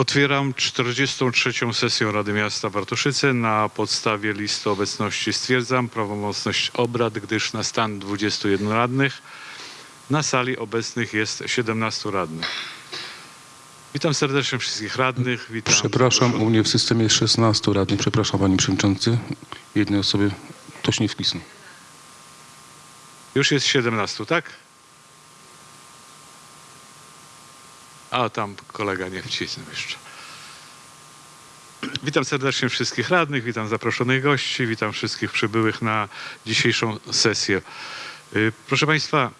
Otwieram 43. sesję Rady Miasta Bartoszyce. Na podstawie listy obecności stwierdzam prawomocność obrad, gdyż na stan 21 radnych na sali obecnych jest 17 radnych. Witam serdecznie wszystkich radnych. Witam Przepraszam, u mnie w systemie jest 16 radnych. Przepraszam, panie przewodniczący. Jednej osoby ktoś nie wpisnął. Już jest 17, tak? A tam kolega nie wcisnął jeszcze. Witam serdecznie wszystkich radnych, witam zaproszonych gości, witam wszystkich przybyłych na dzisiejszą sesję. Y, Proszę Państwa,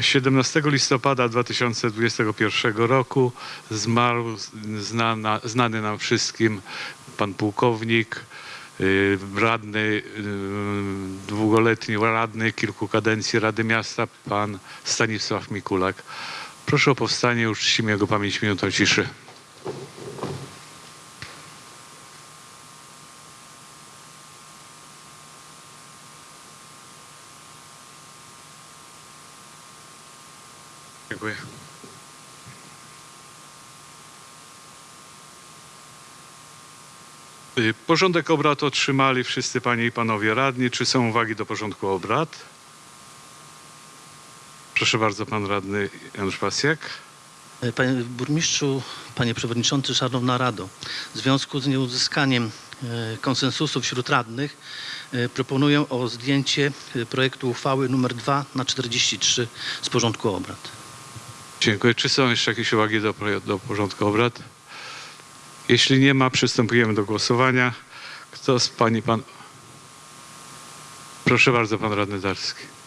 17 listopada 2021 roku zmarł znana, znany nam wszystkim pan pułkownik, y, radny, y, długoletni radny kilku kadencji Rady Miasta, pan Stanisław Mikulak. Proszę o powstanie, uczcimy jego pamięć minutą ciszy. Dziękuję. Y, Porządek obrad otrzymali wszyscy panie i panowie radni. Czy są uwagi do porządku obrad? Proszę bardzo, pan radny Janusz Pasjak. Panie burmistrzu, panie przewodniczący, szanowna rado. W związku z nieuzyskaniem e, konsensusu wśród radnych e, proponuję o zdjęcie e, projektu uchwały nr 2 na 43 z porządku obrad. Dziękuję. Czy są jeszcze jakieś uwagi do, do porządku obrad? Jeśli nie ma, przystępujemy do głosowania. Kto z pani pan... Proszę bardzo, pan radny Darski.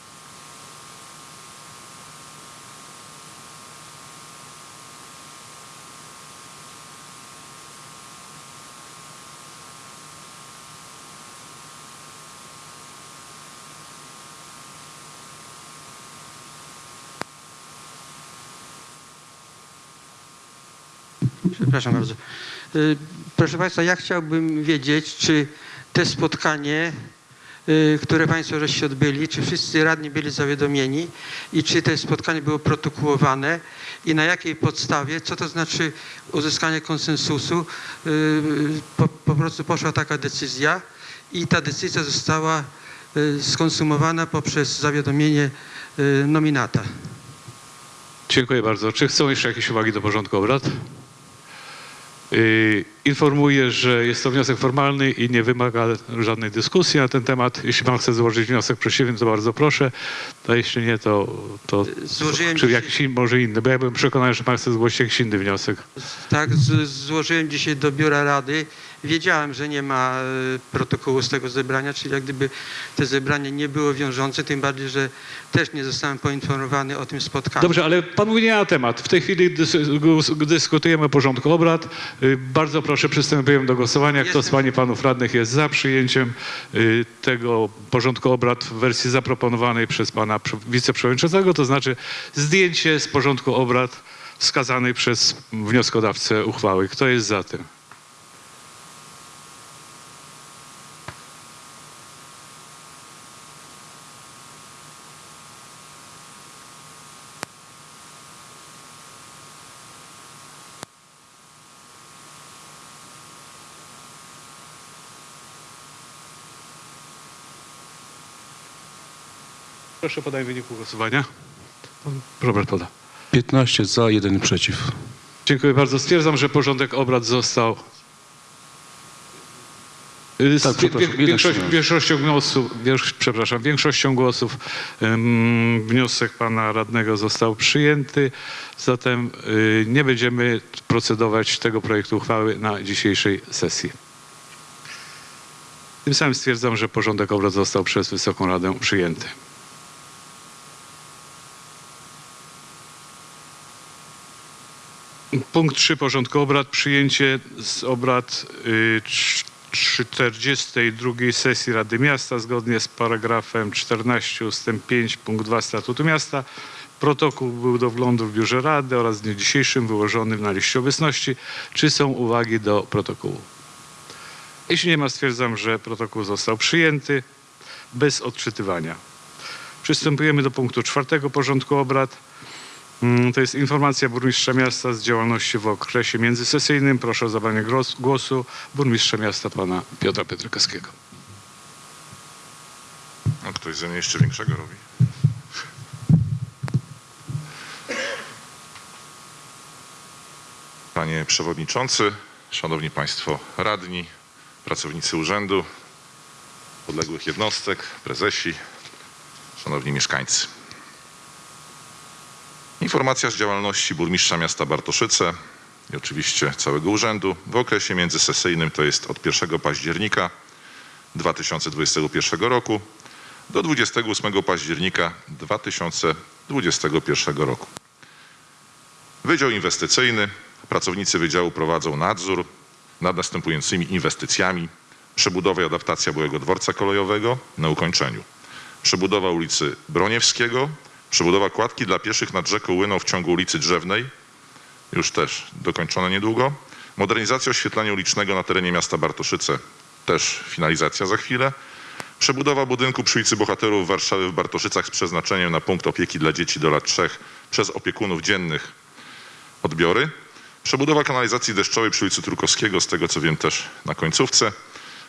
Przepraszam bardzo. Y, Proszę Państwa, ja chciałbym wiedzieć, czy te spotkanie, y, które Państwo żeście odbyli, czy wszyscy radni byli zawiadomieni i czy to spotkanie było protokołowane i na jakiej podstawie, co to znaczy uzyskanie konsensusu, y, po, po prostu poszła taka decyzja i ta decyzja została skonsumowana poprzez zawiadomienie nominata. Dziękuję bardzo. Czy chcą jeszcze jakieś uwagi do porządku obrad? Yy, Informuję, że jest to wniosek formalny i nie wymaga żadnej dyskusji na ten temat. Jeśli pan chce złożyć wniosek przeciwny, to bardzo proszę. A jeśli nie, to, to Złożyłem czy jakiś in, może inny, bo ja byłem przekonany, że pan chce zgłosić jakiś inny wniosek. Tak, z, złożyłem dzisiaj do biura rady. Wiedziałem, że nie ma e, protokołu z tego zebrania, czyli jak gdyby to zebranie nie było wiążące, tym bardziej, że też nie zostałem poinformowany o tym spotkaniu. Dobrze, ale pan mówi nie na temat. W tej chwili dyskutujemy o porządku obrad. Y, Bardzo proszę, przystępujemy do głosowania. Kto z Jestem- pań i panów radnych jest za przyjęciem y, tego porządku obrad w wersji zaproponowanej przez pana prze- wiceprzewodniczącego, to znaczy zdjęcie z porządku obrad wskazanej przez wnioskodawcę uchwały. Kto jest za tym? Proszę podaj wyniku głosowania. Pan Robert poda. 15 za, 1 przeciw. Dziękuję bardzo. Stwierdzam, że porządek obrad został. Y, Tak, większość, większością głosów, wiesz, przepraszam, większością głosów ym, wniosek pana radnego został przyjęty. Zatem y, nie będziemy procedować tego projektu uchwały na dzisiejszej sesji. Tym samym stwierdzam, że porządek obrad został przez Wysoką Radę przyjęty. Punkt 3 porządku obrad. Przyjęcie z obrad y, trz- 42 sesji Rady Miasta zgodnie z paragrafem 14 ust. 5 punkt 2 Statutu Miasta. Protokół był do wglądu w biurze Rady oraz w dniu dzisiejszym wyłożony na liście obecności. Czy są uwagi do protokołu? Jeśli nie ma, stwierdzam, że protokół został przyjęty bez odczytywania. Przystępujemy do punktu czwartego porządku obrad. Mm, To jest informacja burmistrza miasta z działalności w okresie międzysesyjnym. Proszę o zabranie głos- głosu burmistrza miasta pana Piotra Pietrkowskiego. No, ktoś ze mnie jeszcze większego robi. Panie Przewodniczący, Szanowni Państwo Radni, pracownicy urzędu, podległych jednostek, prezesi, Szanowni Mieszkańcy. Informacja z działalności burmistrza miasta Bartoszyce i oczywiście całego urzędu w okresie międzysesyjnym, to jest od 1 października 2021 roku do 28 października 2021 roku. Wydział Inwestycyjny. Pracownicy Wydziału prowadzą nadzór nad następującymi inwestycjami. Przebudowa i adaptacja byłego dworca kolejowego na ukończeniu. Przebudowa ulicy Broniewskiego. Przebudowa kładki dla pieszych nad rzeką Łyną w ciągu ulicy Drzewnej. Już też dokończone niedługo. Modernizacja oświetlenia ulicznego na terenie miasta Bartoszyce. Też finalizacja za chwilę. Przebudowa budynku przy ulicy Bohaterów Warszawy w Bartoszycach z przeznaczeniem na punkt opieki dla dzieci do lat 3 przez opiekunów dziennych odbiory. Przebudowa kanalizacji deszczowej przy ulicy Trukowskiego, z tego co wiem też na końcówce.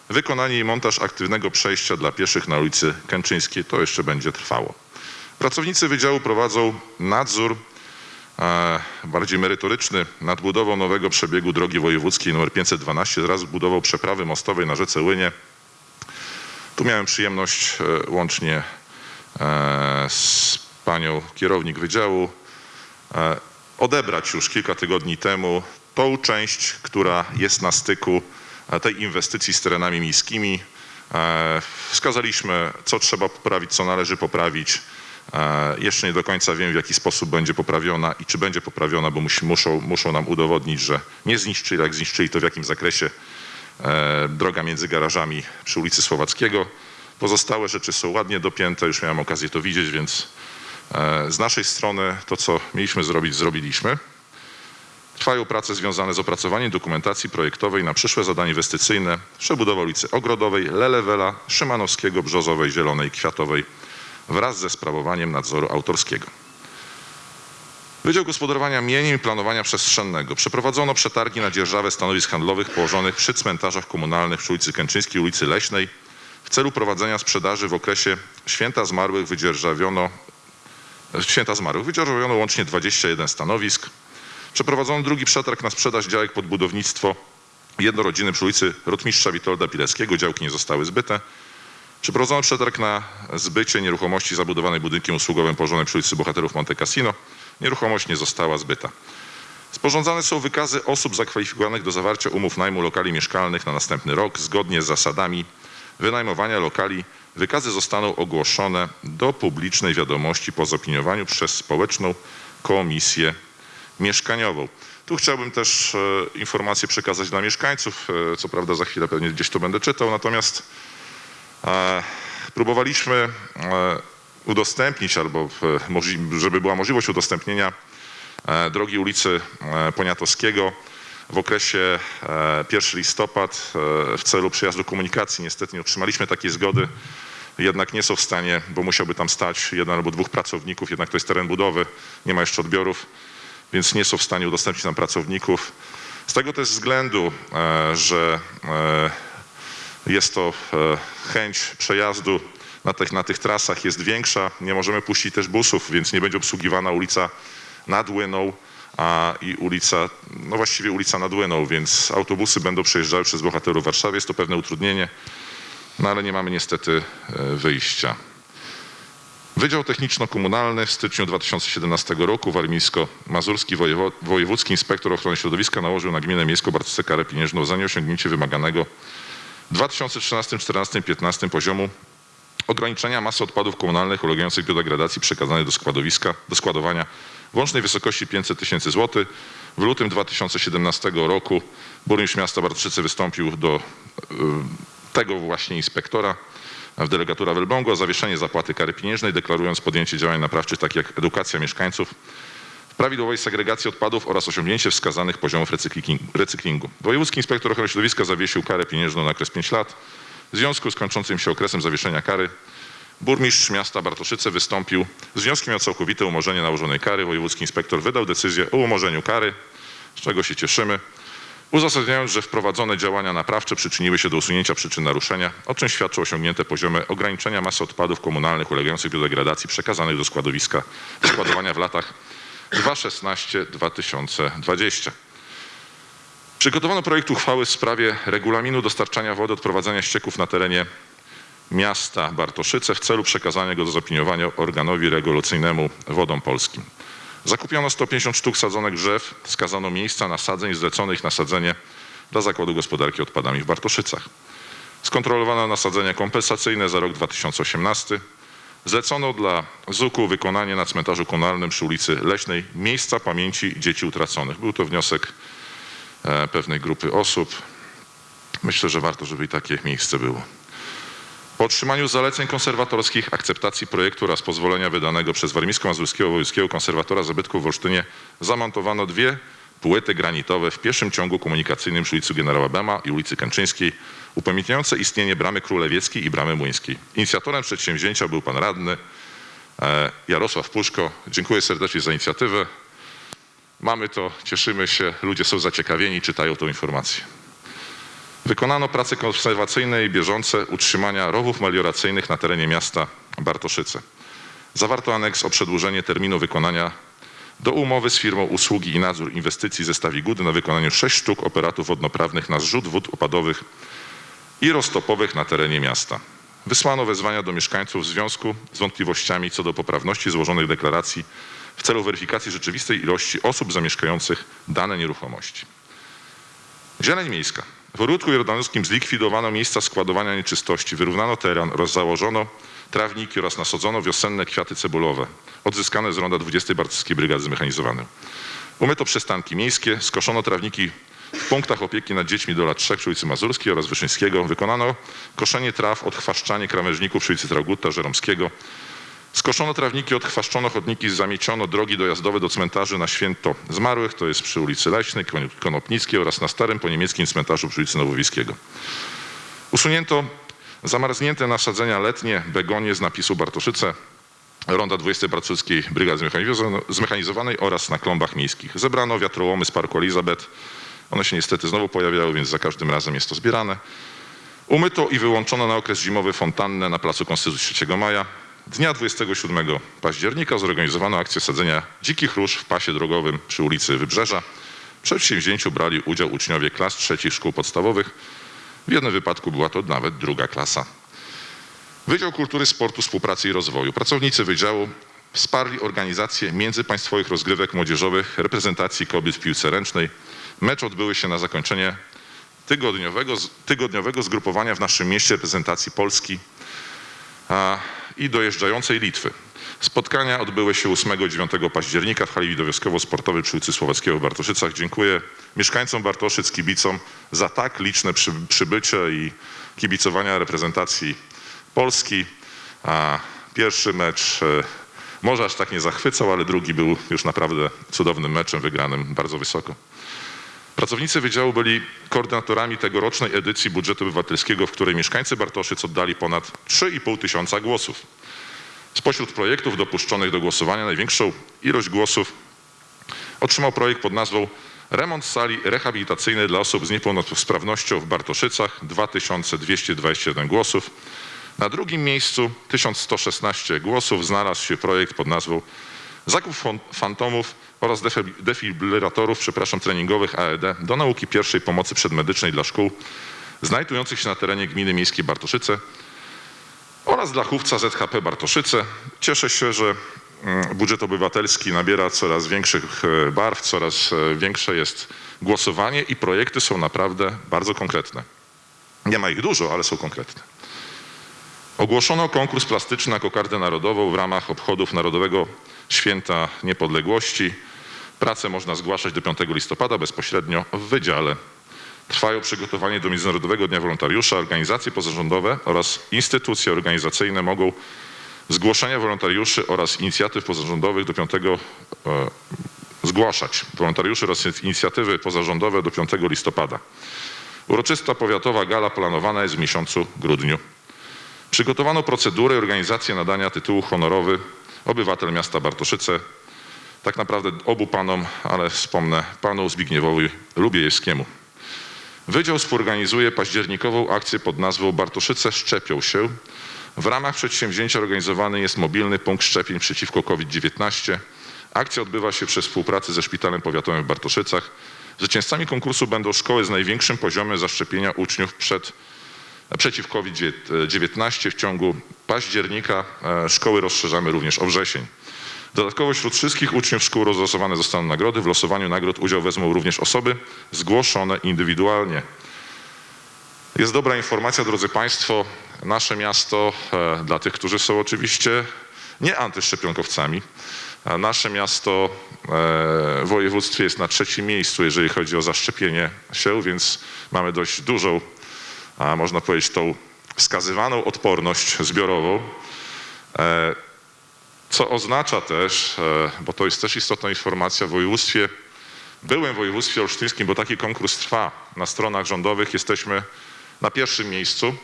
Wykonanie i montaż aktywnego przejścia dla pieszych na ulicy Kęczyńskiej. To jeszcze będzie trwało. Pracownicy wydziału prowadzą nadzór e, bardziej merytoryczny nad budową nowego przebiegu drogi wojewódzkiej nr 512 wraz z budową przeprawy mostowej na rzece Łynie tu miałem przyjemność e, łącznie e, z panią kierownik wydziału odebrać już kilka tygodni temu tą część, która jest na styku tej inwestycji z terenami miejskimi. Wskazaliśmy, co trzeba poprawić, co należy poprawić. E, Jeszcze nie do końca wiem, w jaki sposób będzie poprawiona i czy będzie poprawiona, bo musi, muszą, muszą nam udowodnić, że nie zniszczyli, jak zniszczyli, to w jakim zakresie e, droga między garażami przy ulicy Słowackiego. Pozostałe rzeczy są ładnie dopięte, już miałem okazję to widzieć, więc e, z naszej strony to, co mieliśmy zrobić, zrobiliśmy. Trwają prace związane z opracowaniem dokumentacji projektowej na przyszłe zadania inwestycyjne przebudowa ulicy Ogrodowej, Lelewela, Szymanowskiego, Brzozowej, Zielonej, Kwiatowej wraz ze sprawowaniem nadzoru autorskiego. Wydział Gospodarowania Mieniem i Planowania Przestrzennego. Przeprowadzono przetargi na dzierżawę stanowisk handlowych położonych przy cmentarzach komunalnych przy ulicy Kęczyńskiej, ulicy Leśnej. W celu prowadzenia sprzedaży w okresie Święta Zmarłych wydzierżawiono Święta Zmarłych wydzierżawiono łącznie 21 stanowisk. Przeprowadzono drugi przetarg na sprzedaż działek pod budownictwo jednorodziny przy ulicy Rotmistrza Witolda Pileckiego. Działki nie zostały zbyte. Przeprowadzono przetarg na zbycie nieruchomości zabudowanej budynkiem usługowym położonym przy ulicy Bohaterów Monte Cassino. Nieruchomość nie została zbyta. Sporządzane są wykazy osób zakwalifikowanych do zawarcia umów najmu lokali mieszkalnych na następny rok zgodnie z zasadami wynajmowania lokali. Wykazy zostaną ogłoszone do publicznej wiadomości po zopiniowaniu przez społeczną komisję mieszkaniową. Tu chciałbym też e, przekazać dla mieszkańców. E, co prawda za chwilę pewnie gdzieś to będę czytał, natomiast próbowaliśmy e, udostępnić albo żeby była możliwość udostępnienia e, drogi ulicy e, Poniatowskiego w okresie e, 1 listopad w celu przyjazdu komunikacji. Niestety nie otrzymaliśmy takiej zgody, jednak nie są w stanie, bo musiałby tam stać jeden albo dwóch pracowników, jednak to jest teren budowy, nie ma jeszcze odbiorów, więc nie są w stanie udostępnić nam pracowników. Z tego też względu, że jest to e, chęć przejazdu na tych, na tych trasach jest większa. Nie możemy puścić też busów, więc nie będzie obsługiwana ulica nad Łyną a, i ulica, no właściwie ulica nad Łyną, więc autobusy będą przejeżdżały przez bohaterów Warszawy. Jest to pewne utrudnienie, no ale nie mamy niestety e, wyjścia. Wydział Techniczno-Komunalny w styczniu 2017 roku warmińsko-mazurski wojewódzki inspektor ochrony środowiska nałożył na gminę miejską Bartosce karę pieniężną za nieosiągnięcie wymaganego 2013, 14, 15 poziomu ograniczenia masy odpadów komunalnych ulegających biodegradacji przekazanej do składowiska, do składowania w łącznej wysokości 500 tysięcy złotych. W lutym 2017 roku burmistrz miasta Bartoszyce wystąpił do y, tego właśnie inspektora w delegatura w Elblągu o zawieszenie zapłaty kary pieniężnej, deklarując podjęcie działań naprawczych takich jak edukacja mieszkańców prawidłowej segregacji odpadów oraz osiągnięcie wskazanych poziomów recyklingu-. Wojewódzki inspektor ochrony środowiska zawiesił karę pieniężną na okres 5 lat. W związku z kończącym się okresem zawieszenia kary burmistrz miasta Bartoszyce wystąpił z wnioskiem o całkowite umorzenie nałożonej kary. Wojewódzki inspektor wydał decyzję o umorzeniu kary, z czego się cieszymy, uzasadniając, że wprowadzone działania naprawcze przyczyniły się do usunięcia przyczyn naruszenia, o czym świadczą osiągnięte poziomy ograniczenia masy odpadów komunalnych ulegających biodegradacji przekazanych do składowiska do składowania w latach 2016-2020. Przygotowano projekt uchwały w sprawie regulaminu dostarczania wody odprowadzania ścieków na terenie miasta Bartoszyce w celu przekazania go do zaopiniowania organowi regulacyjnemu Wodom Polskim. Zakupiono 150 sztuk sadzonek drzew, wskazano miejsca nasadzeń, zleconych na sadzenie dla Zakładu Gospodarki Odpadami w Bartoszycach. Skontrolowano nasadzenia kompensacyjne za rok 2018. Zlecono dla ZUK-u wykonanie na cmentarzu komunalnym przy ulicy Leśnej miejsca pamięci dzieci utraconych. Był to wniosek e, pewnej grupy osób. Myślę, że warto, żeby i takie miejsce było. Po otrzymaniu zaleceń konserwatorskich, akceptacji projektu oraz pozwolenia wydanego przez Warmińsko-Mazurskiego Wojewódzkiego Konserwatora Zabytków w Olsztynie zamontowano dwie płyty granitowe w pierwszym ciągu komunikacyjnym przy ulicy Generała Bema i ulicy Kęczyńskiej, upamiętniające istnienie Bramy Królewieckiej i Bramy Młyńskiej. Inicjatorem przedsięwzięcia był pan radny e, Jarosław Puszko. Dziękuję serdecznie za inicjatywę. Mamy to, cieszymy się, ludzie są zaciekawieni, czytają tą informację. Wykonano prace konserwacyjne i bieżące utrzymania rowów melioracyjnych na terenie miasta Bartoszyce. Zawarto aneks o przedłużenie terminu wykonania do umowy z firmą usługi i nadzór inwestycji ze Stawigudy na wykonaniu 6 sztuk operatów wodnoprawnych na zrzut wód opadowych i roztopowych na terenie miasta. Wysłano wezwania do mieszkańców w związku z wątpliwościami co do poprawności złożonych deklaracji w celu weryfikacji rzeczywistej ilości osób zamieszkających dane nieruchomości. Zieleń miejska. W Rudku Jordanowskim zlikwidowano miejsca składowania nieczystości, wyrównano teren oraz założono trawniki oraz nasadzono wiosenne kwiaty cebulowe, odzyskane z ronda 20 Bartowskiej Brygady Zmechanizowanej. Umyto przystanki miejskie, skoszono trawniki w punktach opieki nad dziećmi do lat 3 przy ulicy Mazurskiej oraz Wyszyńskiego. Wykonano koszenie traw, odchwaszczanie krawężników przy ulicy Traugutta, Żeromskiego. Skoszono trawniki, odchwaszczono chodniki, zamieciono drogi dojazdowe do cmentarzy na święto zmarłych, to jest przy ulicy Leśnej, Kon- Konopnickiej oraz na starym poniemieckim cmentarzu przy ulicy Nowowiejskiego. Usunięto zamarznięte nasadzenia letnie, begonie z napisu Bartoszyce, ronda 20 Bartoszyckiej Brygady Zmechanizo- Zmechanizowanej oraz na klombach miejskich. Zebrano wiatrołomy z Parku Elizabeth. One się niestety znowu pojawiały, więc za każdym razem jest to zbierane. Umyto i wyłączono na okres zimowy fontannę na Placu Konstytucji 3 Maja. Dnia 27 października zorganizowano akcję sadzenia dzikich róż w pasie drogowym przy ulicy Wybrzeża. W przedsięwzięciu brali udział uczniowie klas trzecich szkół podstawowych. W jednym wypadku była to nawet druga klasa. Wydział Kultury, Sportu, Współpracy i Rozwoju. Pracownicy wydziału wsparli organizację międzypaństwowych rozgrywek młodzieżowych reprezentacji kobiet w piłce ręcznej. Mecze odbyły się na zakończenie tygodniowego, tygodniowego zgrupowania w naszym mieście reprezentacji Polski a, i dojeżdżającej Litwy. Spotkania odbyły się 8-9 października w hali widowiskowo-sportowej przy ulicy Słowackiego w Bartoszycach. Dziękuję mieszkańcom Bartoszyc, kibicom za tak liczne przy, przybycie i kibicowania reprezentacji Polski. A pierwszy mecz e, może aż tak nie zachwycał, ale drugi był już naprawdę cudownym meczem, wygranym bardzo wysoko. Pracownicy wydziału byli koordynatorami tegorocznej edycji budżetu obywatelskiego, w której mieszkańcy Bartoszyc oddali ponad 3,5 tysiąca głosów. Spośród projektów dopuszczonych do głosowania największą ilość głosów otrzymał projekt pod nazwą Remont sali rehabilitacyjnej dla osób z niepełnosprawnością w Bartoszycach 2221 głosów. Na drugim miejscu 1116 głosów znalazł się projekt pod nazwą Zakup fantomów oraz defi- defibrylatorów, przepraszam, treningowych AED do nauki pierwszej pomocy przedmedycznej dla szkół znajdujących się na terenie gminy miejskiej Bartoszyce oraz dla chówca ZHP Bartoszyce. Cieszę się, że mm, budżet obywatelski nabiera coraz większych e, barw, coraz e, większe jest głosowanie i projekty są naprawdę bardzo konkretne. Nie ma ich dużo, ale są konkretne. Ogłoszono konkurs plastyczny na kokardę narodową w ramach obchodów Narodowego Święta Niepodległości. Pracę można zgłaszać do 5 listopada bezpośrednio w wydziale. Trwają przygotowanie do Międzynarodowego Dnia Wolontariusza. Organizacje pozarządowe oraz instytucje organizacyjne mogą zgłoszenia wolontariuszy oraz inicjatyw pozarządowych do 5 e, zgłaszać wolontariuszy oraz inicjatywy pozarządowe do 5 listopada. Uroczysta powiatowa gala planowana jest w miesiącu grudniu. Przygotowano procedurę i organizację nadania tytułu honorowy obywatel miasta Bartoszyce. Tak naprawdę obu panom, ale wspomnę panu Zbigniewowi Lubiejewskiemu. Wydział współorganizuje październikową akcję pod nazwą Bartoszyce szczepią się. W ramach przedsięwzięcia organizowany jest mobilny punkt szczepień przeciwko COVID-19. Akcja odbywa się przez współpracę ze Szpitalem Powiatowym w Bartoszycach. Zwycięzcami konkursu będą szkoły z największym poziomem zaszczepienia uczniów przed, przeciw COVID-19. W ciągu października e, szkoły rozszerzamy również o wrzesień. Dodatkowo wśród wszystkich uczniów szkół rozlosowane zostaną nagrody. W losowaniu nagród udział wezmą również osoby zgłoszone indywidualnie. Jest dobra informacja, drodzy Państwo. Nasze miasto, e, dla tych, którzy są oczywiście nie antyszczepionkowcami, a nasze miasto e, w województwie jest na trzecim miejscu, jeżeli chodzi o zaszczepienie się, więc mamy dość dużą, a można powiedzieć, tą wskazywaną odporność zbiorową. E, Co oznacza też, e, bo to jest też istotna informacja, w województwie, byłym województwie olsztyńskim, bo taki konkurs trwa na stronach rządowych, jesteśmy na pierwszym miejscu.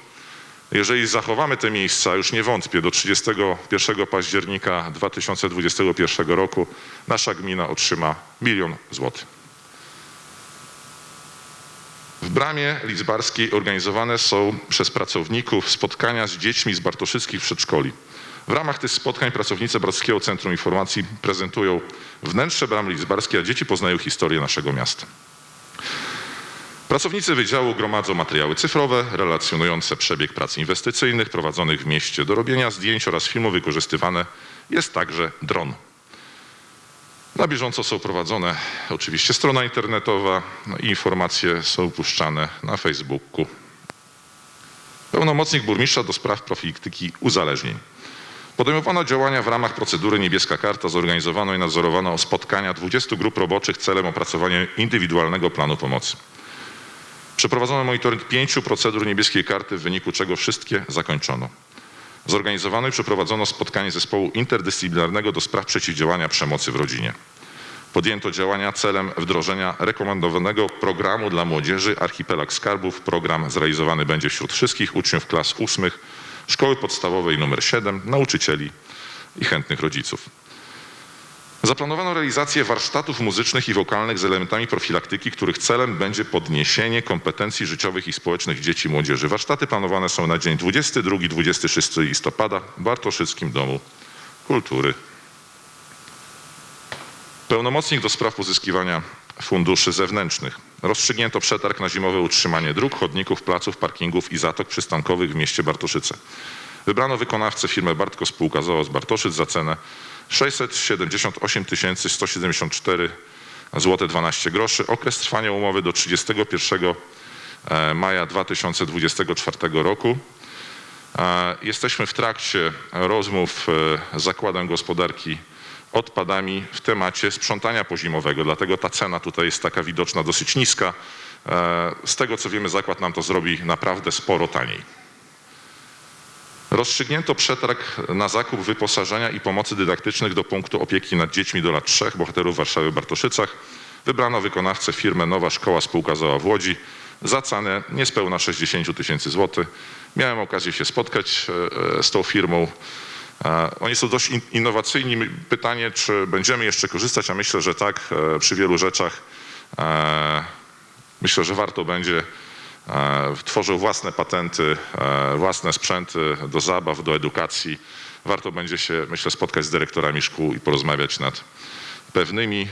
Jeżeli zachowamy te miejsca, już nie wątpię, do 31 października 2021 roku nasza gmina otrzyma milion złotych. W Bramie Lidzbarskiej organizowane są przez pracowników spotkania z dziećmi z bartoszyckich przedszkoli. W ramach tych spotkań pracownicy Bratskiego Centrum Informacji prezentują wnętrze Bramy Lidzbarskiej, a dzieci poznają historię naszego miasta. Pracownicy wydziału gromadzą materiały cyfrowe relacjonujące przebieg prac inwestycyjnych prowadzonych w mieście. Do robienia zdjęć oraz filmu wykorzystywane jest także dron. Na bieżąco są prowadzone oczywiście strona internetowa no i informacje są puszczane na Facebooku. Pełnomocnik burmistrza do spraw profilaktyki uzależnień. Podejmowano działania w ramach procedury Niebieska Karta. Zorganizowano i nadzorowano spotkania 20 grup roboczych celem opracowania indywidualnego planu pomocy. Przeprowadzono monitoring pięciu procedur niebieskiej karty, w wyniku czego wszystkie zakończono. Zorganizowano i przeprowadzono spotkanie zespołu interdyscyplinarnego do spraw przeciwdziałania przemocy w rodzinie. Podjęto działania celem wdrożenia rekomendowanego programu dla młodzieży Archipelag Skarbów. Program zrealizowany będzie wśród wszystkich uczniów klas ósmych szkoły podstawowej nr 7, nauczycieli i chętnych rodziców. Zaplanowano realizację warsztatów muzycznych i wokalnych z elementami profilaktyki, których celem będzie podniesienie kompetencji życiowych i społecznych dzieci i młodzieży. Warsztaty planowane są na dzień 22-26 listopada w Bartoszyckim Domu Kultury. Pełnomocnik do spraw pozyskiwania funduszy zewnętrznych. Rozstrzygnięto przetarg na zimowe utrzymanie dróg, chodników, placów, parkingów i zatok przystankowych w mieście Bartoszyce. Wybrano wykonawcę firmę Bartko Spółka ZOO z Bartoszyc za cenę 678 174 zł 12 groszy. Okres trwania umowy do 31 e, maja 2024 roku. E, Jesteśmy w trakcie rozmów e, z Zakładem Gospodarki Odpadami w temacie sprzątania pozimowego, dlatego ta cena tutaj jest taka widoczna dosyć niska. E, Z tego co wiemy zakład nam to zrobi naprawdę sporo taniej. Rozstrzygnięto przetarg na zakup wyposażenia i pomocy dydaktycznych do punktu opieki nad dziećmi do lat 3 bohaterów Warszawy w Bartoszycach. Wybrano wykonawcę firmę Nowa Szkoła Spółka ZOA w Łodzi za cenę niespełna 60 tysięcy złotych. Miałem okazję się spotkać e, z tą firmą. E, Oni są dość in- innowacyjni. Pytanie, czy będziemy jeszcze korzystać, a myślę, że tak e, przy wielu rzeczach. Myślę, że warto będzie tworzył własne patenty, e, własne sprzęty do zabaw, do edukacji. Warto będzie się, myślę, spotkać z dyrektorami szkół i porozmawiać nad pewnymi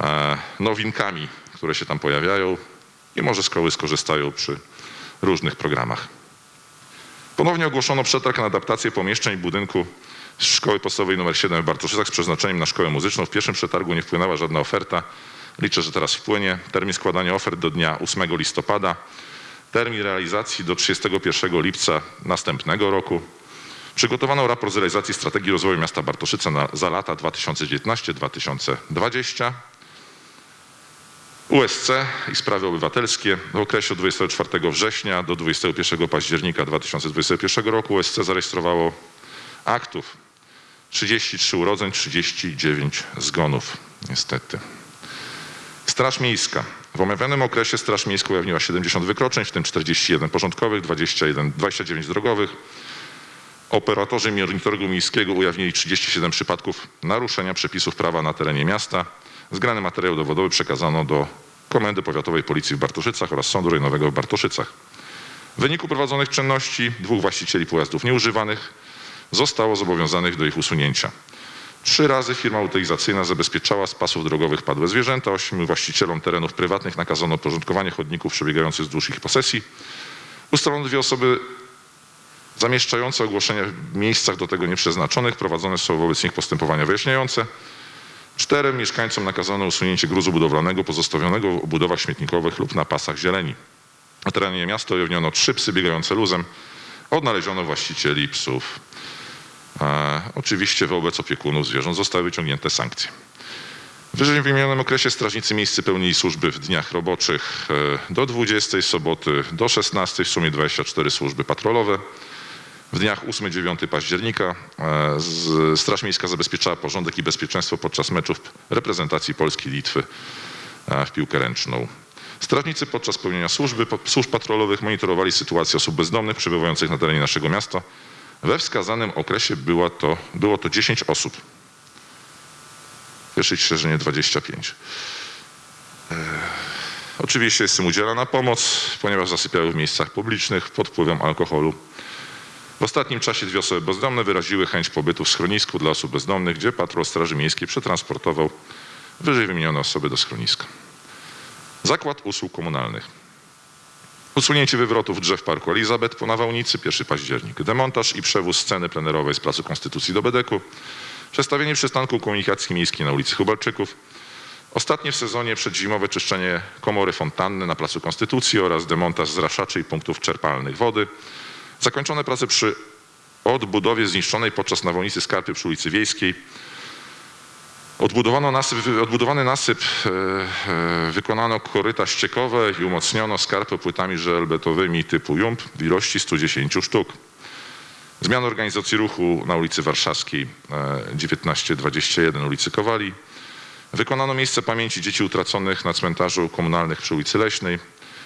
e, nowinkami, które się tam pojawiają i może szkoły skorzystają przy różnych programach. Ponownie ogłoszono przetarg na adaptację pomieszczeń budynku Szkoły Podstawowej nr 7 w Bartoszycach z przeznaczeniem na szkołę muzyczną. W pierwszym przetargu nie wpłynęła żadna oferta. Liczę, że teraz wpłynie. Termin składania ofert do dnia 8 listopada. Termin realizacji do 31 lipca następnego roku. Przygotowano raport z realizacji strategii rozwoju miasta Bartoszyce na, za lata 2019-2020. USC i sprawy obywatelskie. W okresie od 24 września do 21 października 2021 roku USC zarejestrowało aktów 33 urodzeń, 39 zgonów, niestety. Straż Miejska. W omawianym okresie Straż Miejska ujawniła 70 wykroczeń, w tym 41 porządkowych, 21, 29 drogowych. Operatorzy monitoringu miejskiego ujawnili 37 przypadków naruszenia przepisów prawa na terenie miasta. Zgrany materiał dowodowy przekazano do Komendy Powiatowej Policji w Bartoszycach oraz Sądu Rejonowego w Bartoszycach. W wyniku prowadzonych czynności dwóch właścicieli pojazdów nieużywanych zostało zobowiązanych do ich usunięcia. Trzy razy firma utylizacyjna zabezpieczała z pasów drogowych padłe zwierzęta. Ośmiu właścicielom terenów prywatnych nakazano porządkowanie chodników przebiegających wzdłuż ich posesji. Ustalono dwie osoby zamieszczające ogłoszenia w miejscach do tego nieprzeznaczonych. Prowadzone są wobec nich postępowania wyjaśniające. Czterem mieszkańcom nakazano usunięcie gruzu budowlanego pozostawionego w obudowach śmietnikowych lub na pasach zieleni. Na terenie miasta ujawniono trzy psy biegające luzem. Odnaleziono właścicieli psów. Oczywiście wobec opiekunów zwierząt zostały wyciągnięte sankcje. W wyżej wymienionym okresie strażnicy miejscy pełnili służby w dniach roboczych e, do 20, soboty do 16, w sumie 24 służby patrolowe. W dniach 8-9 października e, Straż Miejska zabezpieczała porządek i bezpieczeństwo podczas meczów reprezentacji Polski i Litwy e, w piłkę ręczną. Strażnicy podczas pełnienia służby, służb patrolowych monitorowali sytuację osób bezdomnych przebywających na terenie naszego miasta. We wskazanym okresie była to, było to 10 osób. Cieszyć się, że nie 25. E, Oczywiście jest im udzielana pomoc, ponieważ zasypiały w miejscach publicznych pod wpływem alkoholu. W ostatnim czasie dwie osoby bezdomne wyraziły chęć pobytu w schronisku dla osób bezdomnych, gdzie patrol Straży Miejskiej przetransportował wyżej wymienione osoby do schroniska. Zakład usług komunalnych. Usunięcie wywrotów drzew Parku Elizabeth po nawałnicy, 1 październik. Demontaż i przewóz sceny plenerowej z Placu Konstytucji do Bedeku. Przestawienie przystanku komunikacji miejskiej na ulicy Hubalczyków. Ostatnie w sezonie przedzimowe czyszczenie komory fontanny na Placu Konstytucji oraz demontaż zraszaczy i punktów czerpalnych wody. Zakończone prace przy odbudowie zniszczonej podczas nawałnicy skarpy przy ulicy Wiejskiej. Odbudowano nasyp, odbudowany nasyp, e, e, wykonano koryta ściekowe i umocniono skarpę płytami żelbetowymi typu jump w ilości 110 sztuk. Zmiana organizacji ruchu na ulicy Warszawskiej e, 1921 ulicy Kowali. Wykonano miejsce pamięci dzieci utraconych na cmentarzu komunalnych przy ulicy Leśnej.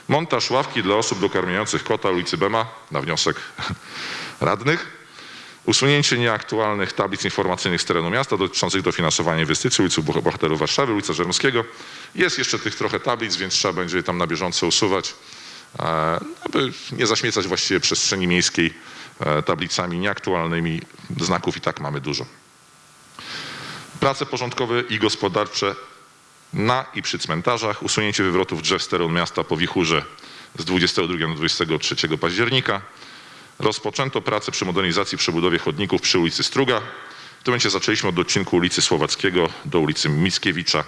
Montaż ławki dla osób dokarmiających kota ulicy Bema na wniosek radnych. Usunięcie nieaktualnych tablic informacyjnych z terenu miasta dotyczących dofinansowania inwestycji ulicy Boh- Bohaterów Warszawy, ulica Żeromskiego. Jest jeszcze tych trochę tablic, więc trzeba będzie je tam na bieżąco usuwać, e, aby nie zaśmiecać właściwie przestrzeni miejskiej e, tablicami nieaktualnymi. Znaków i tak mamy dużo. Prace porządkowe i gospodarcze na i przy cmentarzach, usunięcie wywrotów drzew z terenu miasta po wichurze z 22 do 23 października. Rozpoczęto pracę przy modernizacji, przebudowie chodników przy ulicy Struga. W tym momencie zaczęliśmy od odcinku ulicy Słowackiego do ulicy Mickiewicza.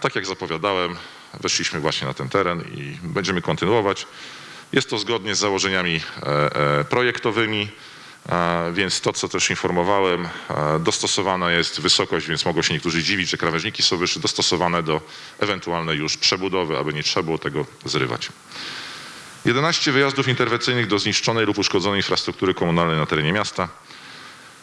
Tak jak zapowiadałem, weszliśmy właśnie na ten teren i będziemy kontynuować. Jest to zgodnie z założeniami e, e, projektowymi, więc to, co też informowałem, dostosowana jest wysokość, więc mogą się niektórzy dziwić, że krawężniki są wyższe, dostosowane do ewentualnej już przebudowy, aby nie trzeba było tego zrywać. 11 wyjazdów interwencyjnych do zniszczonej lub uszkodzonej infrastruktury komunalnej na terenie miasta.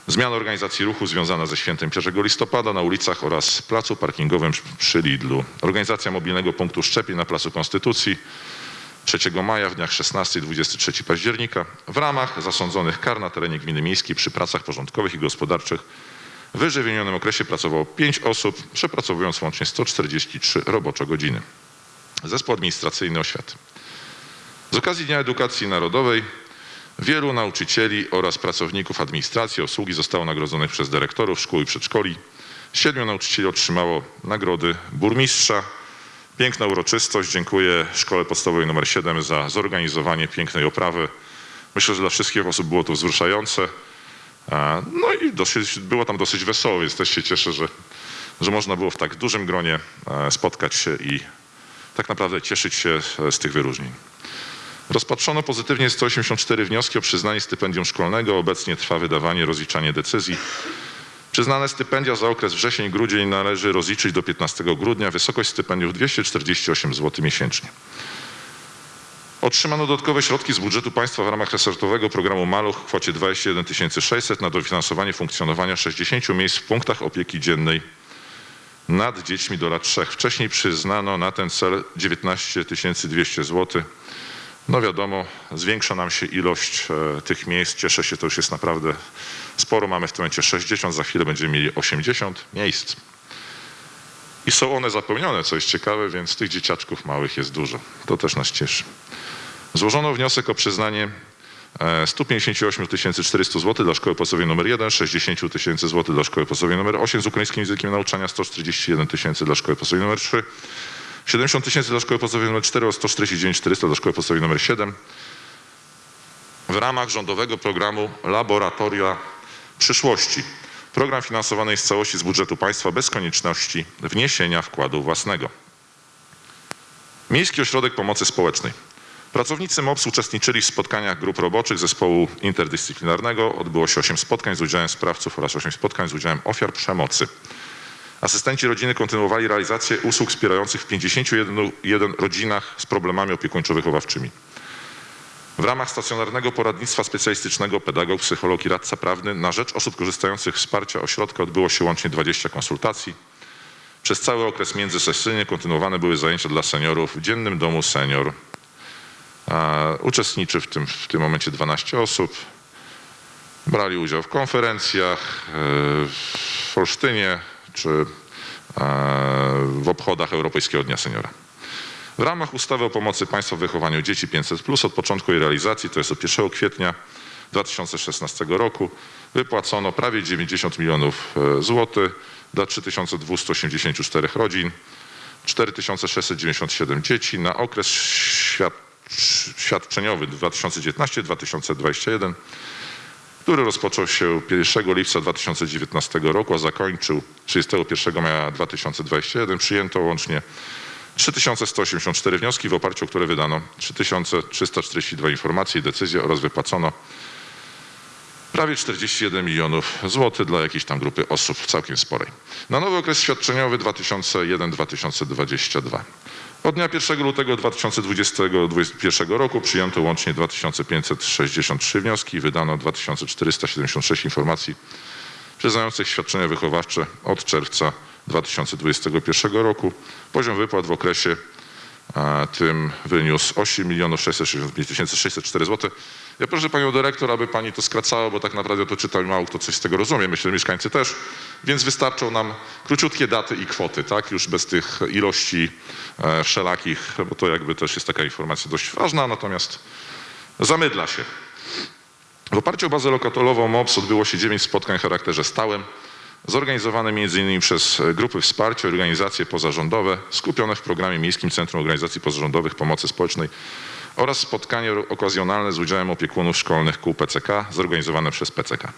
Zmiana organizacji ruchu związana ze świętem 1 listopada na ulicach oraz placu parkingowym przy Lidlu. Organizacja mobilnego punktu szczepień na Placu Konstytucji 3 maja w dniach 16 i 23 października w ramach zasądzonych kar na terenie gminy miejskiej przy pracach porządkowych i gospodarczych w wyżej wymienionym okresie pracowało 5 osób, przepracowując łącznie 143 robocze godziny. Zespół administracyjny oświaty. Z okazji Dnia Edukacji Narodowej wielu nauczycieli oraz pracowników administracji, obsługi zostało nagrodzonych przez dyrektorów szkół i przedszkoli. Siedmiu nauczycieli otrzymało nagrody burmistrza. Piękna uroczystość. Dziękuję Szkole Podstawowej nr 7 za zorganizowanie pięknej oprawy. Myślę, że dla wszystkich osób było to wzruszające. No i dosyć, było tam dosyć wesoło, więc też się cieszę, że, że można było w tak dużym gronie e, spotkać się i tak naprawdę cieszyć się z tych wyróżnień. Rozpatrzono pozytywnie 184 wnioski o przyznanie stypendium szkolnego. Obecnie trwa wydawanie, rozliczanie decyzji. Przyznane stypendia za okres wrzesień-grudzień należy rozliczyć do 15 grudnia. Wysokość stypendiów 248 zł miesięcznie. Otrzymano dodatkowe środki z budżetu państwa w ramach resortowego programu Maluch w kwocie 21 600 na dofinansowanie funkcjonowania 60 miejsc w punktach opieki dziennej nad dziećmi do lat 3. Wcześniej przyznano na ten cel 19 200 zł No wiadomo, zwiększa nam się ilość e, tych miejsc. Cieszę się, to już jest naprawdę sporo. Mamy w tym momencie 60, za chwilę będziemy mieli 80 miejsc. I są one zapełnione, co jest ciekawe, więc tych dzieciaczków małych jest dużo. To też nas cieszy. Złożono wniosek o przyznanie e, 158 400 zł dla szkoły podstawowej nr 1, 60 tysięcy zł dla szkoły podstawowej nr 8 z ukraińskim językiem nauczania, 141 tysięcy dla szkoły podstawowej nr 3, 70 tysięcy dla szkoły podstawowej nr 4 oraz 149 400 dla szkoły podstawowej nr 7 w ramach rządowego programu Laboratoria Przyszłości. Program finansowany jest w całości z budżetu państwa bez konieczności wniesienia wkładu własnego. Miejski Ośrodek Pomocy Społecznej. Pracownicy MOPS uczestniczyli w spotkaniach grup roboczych zespołu interdyscyplinarnego. Odbyło się 8 spotkań z udziałem sprawców oraz 8 spotkań z udziałem ofiar przemocy. Asystenci rodziny kontynuowali realizację usług wspierających w 51 rodzinach z problemami opiekuńczo-wychowawczymi. W ramach stacjonarnego poradnictwa specjalistycznego pedagog, psycholog i radca prawny na rzecz osób korzystających z wsparcia ośrodka odbyło się łącznie 20 konsultacji. Przez cały okres międzysesyjny kontynuowane były zajęcia dla seniorów w Dziennym Domu Senior. Uczestniczy w tym, w tym momencie 12 osób. Brali udział w konferencjach e, w Olsztynie czy e, w obchodach Europejskiego Dnia Seniora. W ramach ustawy o pomocy państwa w wychowaniu dzieci 500 od początku jej realizacji, to jest od 1 kwietnia 2016 roku, wypłacono prawie 90 milionów e, złotych dla 3284 rodzin, 4697 dzieci na okres świad świadczeniowy 2019-2021, który rozpoczął się 1 lipca 2019 roku, a zakończył 31 maja 2021. Przyjęto łącznie 3184 wnioski, w oparciu o które wydano 3342 informacje i decyzje oraz wypłacono prawie 41 milionów złotych dla jakiejś tam grupy osób całkiem sporej. Na nowy okres świadczeniowy 2001-2022. Od dnia 1 lutego 2021 roku przyjęto łącznie 2563 wnioski i wydano 2476 informacji przyznających świadczenia wychowawcze od czerwca 2021 roku. Poziom wypłat w okresie tym wyniósł 8 665 604 zł. Ja proszę panią dyrektor, aby pani to skracała, bo tak naprawdę to czyta i mało kto coś z tego rozumie. Myślę, że mieszkańcy też. Więc wystarczą nam króciutkie daty i kwoty, tak? Już bez tych ilości e, wszelakich, bo to jakby też jest taka informacja dość ważna, natomiast zamydla się. W oparciu o bazę lokatolową MOPS odbyło się 9 spotkań w charakterze stałym, zorganizowane m.in. przez grupy wsparcia organizacje pozarządowe skupione w programie Miejskim Centrum Organizacji Pozarządowych Pomocy Społecznej oraz spotkanie okazjonalne z udziałem opiekunów szkolnych kół PCK zorganizowane przez PCK.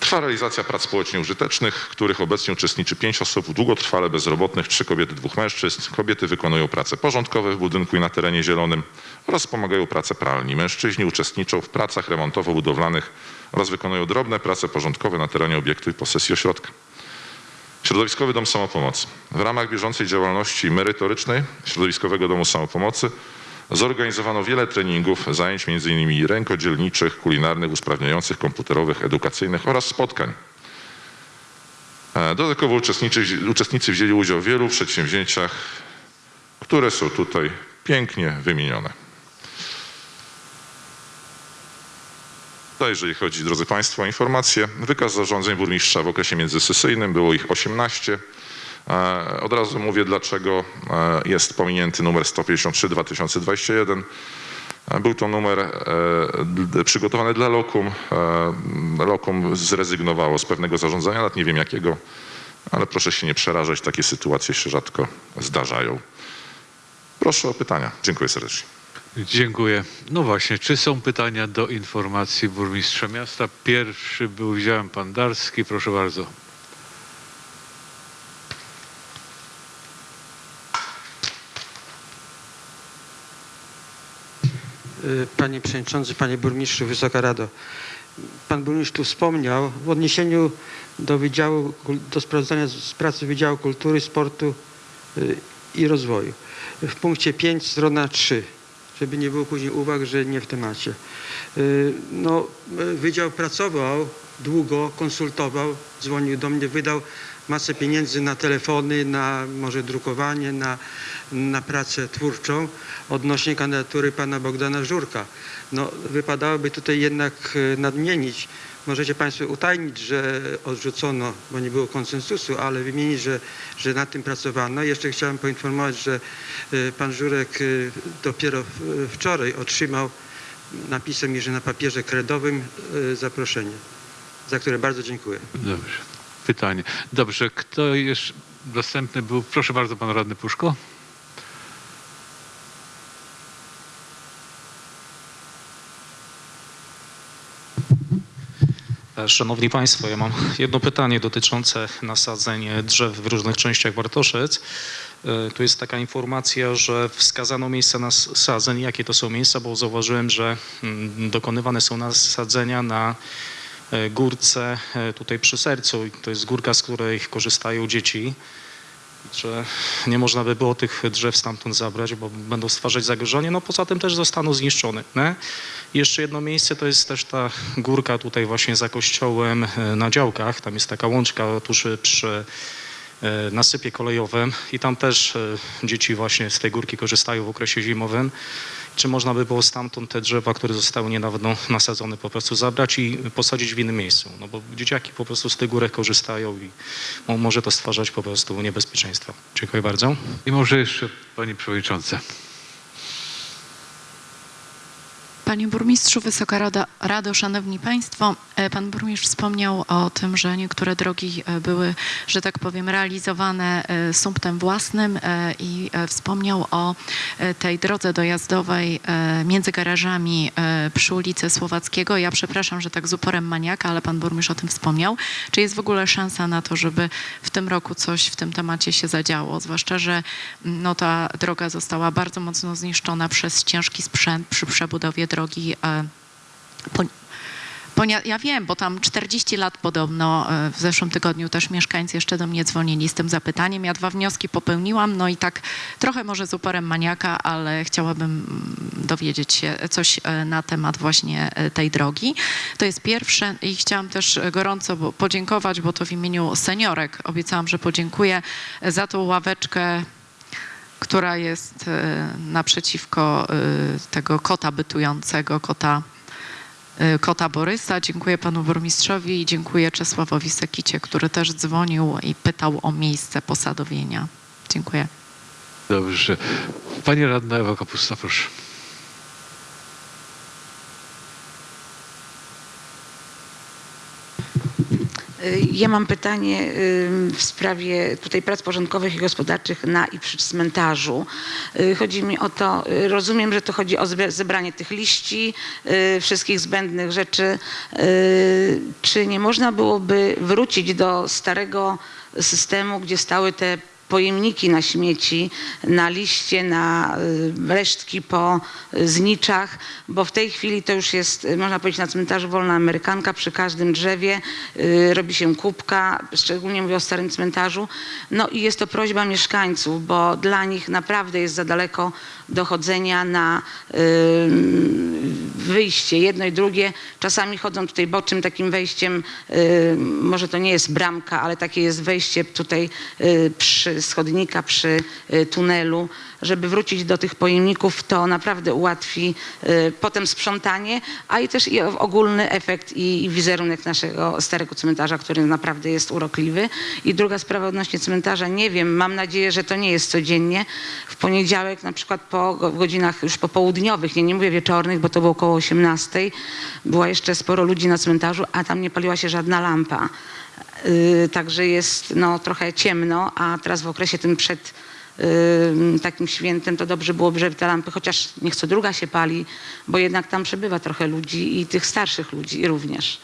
Trwa realizacja prac społecznie użytecznych, w których obecnie uczestniczy pięć osób długotrwale bezrobotnych, trzy kobiety, dwóch mężczyzn. Kobiety wykonują prace porządkowe w budynku i na terenie zielonym oraz pomagają pracę pralni. Mężczyźni uczestniczą w pracach remontowo-budowlanych oraz wykonują drobne prace porządkowe na terenie obiektu i posesji ośrodka. Środowiskowy Dom Samopomocy. W ramach bieżącej działalności merytorycznej Środowiskowego Domu Samopomocy zorganizowano wiele treningów, zajęć m.in. rękodzielniczych, kulinarnych, usprawniających, komputerowych, edukacyjnych oraz spotkań. E, Dodatkowo uczestnicy, wzięli udział w wielu przedsięwzięciach, które są tutaj pięknie wymienione. To jeżeli chodzi, drodzy Państwo, o informacje. Wykaz zarządzeń burmistrza w okresie międzysesyjnym, było ich 18. E, Od razu mówię, dlaczego e, jest pominięty numer 153-2021. E, Był to numer przygotowany dla Lokum. Lokum zrezygnowało z pewnego zarządzania, nawet nie wiem jakiego, ale proszę się nie przerażać, takie sytuacje się rzadko zdarzają. Proszę o pytania. Dziękuję serdecznie. Dziękuję. No właśnie, czy są pytania do informacji burmistrza miasta? Pierwszy był, widziałem pan Darski, proszę bardzo. Panie Przewodniczący, Panie Burmistrzu, Wysoka Rado. Pan Burmistrz tu wspomniał w odniesieniu do Wydziału, do sprawozdania z pracy Wydziału Kultury, Sportu y, i Rozwoju. W punkcie 5, strona 3, żeby nie było później uwag, że nie w temacie. Y, No, y, Wydział pracował długo, konsultował, dzwonił do mnie, wydał masę pieniędzy na telefony, na może drukowanie, na, na pracę twórczą odnośnie kandydatury pana Bogdana Żurka. No, wypadałoby tutaj jednak e, nadmienić, możecie Państwo utajnić, że odrzucono, bo nie było konsensusu, ale wymienić, że, że nad tym pracowano. Jeszcze chciałem poinformować, że e, pan Żurek e, dopiero wczoraj otrzymał napisał mi, że na papierze kredowym zaproszenie, za które bardzo dziękuję. Dobrze. Pytanie. Dobrze, kto jeszcze dostępny był? Proszę bardzo, pan radny Puszko. Szanowni Państwo, ja mam jedno pytanie dotyczące nasadzeń drzew w różnych częściach Bartoszyc. E, Tu jest taka informacja, że wskazano miejsca nasadzeń. Jakie to są miejsca? Bo zauważyłem, że mm, dokonywane są nasadzenia na górce e, tutaj przy sercu. I To jest górka, z której korzystają dzieci. Że nie można by było tych drzew stamtąd zabrać, bo będą stwarzać zagrożenie. No poza tym też zostaną zniszczone. I Jeszcze jedno miejsce to jest też ta górka tutaj właśnie za kościołem e, na działkach. Tam jest taka łączka tuż przy e, nasypie kolejowym i tam też e, dzieci właśnie z tej górki korzystają w okresie zimowym. Czy można by było stamtąd te drzewa, które zostały niedawno nasadzone, po prostu zabrać i posadzić w innym miejscu? No bo dzieciaki po prostu z tych górek korzystają i mo- może to stwarzać po prostu niebezpieczeństwo. Dziękuję bardzo. I może jeszcze pani przewodnicząca. Panie burmistrzu, Wysoka Rado, Rado, Szanowni Państwo, e, Pan burmistrz wspomniał o tym, że niektóre drogi e, były, że tak powiem, realizowane e, sumptem własnym i wspomniał o tej drodze dojazdowej między garażami przy ulicy Słowackiego. Ja przepraszam, że tak z uporem maniaka, ale Pan burmistrz o tym wspomniał. Czy jest w ogóle szansa na to, żeby w tym roku coś w tym temacie się zadziało? Zwłaszcza, że no, ta droga została bardzo mocno zniszczona przez ciężki sprzęt przy przebudowie drogi. E, Po, ja wiem, bo tam 40 lat podobno, e, w zeszłym tygodniu też mieszkańcy jeszcze do mnie dzwonili z tym zapytaniem. Ja dwa wnioski popełniłam, no i tak trochę może z uporem maniaka, ale chciałabym mm, dowiedzieć się coś e, na temat właśnie tej drogi. To jest pierwsze i chciałam też gorąco podziękować, bo to w imieniu seniorek obiecałam, że podziękuję za tą ławeczkę która jest e, naprzeciwko e, tego kota bytującego, kota, e, kota Borysa. Dziękuję panu burmistrzowi i dziękuję Czesławowi Sekicie, który też dzwonił i pytał o miejsce posadowienia. Dziękuję. Dobrze. Pani radna Ewa Kapusta, proszę. Ja mam pytanie ym, w sprawie tutaj prac porządkowych i gospodarczych na i przy cmentarzu. Y, Chodzi mi o to, y, rozumiem, że to chodzi o zebranie tych liści, y, wszystkich zbędnych rzeczy. Y, Czy nie można byłoby wrócić do starego systemu, gdzie stały te pojemniki na śmieci, na liście, na y, resztki po y, zniczach, bo w tej chwili to już jest, y, można powiedzieć, na cmentarzu wolna amerykanka, przy każdym drzewie robi się kubka, szczególnie mówię o starym cmentarzu. No i jest to prośba mieszkańców, bo dla nich naprawdę jest za daleko dochodzenia na wyjście, jedno i drugie. Czasami chodzą tutaj bocznym takim wejściem, może to nie jest bramka, ale takie jest wejście tutaj y, przy schodnika, przy y, tunelu. Żeby wrócić do tych pojemników, to naprawdę ułatwi y, potem sprzątanie, a i też i ogólny efekt i, wizerunek naszego starego cmentarza, który naprawdę jest urokliwy. I druga sprawa odnośnie cmentarza, nie wiem, mam nadzieję, że to nie jest codziennie. W poniedziałek na przykład po godzinach już popołudniowych, nie, nie mówię wieczornych, bo to było około 18, było jeszcze sporo ludzi na cmentarzu, a tam nie paliła się żadna lampa. Yy, także jest no, trochę ciemno, a teraz w okresie tym przed takim świętem to dobrze byłoby, żeby te lampy, chociaż niech co druga się pali, bo jednak tam przebywa trochę ludzi i tych starszych ludzi również.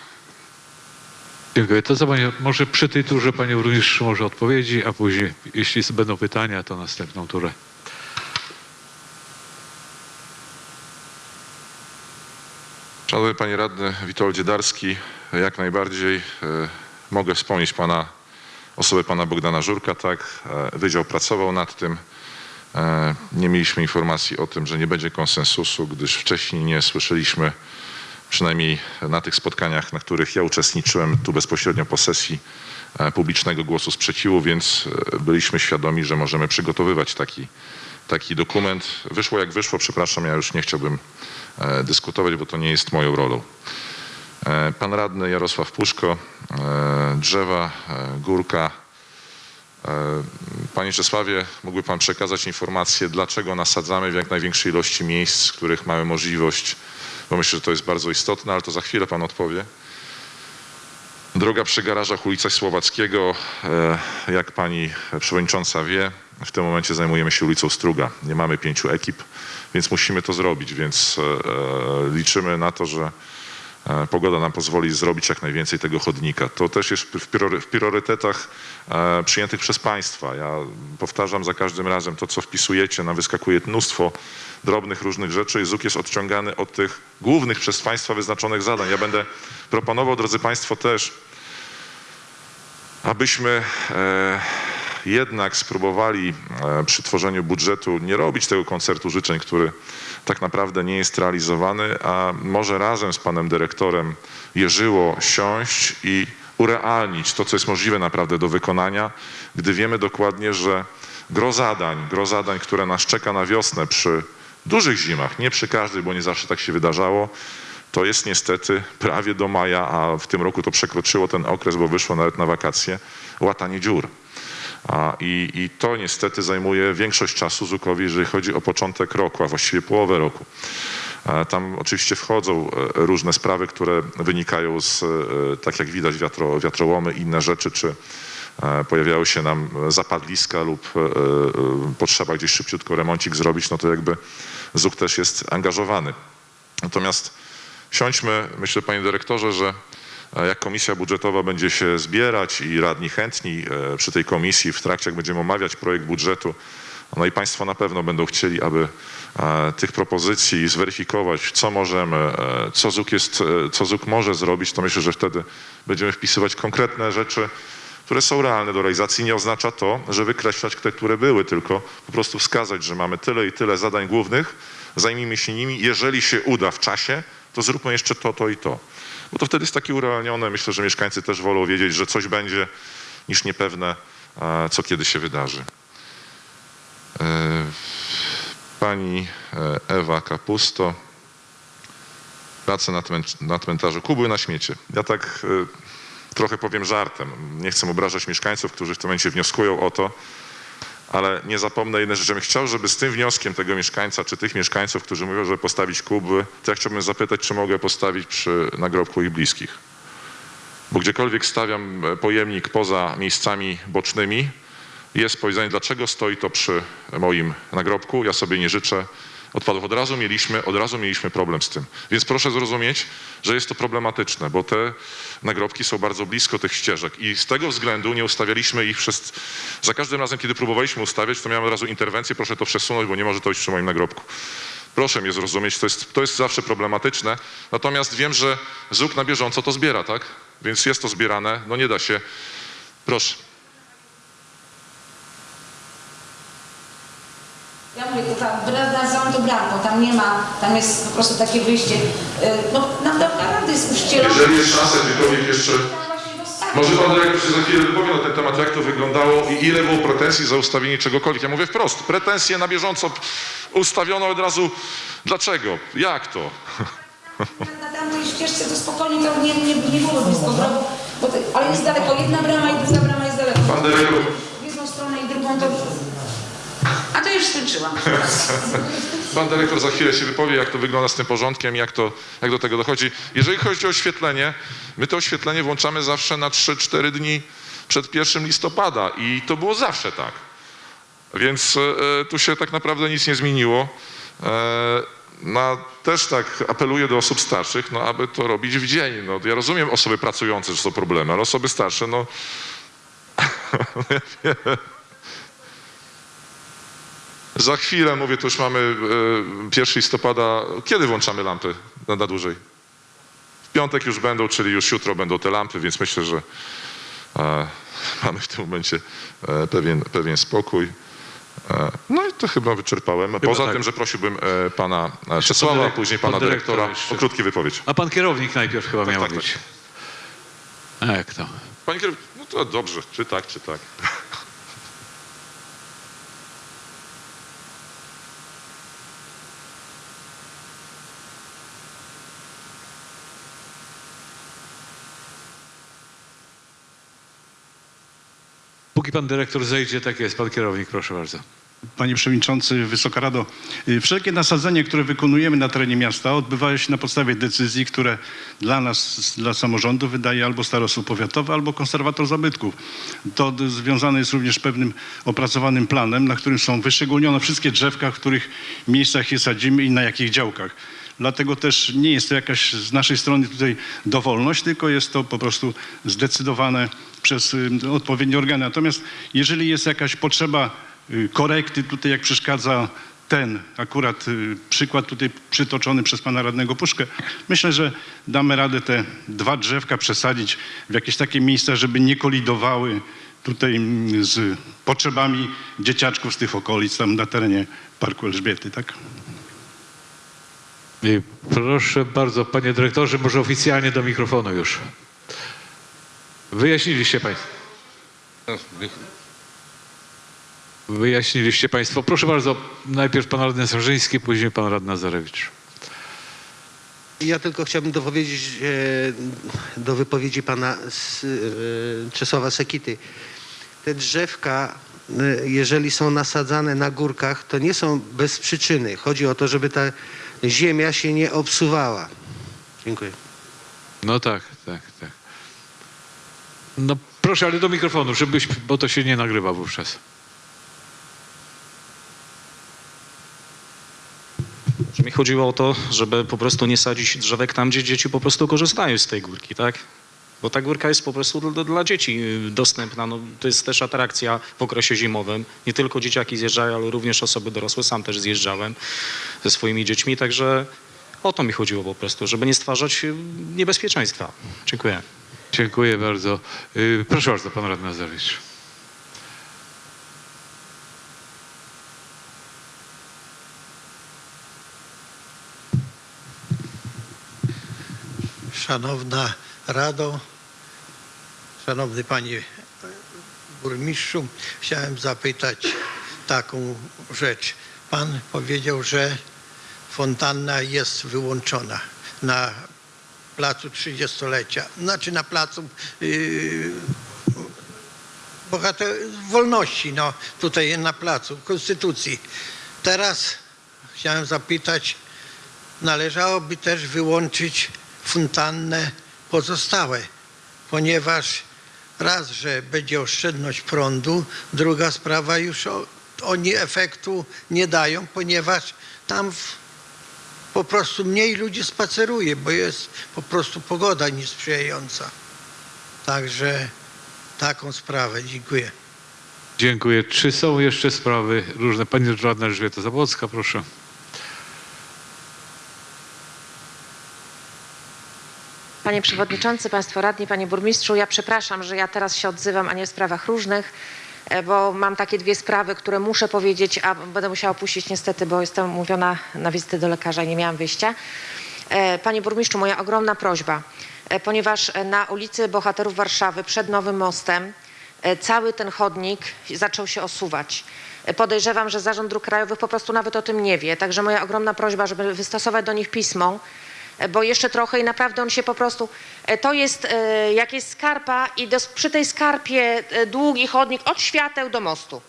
Dziękuję. To co pani, może przy tej turze pani burmistrz może odpowiedzi, a później, jeśli będą pytania, to następną turę. Szanowny Panie Radny Witoldzie Darski, jak najbardziej e, mogę wspomnieć pana, osobę Pana Bogdana Żurka, tak, e, Wydział pracował nad tym. E, Nie mieliśmy informacji o tym, że nie będzie konsensusu, gdyż wcześniej nie słyszeliśmy przynajmniej na tych spotkaniach, na których ja uczestniczyłem tu bezpośrednio po sesji e, publicznego głosu sprzeciwu, więc byliśmy świadomi, że możemy przygotowywać taki, taki dokument. Wyszło jak wyszło, przepraszam, ja już nie chciałbym dyskutować, bo to nie jest moją rolą. E, Pan radny Jarosław Puszko, e, drzewa, e, górka. Panie Czesławie, mógłby Pan przekazać informację, dlaczego nasadzamy w jak największej ilości miejsc, w których mamy możliwość, bo myślę, że to jest bardzo istotne, ale to za chwilę Pan odpowie. Droga przy garażach ulica Słowackiego, jak Pani Przewodnicząca wie, w tym momencie zajmujemy się ulicą Struga. Nie mamy pięciu ekip, więc musimy to zrobić, więc liczymy na to, że pogoda nam pozwoli zrobić jak najwięcej tego chodnika. To też jest w priory- w priorytetach e, przyjętych przez Państwa. Ja powtarzam za każdym razem to, co wpisujecie, nam wyskakuje mnóstwo drobnych różnych rzeczy i ZUK jest odciągany od tych głównych przez Państwa wyznaczonych zadań. Ja będę proponował, drodzy Państwo, też, abyśmy e, jednak spróbowali e, przy tworzeniu budżetu nie robić tego koncertu życzeń, który tak naprawdę nie jest realizowany, a może razem z panem dyrektorem Jerzyło siąść i urealnić to, co jest możliwe naprawdę do wykonania, gdy wiemy dokładnie, że gro zadań, gro zadań, które nas czeka na wiosnę przy dużych zimach, nie przy każdej, bo nie zawsze tak się wydarzało, to jest niestety prawie do maja, a w tym roku to przekroczyło ten okres, bo wyszło nawet na wakacje, łatanie dziur. A, i, I to niestety zajmuje większość czasu Zukowi, jeżeli chodzi o początek roku, a właściwie połowę roku. A Tam oczywiście wchodzą e, różne sprawy, które wynikają z, e, tak jak widać, wiatro, wiatrołomy, inne rzeczy, czy e, pojawiały się nam zapadliska lub e, e, potrzeba gdzieś szybciutko remoncik zrobić, no to jakby ZUK też jest angażowany. Natomiast siądźmy, myślę panie dyrektorze, że e, jak komisja budżetowa będzie się zbierać i radni chętni e, przy tej komisji w trakcie, jak będziemy omawiać projekt budżetu, no i państwo na pewno będą chcieli, aby e, tych propozycji zweryfikować, co możemy, e, co ZUK, jest, co ZUK może zrobić, to myślę, że wtedy będziemy wpisywać konkretne rzeczy, które są realne do realizacji. Nie oznacza to, że wykreślać te, które były, tylko po prostu wskazać, że mamy tyle i tyle zadań głównych, zajmijmy się nimi. Jeżeli się uda w czasie, to zróbmy jeszcze to, to i to. Bo to wtedy jest takie urealnione. Myślę, że mieszkańcy też wolą wiedzieć, że coś będzie, niż niepewne, co kiedy się wydarzy. E, Pani e, Ewa Kapusto. Prace na, na cmentarzu Kubły na śmiecie. Ja tak e, trochę powiem żartem. Nie chcę obrażać mieszkańców, którzy w tym momencie wnioskują o to, ale nie zapomnę jednej rzeczy. Ja bym chciał, żeby z tym wnioskiem tego mieszkańca, czy tych mieszkańców, którzy mówią, żeby postawić kubły, to ja chciałbym zapytać, czy mogę postawić przy nagrobku ich bliskich. Bo gdziekolwiek stawiam e, pojemnik poza miejscami bocznymi, jest powiedzenie, dlaczego stoi to przy moim nagrobku. Ja sobie nie życzę odpadów. Od razu mieliśmy, od razu mieliśmy problem z tym. Więc proszę zrozumieć, że jest to problematyczne, bo te nagrobki są bardzo blisko tych ścieżek i z tego względu nie ustawialiśmy ich przez... Za każdym razem, kiedy próbowaliśmy ustawiać, to miałem od razu interwencję, proszę to przesunąć, bo nie może to być przy moim nagrobku. Proszę mnie zrozumieć, to jest, to jest zawsze problematyczne. Natomiast wiem, że ZUK na bieżąco to zbiera, tak? Więc jest to zbierane, no nie da się. Proszę. To tam to bramką, tam nie ma, tam jest po prostu takie wyjście. Y, No na- naprawdę jest uścielone. Jeżeli jest szansa, gdziekolwiek jeszcze... Tam właśnie dostawić. Może pan dyrektor się za chwilę wypowie na ten temat, jak to wyglądało i ile było pretensji za ustawienie czegokolwiek. Ja mówię wprost, pretensje na bieżąco ustawiono od razu. Dlaczego? Jak to? Na tamtej ścieżce to spokojnie to nie, nie, nie było blisko drogu, ale jest daleko, jedna brama i druga brama jest daleko. Pan dyrektor, W jedną stronę i drugą to... Już skończyłam. pan dyrektor za chwilę się wypowie, jak to wygląda z tym porządkiem, jak, to, jak do tego dochodzi. Jeżeli chodzi o oświetlenie, my to oświetlenie włączamy zawsze na 3-4 dni przed 1 listopada i to było zawsze tak. Więc e, tu się tak naprawdę nic nie zmieniło. E, no, też tak apeluję do osób starszych, no, aby to robić w dzień. No, ja rozumiem osoby pracujące, że są problemy, ale osoby starsze, no... Za chwilę, mówię, to już mamy e, 1 listopada. Kiedy włączamy lampy na, na dłużej? W piątek już będą, czyli już jutro będą te lampy, więc myślę, że e, mamy w tym momencie e, pewien, pewien spokój. E, No i to chyba wyczerpałem. Poza tak. tym, że prosiłbym e, pana e, Czesława, a dyrek- później pan pana dyrektora jeszcze. o krótką wypowiedź. A pan kierownik najpierw chyba Tak, miał tak, być. tak. A jak to? Panie kierowniku, no to dobrze, czy tak, czy tak. Póki pan dyrektor zejdzie, tak jest. Pan kierownik, proszę bardzo. Panie Przewodniczący, Wysoka Rado, y, wszelkie nasadzenia, które wykonujemy na terenie miasta odbywają się na podstawie decyzji, które dla nas, dla samorządu wydaje albo starostwo powiatowe, albo konserwator zabytków. To związane jest również pewnym opracowanym planem, na którym są wyszczególnione wszystkie drzewka, w których miejscach je sadzimy i na jakich działkach. Dlatego też nie jest to jakaś z naszej strony tutaj dowolność, tylko jest to po prostu zdecydowane przez odpowiednie organy. Natomiast jeżeli jest jakaś potrzeba y, korekty, tutaj jak przeszkadza ten akurat y, przykład tutaj przytoczony przez pana radnego Puszkę, myślę, że damy radę te dwa drzewka przesadzić w jakieś takie miejsca, żeby nie kolidowały tutaj z potrzebami dzieciaczków z tych okolic, tam na terenie Parku Elżbiety, tak? Proszę bardzo, panie dyrektorze, może oficjalnie do mikrofonu już. Wyjaśniliście państwo. Wyjaśniliście państwo. Proszę bardzo, najpierw pan radny Sarzyński, później pan radny Nazarewicz. Ja tylko chciałbym dopowiedzieć e, do wypowiedzi pana e, Czesława Sekity. Te drzewka, e, jeżeli są nasadzane na górkach, to nie są bez przyczyny. Chodzi o to, żeby ta ziemia się nie obsuwała. Dziękuję. No tak, tak, tak. No proszę, ale do mikrofonu, żebyś, bo to się nie nagrywa wówczas. Mi chodziło o to, żeby po prostu nie sadzić drzewek tam, gdzie dzieci po prostu korzystają z tej górki, tak? Bo ta górka jest po prostu dla, dla dzieci y, dostępna. No, to jest też atrakcja w okresie zimowym. Nie tylko dzieciaki zjeżdżają, ale również osoby dorosłe. Sam też zjeżdżałem ze swoimi dziećmi, także o to mi chodziło po prostu, żeby nie stwarzać y, niebezpieczeństwa. Dziękuję. Dziękuję bardzo. Y, Proszę bardzo, pan radny Nazarewicz. Szanowna Rado, Szanowny Panie Burmistrzu, chciałem zapytać taką rzecz. Pan powiedział, że fontanna jest wyłączona na placu 30-lecia, znaczy na placu yy, bohater wolności, no tutaj na placu Konstytucji. Teraz chciałem zapytać, należałoby też wyłączyć fontannę pozostałe, ponieważ raz, że będzie oszczędność prądu, druga sprawa już o, oni efektu nie dają, ponieważ tam w, po prostu mniej ludzi spaceruje, bo jest po prostu pogoda niesprzyjająca. Także taką sprawę. Dziękuję. Dziękuję. Czy są jeszcze sprawy różne? Pani radna Elżbieta Zabłocka, proszę. Panie Przewodniczący, Państwo Radni, Panie Burmistrzu, ja przepraszam, że ja teraz się odzywam, a nie w sprawach różnych, e, bo mam takie dwie sprawy, które muszę powiedzieć, a będę musiała opuścić niestety, bo jestem umówiona na wizytę do lekarza i nie miałam wyjścia. E, Panie Burmistrzu, moja ogromna prośba, e, ponieważ na ulicy Bohaterów Warszawy przed Nowym Mostem cały ten chodnik zaczął się osuwać. Podejrzewam, że Zarząd Dróg Krajowych po prostu nawet o tym nie wie, także moja ogromna prośba, żeby wystosować do nich pismo, bo jeszcze trochę i naprawdę on się po prostu, e, to jest, e, jak jest skarpa i dos- przy tej skarpie e, długi chodnik od świateł do mostu.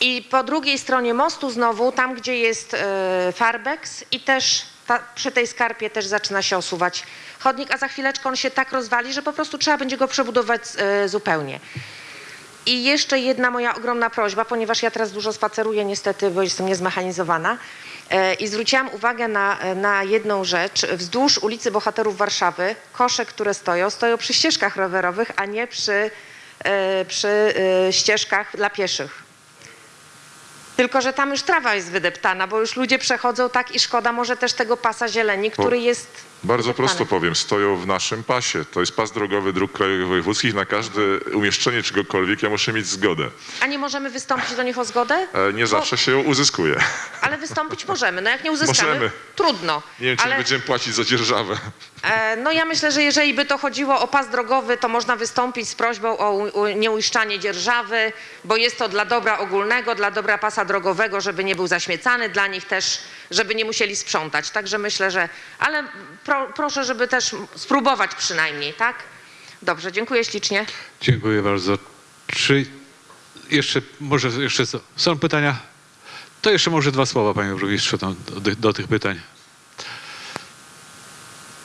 I po drugiej stronie mostu znowu, tam gdzie jest e, Farbex i też ta, przy tej skarpie też zaczyna się osuwać chodnik, a za chwileczkę on się tak rozwali, że po prostu trzeba będzie go przebudować e, zupełnie. I jeszcze jedna moja ogromna prośba, ponieważ ja teraz dużo spaceruję niestety, bo jestem niezmechanizowana. E, I zwróciłam uwagę na, na jedną rzecz. Wzdłuż ulicy Bohaterów Warszawy kosze, które stoją, stoją przy ścieżkach rowerowych, a nie przy, e, przy e, ścieżkach dla pieszych. Tylko, że tam już trawa jest wydeptana, bo już ludzie przechodzą tak i szkoda może też tego pasa zieleni, który jest Bardzo prosto powiem, stoją w naszym pasie. To jest pas drogowy dróg krajowych wojewódzkich. Na każde umieszczenie czegokolwiek ja muszę mieć zgodę. A nie możemy wystąpić do nich o zgodę? E, Nie Bo- zawsze się ją uzyskuje. Ale wystąpić możemy. No jak nie uzyskamy, Możemy. trudno. Nie wiem, czy Ale będziemy płacić za dzierżawę. e, no ja myślę, że jeżeli by to chodziło o pas drogowy, to można wystąpić z prośbą o nieuiszczanie dzierżawy, bo jest to dla dobra ogólnego, dla dobra pasa drogowego, żeby nie był zaśmiecany, dla nich też, żeby nie musieli sprzątać. Także myślę, że... Ale pro, proszę, żeby też spróbować przynajmniej, tak? Dobrze, dziękuję ślicznie. Dziękuję bardzo. Czy jeszcze, może jeszcze co? Są pytania? To jeszcze może dwa słowa, panie burmistrzu, do, do tych pytań.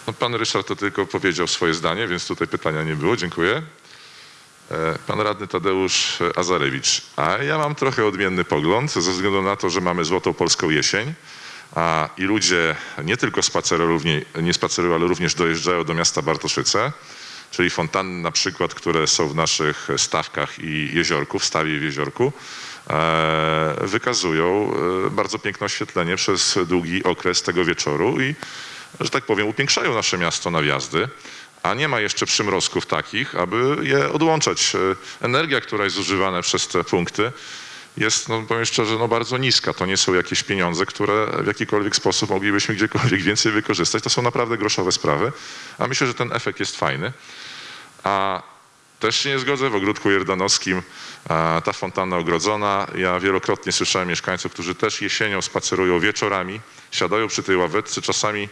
No, pan Ryszard to tylko powiedział swoje zdanie, więc tutaj pytania nie było. Dziękuję. E, Pan radny Tadeusz Azarewicz. A ja mam trochę odmienny pogląd, ze względu na to, że mamy złotą polską jesień a, i ludzie nie tylko spacerują, nie spacerują, ale również dojeżdżają do miasta Bartoszyce, czyli fontanny na przykład, które są w naszych stawkach i jeziorku, w stawie w jeziorku, e, wykazują e, bardzo piękne oświetlenie przez długi okres tego wieczoru i że tak powiem, upiększają nasze miasto na wjazdy, a nie ma jeszcze przymrozków takich, aby je odłączać. E, Energia, która jest zużywana przez te punkty, jest, no powiem szczerze, no bardzo niska. To nie są jakieś pieniądze, które w jakikolwiek sposób moglibyśmy gdziekolwiek więcej wykorzystać. To są naprawdę groszowe sprawy, a myślę, że ten efekt jest fajny. A też się nie zgodzę, w ogródku jordanowskim a, ta fontanna ogrodzona. Ja wielokrotnie słyszałem mieszkańców, którzy też jesienią spacerują wieczorami, siadają przy tej ławeczce, czasami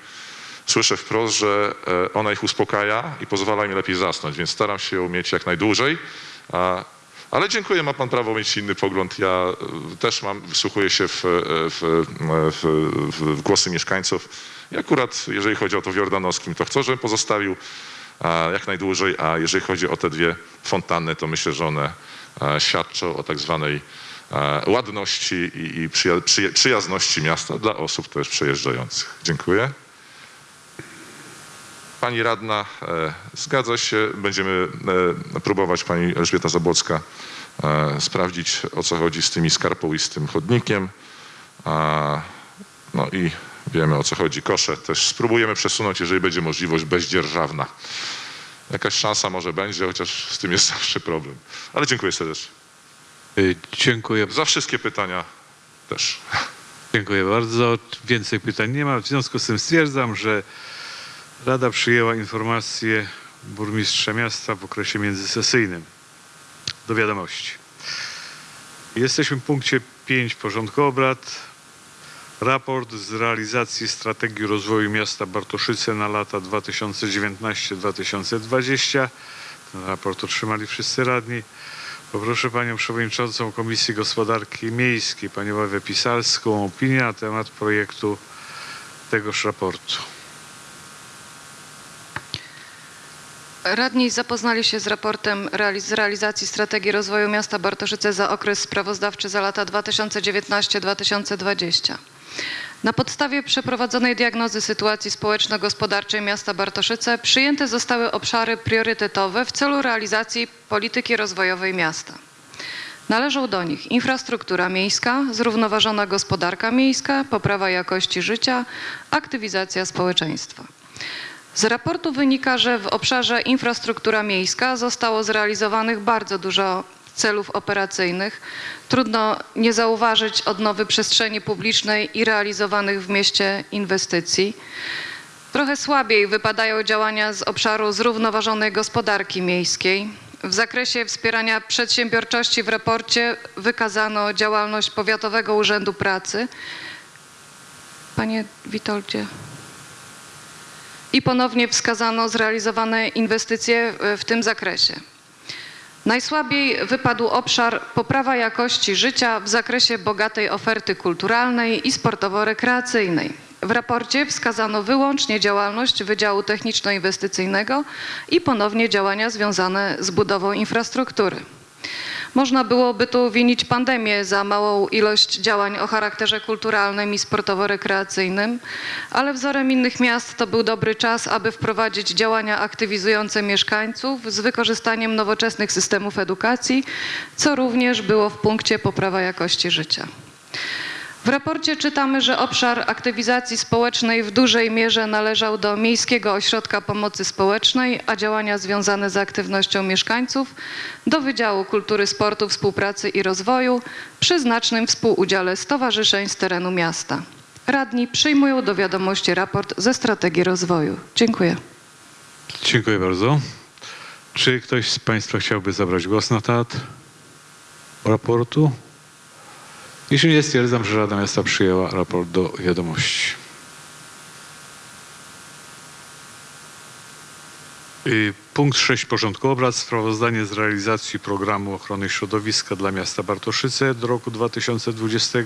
słyszę wprost, że e, ona ich uspokaja i pozwala im lepiej zasnąć, więc staram się ją mieć jak najdłużej. Ale dziękuję, ma pan prawo mieć inny pogląd. Ja e, też mam, wsłuchuję się w, e, w, w, w, w głosy mieszkańców. I akurat jeżeli chodzi o to w Jordanowskim, to chcę, żebym pozostawił jak najdłużej, a jeżeli chodzi o te dwie fontanny, to myślę, że one e, świadczą o tak zwanej e, ładności i, i przyja, przyja, przyjazności miasta dla osób też przejeżdżających. Dziękuję. Pani radna, e, zgadza się, będziemy e, próbować, pani Elżbieta Zabłocka, e, sprawdzić o co chodzi z tymi skarpą i z tym chodnikiem. No i wiemy o co chodzi. Kosze też spróbujemy przesunąć, jeżeli będzie możliwość bezdzierżawna. Jakaś szansa może będzie, chociaż z tym jest zawsze problem. Ale dziękuję serdecznie. Y, Dziękuję. Za wszystkie pytania też. Dziękuję bardzo. Więcej pytań nie ma. W związku z tym stwierdzam, że Rada przyjęła informację burmistrza miasta w okresie międzysesyjnym do wiadomości. Jesteśmy w punkcie 5 porządku obrad. Raport z realizacji strategii rozwoju miasta Bartoszyce na lata 2019-2020. Ten raport otrzymali wszyscy radni. Poproszę Panią Przewodniczącą Komisji Gospodarki Miejskiej, Panią Ewę Pisalską o opinię na temat projektu tegoż raportu. Radni zapoznali się z raportem z realizacji strategii rozwoju miasta Bartoszyce za okres sprawozdawczy za lata 2019-2020. Na podstawie przeprowadzonej diagnozy sytuacji społeczno-gospodarczej miasta Bartoszyce przyjęte zostały obszary priorytetowe w celu realizacji polityki rozwojowej miasta. Należą do nich infrastruktura miejska, zrównoważona gospodarka miejska, poprawa jakości życia, aktywizacja społeczeństwa. Z raportu wynika, że w obszarze infrastruktura miejska zostało zrealizowanych bardzo dużo celów operacyjnych. Trudno nie zauważyć odnowy przestrzeni publicznej i realizowanych w mieście inwestycji. Trochę słabiej wypadają działania z obszaru zrównoważonej gospodarki miejskiej. W zakresie wspierania przedsiębiorczości w raporcie wykazano działalność Powiatowego Urzędu Pracy. Panie Witoldzie. I ponownie wskazano zrealizowane inwestycje w- w tym zakresie. Najsłabiej wypadł obszar poprawa jakości życia w zakresie bogatej oferty kulturalnej i sportowo-rekreacyjnej. W raporcie wskazano wyłącznie działalność Wydziału Techniczno-Inwestycyjnego i ponownie działania związane z budową infrastruktury. Można byłoby tu winić pandemię za małą ilość działań o charakterze kulturalnym i sportowo-rekreacyjnym, ale wzorem innych miast to był dobry czas, aby wprowadzić działania aktywizujące mieszkańców z wykorzystaniem nowoczesnych systemów edukacji, co również było w punkcie poprawa jakości życia. W raporcie czytamy, że obszar aktywizacji społecznej w dużej mierze należał do Miejskiego Ośrodka Pomocy Społecznej, a działania związane z aktywnością mieszkańców do Wydziału Kultury, Sportu, Współpracy i Rozwoju przy znacznym współudziale stowarzyszeń z terenu miasta. Radni przyjmują do wiadomości raport ze strategii rozwoju. Dziękuję. Dziękuję bardzo. Czy ktoś z Państwa chciałby zabrać głos na temat raportu? Jeśli nie, stwierdzam, że Rada Miasta przyjęła raport do wiadomości. Y, Punkt 6 porządku obrad. Sprawozdanie z realizacji programu ochrony środowiska dla miasta Bartoszyce do roku 2020.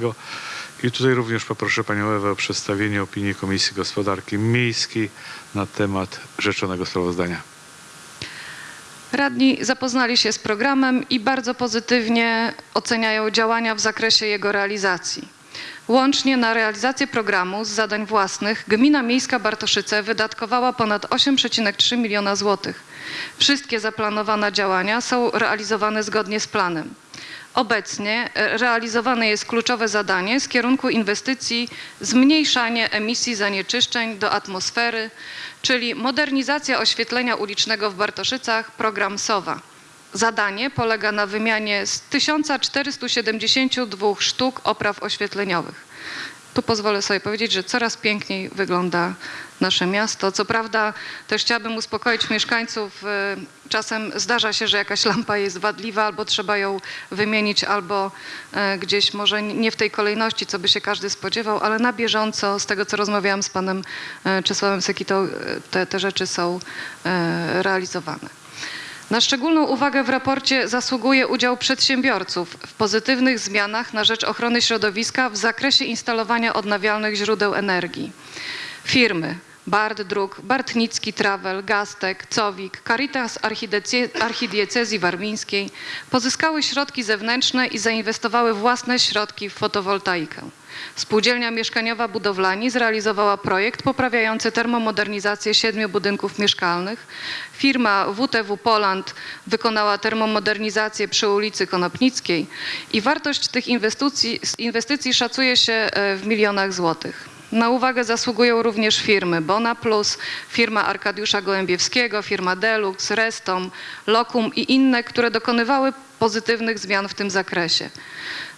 I tutaj również poproszę Panią Ewę o przedstawienie opinii Komisji Gospodarki Miejskiej na temat rzeczonego sprawozdania. Radni zapoznali się z programem i bardzo pozytywnie oceniają działania w zakresie jego realizacji. Łącznie na realizację programu z zadań własnych Gmina Miejska Bartoszyce wydatkowała ponad 8,3 miliona złotych. Wszystkie zaplanowane działania są realizowane zgodnie z planem. Obecnie e, realizowane jest kluczowe zadanie z kierunku inwestycji zmniejszanie emisji zanieczyszczeń do atmosfery, czyli modernizacja oświetlenia ulicznego w Bartoszycach, program SOWA. Zadanie polega na wymianie z 1472 sztuk opraw oświetleniowych. Tu pozwolę sobie powiedzieć, że coraz piękniej wygląda nasze miasto. Co prawda też chciałabym uspokoić mieszkańców. Czasem zdarza się, że jakaś lampa jest wadliwa albo trzeba ją wymienić, albo e, gdzieś może nie w tej kolejności, co by się każdy spodziewał, ale na bieżąco, z tego co rozmawiałam z panem e, Czesławem Sekitą, e, te, te rzeczy są realizowane. Na szczególną uwagę w raporcie zasługuje udział przedsiębiorców w pozytywnych zmianach na rzecz ochrony środowiska w zakresie instalowania odnawialnych źródeł energii. Firmy Bart Druk, Bartnicki Travel, Gastek, Cowik, Caritas Archidiece- Archidiecezji Warmińskiej pozyskały środki zewnętrzne i zainwestowały własne środki w fotowoltaikę. Spółdzielnia Mieszkaniowa Budowlani zrealizowała projekt poprawiający termomodernizację siedmiu budynków mieszkalnych. Firma WTW Poland wykonała termomodernizację przy ulicy Konopnickiej i wartość tych inwestycji, inwestycji szacuje się e, w milionach złotych. Na uwagę zasługują również firmy Bona Plus, firma Arkadiusza Gołębiewskiego, firma Delux, Restom, Lokum i inne, które dokonywały pozytywnych zmian w tym zakresie.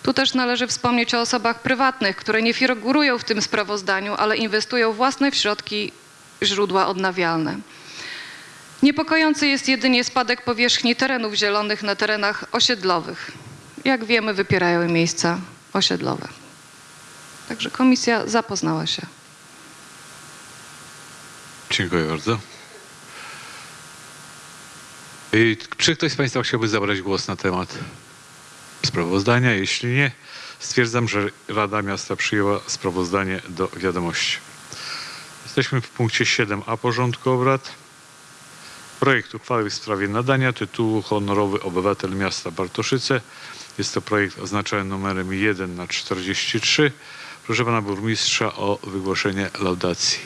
Tu też należy wspomnieć o osobach prywatnych, które nie figurują w tym sprawozdaniu, ale inwestują własne w środki źródła odnawialne. Niepokojący jest jedynie spadek powierzchni terenów zielonych na terenach osiedlowych. Jak wiemy, wypierają miejsca osiedlowe. Także komisja zapoznała się. Dziękuję bardzo. I Czy ktoś z Państwa chciałby zabrać głos na temat sprawozdania? Jeśli nie, stwierdzam, że Rada Miasta przyjęła sprawozdanie do wiadomości. Jesteśmy w punkcie 7a porządku obrad. Projekt uchwały w sprawie nadania tytułu honorowy obywatel miasta Bartoszyce. Jest to projekt oznaczony numerem 1 na 43. Proszę pana burmistrza o wygłoszenie laudacji.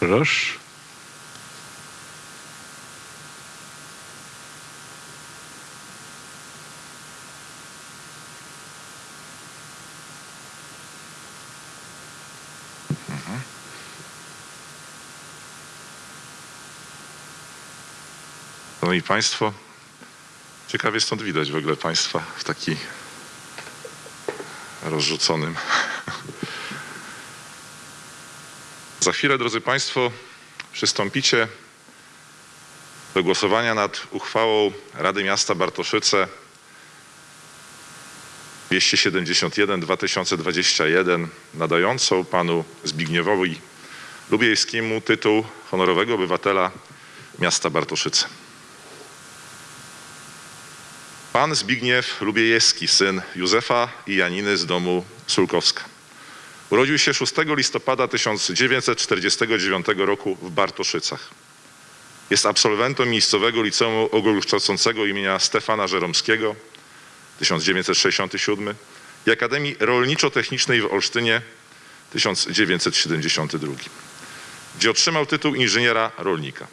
Proszę. Szanowni Państwo, ciekawie stąd widać w ogóle Państwa w taki rozrzuconym. Za chwilę, drodzy Państwo, przystąpicie do głosowania nad uchwałą Rady Miasta Bartoszyce 271-2021 nadającą panu Zbigniewowi Lubiejskiemu tytuł honorowego obywatela miasta Bartoszyce. Pan Zbigniew Lubiejewski, syn Józefa i Janiny z domu Sulkowska. Urodził się 6 listopada 1949 roku w Bartoszycach. Jest absolwentem miejscowego liceum ogólnokształcącego imienia Stefana Żeromskiego 1967 i Akademii Rolniczo-Technicznej w Olsztynie 1972, gdzie otrzymał tytuł inżyniera rolnika.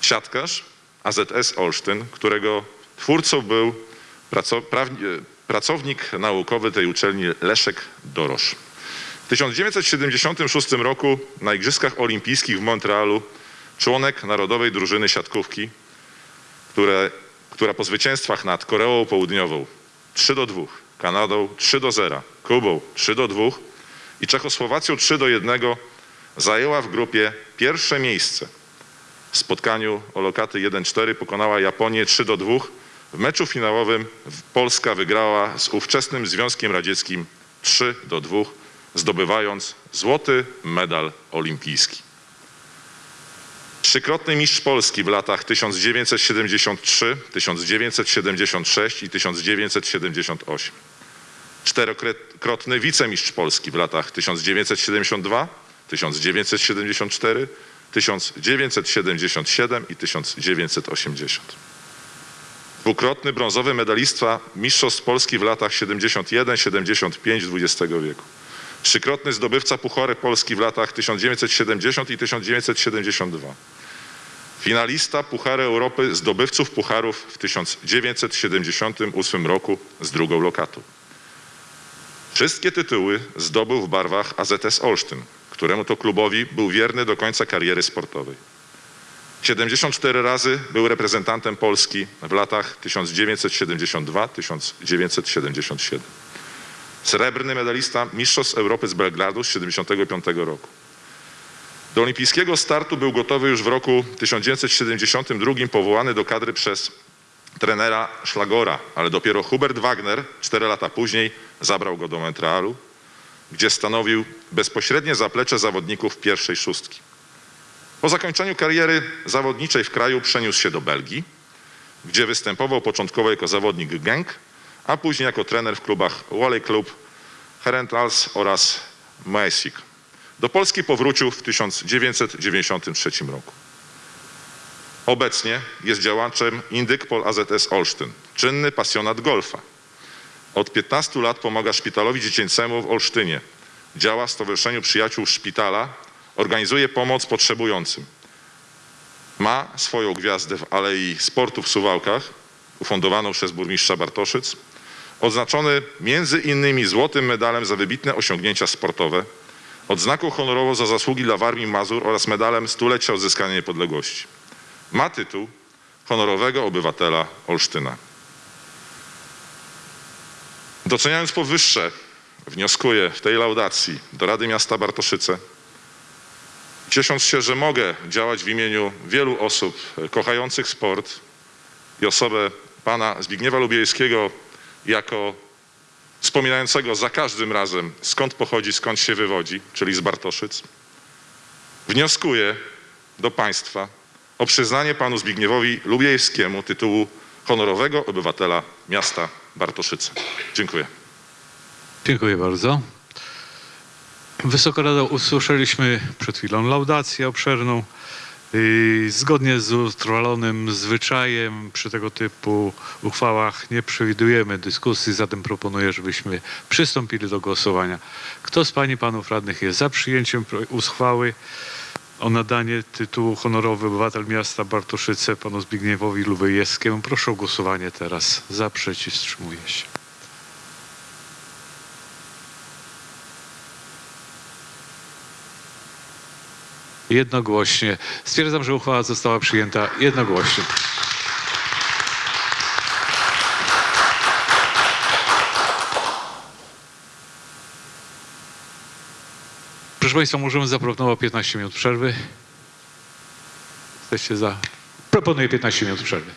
Siatkarz AZS Olsztyn, którego twórcą był e, pracownik naukowy tej uczelni Leszek Dorosz. W 1976 roku na Igrzyskach Olimpijskich w Montrealu członek Narodowej Drużyny Siatkówki, które, która po zwycięstwach nad Koreą Południową 3 do 2, Kanadą 3 do 0, Kubą 3 do 2 i Czechosłowacją 3 do 1 zajęła w grupie pierwsze miejsce. W spotkaniu o lokaty 1-4 pokonała Japonię 3 do 2. W meczu finałowym Polska wygrała z ówczesnym Związkiem Radzieckim 3 do 2, zdobywając złoty medal olimpijski. Trzykrotny mistrz Polski w latach 1973, 1976 i 1978. Czterokrotny wicemistrz Polski w latach 1972, 1974, 1977 i 1980. Dwukrotny brązowy medalista Mistrzostw Polski w latach 71-75 XX wieku. Trzykrotny zdobywca Puchary Polski w latach 1970 i 1972. Finalista Puchary Europy zdobywców Pucharów w 1978 roku z drugą lokatą. Wszystkie tytuły zdobył w barwach AZS Olsztyn, któremu to klubowi był wierny do końca kariery sportowej. 74 razy był reprezentantem Polski w latach 1972-1977. Srebrny medalista Mistrzostw Europy z Belgradu z 1975 roku. Do olimpijskiego startu był gotowy już w roku 1972 powołany do kadry przez trenera Szlagora, ale dopiero Hubert Wagner 4 lata później zabrał go do Montrealu, gdzie stanowił bezpośrednie zaplecze zawodników pierwszej szóstki. Po zakończeniu kariery zawodniczej w kraju przeniósł się do Belgii, gdzie występował początkowo jako zawodnik Genk, a później jako trener w klubach Wally Club, Herentals oraz Maesik. Do Polski powrócił w 1993 roku. Obecnie jest działaczem Indykpol AZS Olsztyn, czynny pasjonat golfa. Od 15 lat pomaga szpitalowi dziecięcemu w Olsztynie. Działa w Stowarzyszeniu Przyjaciół Szpitala, organizuje pomoc potrzebującym. Ma swoją gwiazdę w Alei Sportu w Suwałkach, ufundowaną przez burmistrza Bartoszyc, odznaczony między innymi złotym medalem za wybitne osiągnięcia sportowe, odznaką honorową za zasługi dla Warmii Mazur oraz medalem stulecia odzyskania niepodległości. Ma tytuł honorowego obywatela Olsztyna. Doceniając powyższe, wnioskuję w tej laudacji do Rady Miasta Bartoszyce, ciesząc się, że mogę działać w imieniu wielu osób kochających sport i osobę pana Zbigniewa Lubiejskiego jako wspominającego za każdym razem skąd pochodzi, skąd się wywodzi, czyli z Bartoszyc, wnioskuję do państwa o przyznanie panu Zbigniewowi Lubiejskiemu tytułu honorowego obywatela miasta Bartoszyce. Dziękuję. Dziękuję bardzo. Wysoka Rado, usłyszeliśmy przed chwilą laudację obszerną. Yy, Zgodnie z utrwalonym zwyczajem przy tego typu uchwałach nie przewidujemy dyskusji, zatem proponuję, żebyśmy przystąpili do głosowania. Kto z Pań i Panów Radnych jest za przyjęciem uchwały o nadanie tytułu honorowy obywatel miasta Bartoszyce panu Zbigniewowi Lubejewskiemu? Proszę o głosowanie teraz. Za, przeciw, wstrzymuję się. Jednogłośnie. Stwierdzam, że uchwała została przyjęta jednogłośnie. Proszę Państwa, możemy zaproponować 15 minut przerwy. Jesteście za? Proponuję 15 minut przerwy.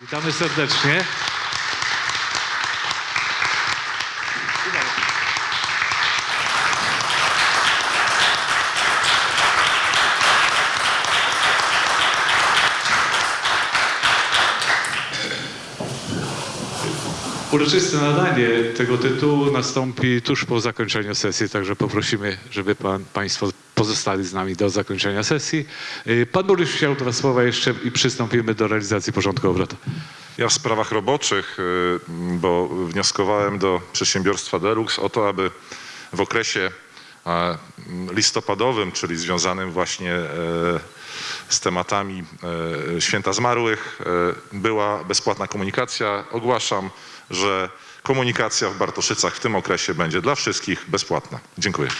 Witamy serdecznie. Uroczyste nadanie tego tytułu nastąpi tuż po zakończeniu sesji, także poprosimy, żeby pan, Państwo pozostali z nami do zakończenia sesji. Y, Pan burmistrz chciał dwa słowa jeszcze i przystąpimy do realizacji porządku obrad. Ja w sprawach roboczych, y, bo wnioskowałem do przedsiębiorstwa Delux o to, aby w okresie listopadowym, czyli związanym właśnie e, z tematami e, Święta Zmarłych, e, była bezpłatna komunikacja. Ogłaszam, że komunikacja w Bartoszycach w tym okresie będzie dla wszystkich bezpłatna. Dziękuję.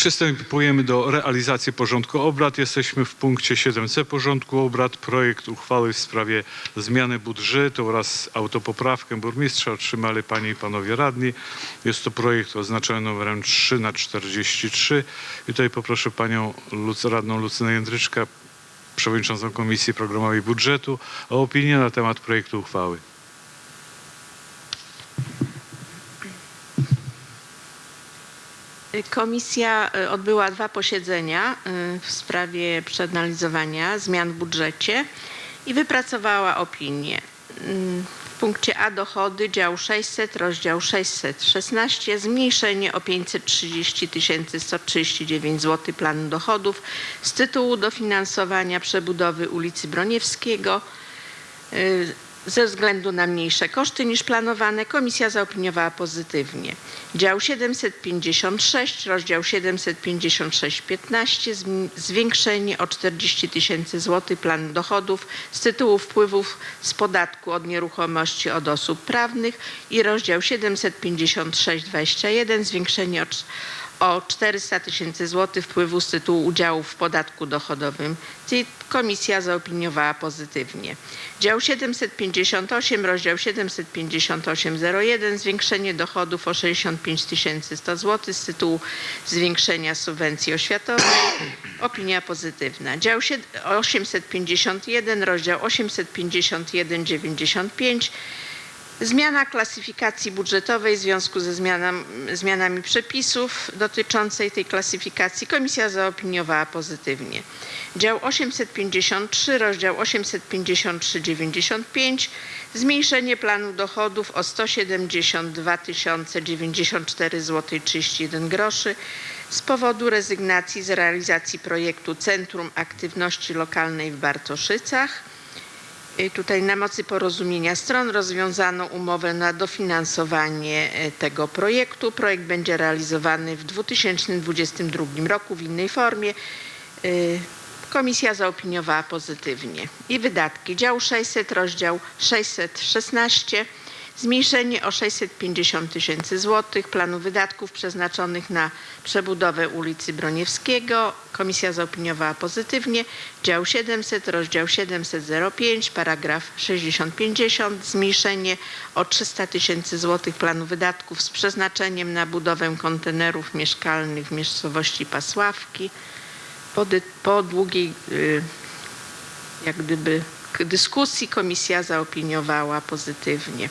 Przystępujemy do realizacji porządku obrad. Jesteśmy w punkcie 7c porządku obrad. Projekt uchwały w sprawie zmiany budżetu oraz autopoprawkę burmistrza otrzymali panie i panowie radni. Jest to projekt oznaczony numerem 3 na 43. I tutaj poproszę panią radną Lucynę Jędryczkę, przewodniczącą Komisji Programowej Budżetu o opinię na temat projektu uchwały. Komisja y, odbyła dwa posiedzenia y, w sprawie przeanalizowania zmian w budżecie i wypracowała opinię. Punkcie A dochody, dział 600, rozdział 616, zmniejszenie o 530 139 zł planu dochodów z tytułu dofinansowania przebudowy ulicy Broniewskiego. Ze względu na mniejsze koszty niż planowane, komisja zaopiniowała pozytywnie. Dział 756, rozdział 756-15, zm- zwiększenie o 40 tysięcy złotych planu dochodów z tytułu wpływów z podatku od nieruchomości od osób prawnych i rozdział 756-21, zwiększenie o, o 400 tysięcy złotych wpływu z tytułu udziału w podatku dochodowym. Czyli Komisja zaopiniowała pozytywnie. Dział 758, rozdział 758.01, zwiększenie dochodów o 65 100 zł z tytułu zwiększenia subwencji oświatowej. Opinia pozytywna. Dział sied- 851, rozdział 851.95, Zmiana klasyfikacji budżetowej w związku ze zmianami przepisów dotyczącej tej klasyfikacji komisja zaopiniowała pozytywnie. Dział 853, rozdział 853,95 zmniejszenie planu dochodów o 172 094 zł 31 groszy z powodu rezygnacji z realizacji projektu Centrum Aktywności Lokalnej w Bartoszycach. I Tutaj na mocy porozumienia stron rozwiązano umowę na dofinansowanie e, tego projektu. Projekt będzie realizowany w 2022 roku w innej formie. Y, Komisja zaopiniowała pozytywnie. I wydatki. Dział 600, rozdział 616. Zmniejszenie o 650 tysięcy złotych planu wydatków przeznaczonych na przebudowę ulicy Broniewskiego. Komisja zaopiniowała pozytywnie. Dział 700, rozdział 700.05, paragraf 6050. Zmniejszenie o 300 tysięcy złotych planu wydatków z przeznaczeniem na budowę kontenerów mieszkalnych w miejscowości Pasławki. Po, po długiej y, jak gdyby dyskusji komisja zaopiniowała pozytywnie.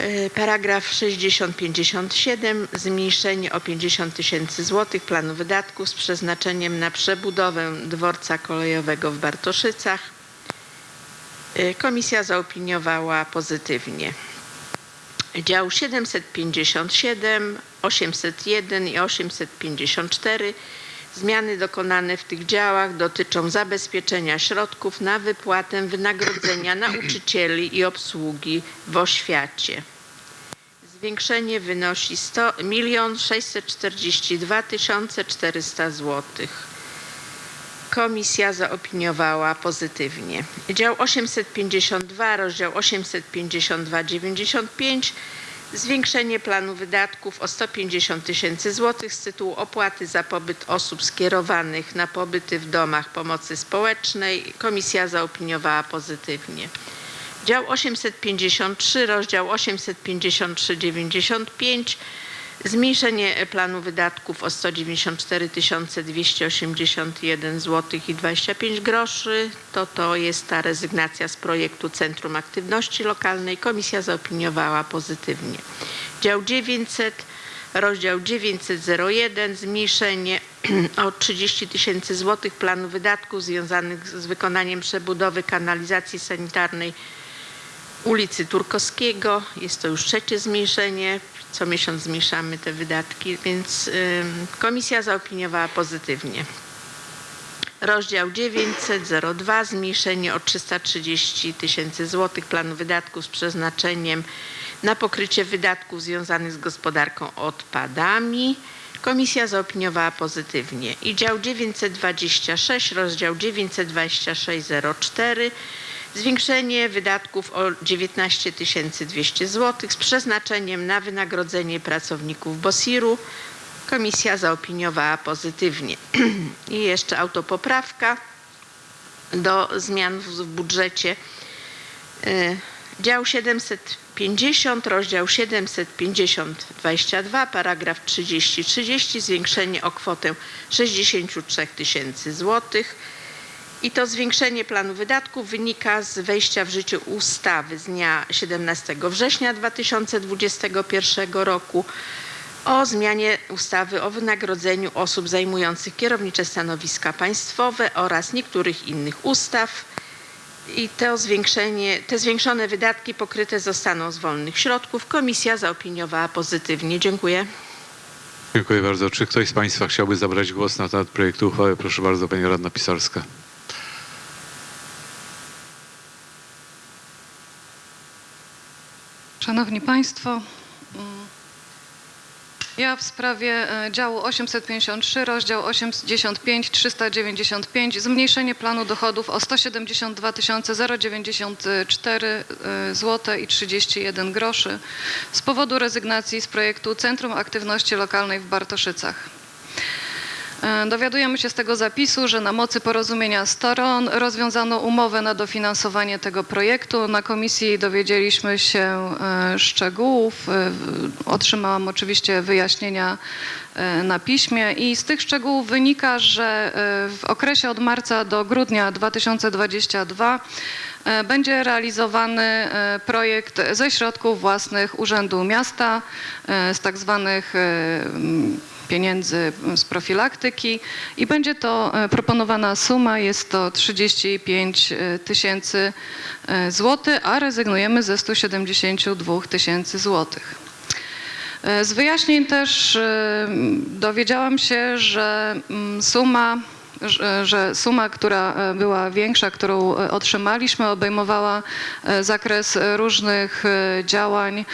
Y, Paragraf 6057 zmniejszenie o 50 tysięcy złotych planu wydatków z przeznaczeniem na przebudowę dworca kolejowego w Bartoszycach. Y, Komisja zaopiniowała pozytywnie. Dział 757, 801 i 854 Zmiany dokonane w tych działach dotyczą zabezpieczenia środków na wypłatę wynagrodzenia nauczycieli i obsługi w oświacie. Zwiększenie wynosi 100 1 642 400 zł. Komisja zaopiniowała pozytywnie. Dział 852, rozdział 852-95 Zwiększenie planu wydatków o 150 tysięcy złotych z tytułu opłaty za pobyt osób skierowanych na pobyty w domach pomocy społecznej. Komisja zaopiniowała pozytywnie. Dział 853, rozdział 853-95. Zmniejszenie planu wydatków o 194 281 zł i 25 groszy. To to jest ta rezygnacja z projektu Centrum Aktywności Lokalnej. Komisja zaopiniowała pozytywnie. Dział 900, rozdział 900.01 zmniejszenie o 30 tysięcy złotych planu wydatków związanych z wykonaniem przebudowy kanalizacji sanitarnej ulicy Turkowskiego. Jest to już trzecie zmniejszenie. Co miesiąc zmniejszamy te wydatki, więc komisja zaopiniowała pozytywnie. Rozdział 900.02 zmniejszenie o 330 tysięcy złotych planu wydatków z przeznaczeniem na pokrycie wydatków związanych z gospodarką odpadami. Komisja zaopiniowała pozytywnie. I dział 926, rozdział 92604, zwiększenie wydatków o 19 200 zł z przeznaczeniem na wynagrodzenie pracowników BOSIR-u. Komisja zaopiniowała pozytywnie. I jeszcze autopoprawka do zmian w budżecie. E, Dział 750, rozdział 750, 22, paragraf 30, 30, zwiększenie o kwotę 63 tysięcy złotych. I to zwiększenie planu wydatków wynika z wejścia w życie ustawy z dnia 17 września 2021 roku o zmianie ustawy o wynagrodzeniu osób zajmujących kierownicze stanowiska państwowe oraz niektórych innych ustaw. I to zwiększenie, te zwiększone wydatki pokryte zostaną z wolnych środków. Komisja zaopiniowała pozytywnie. Dziękuję. Dziękuję bardzo. Czy ktoś z Państwa chciałby zabrać głos na temat projektu uchwały? Proszę bardzo, Pani Radna Pisarska. Szanowni Państwo, mm, ja w sprawie e, działu 853, rozdział 85 395 zmniejszenie planu dochodów o 172 094 zł i 31 groszy z powodu rezygnacji z projektu Centrum Aktywności Lokalnej w Bartoszycach. E, Dowiadujemy się z tego zapisu, że na mocy porozumienia stron rozwiązano umowę na dofinansowanie tego projektu. Na komisji dowiedzieliśmy się e, szczegółów. E, Otrzymałam oczywiście wyjaśnienia na piśmie i z tych szczegółów wynika, że w okresie od marca do grudnia 2022 e, będzie realizowany projekt ze środków własnych Urzędu Miasta, z tak zwanych pieniędzy z profilaktyki i będzie to e, proponowana suma, jest to 35 tysięcy e, złotych, a rezygnujemy ze 172 tysięcy złotych. E, Z wyjaśnień też e, dowiedziałam się, że mm, suma, że- suma, która e, była większa, którą e, otrzymaliśmy, obejmowała e, zakres e, różnych e, działań.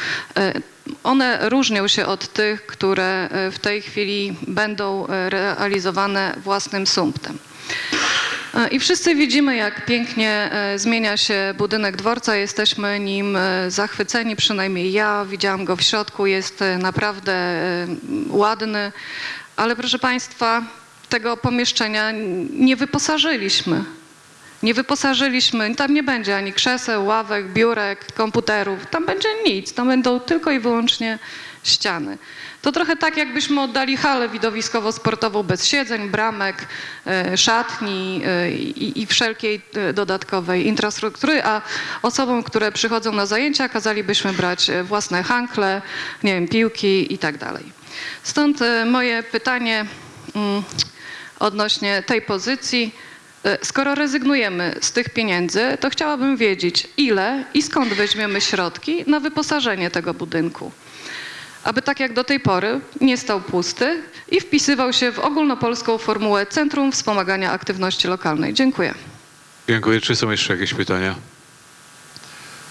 One różnią się od tych, które e, w tej chwili będą e, realizowane własnym sumptem. E, I wszyscy widzimy, jak pięknie zmienia się budynek dworca. Jesteśmy nim zachwyceni, przynajmniej ja. Widziałam go w środku, jest naprawdę ładny. Ale proszę Państwa, tego pomieszczenia nie wyposażyliśmy. Nie wyposażyliśmy, tam nie będzie ani krzeseł, ławek, biurek, komputerów. Tam będzie nic, tam będą tylko i wyłącznie ściany. To trochę tak, jakbyśmy oddali halę widowiskowo-sportową bez siedzeń, bramek, e, szatni e, i, wszelkiej e, dodatkowej infrastruktury, a osobom, które przychodzą na zajęcia, kazalibyśmy brać własne hankle, nie wiem, piłki i tak dalej. Stąd moje pytanie mm, odnośnie tej pozycji. E, Skoro rezygnujemy z tych pieniędzy, to chciałabym wiedzieć, ile i skąd weźmiemy środki na wyposażenie tego budynku. Aby tak jak do tej pory nie stał pusty i wpisywał się w ogólnopolską formułę Centrum Wspomagania Aktywności Lokalnej. Dziękuję. Dziękuję. Czy są jeszcze jakieś pytania?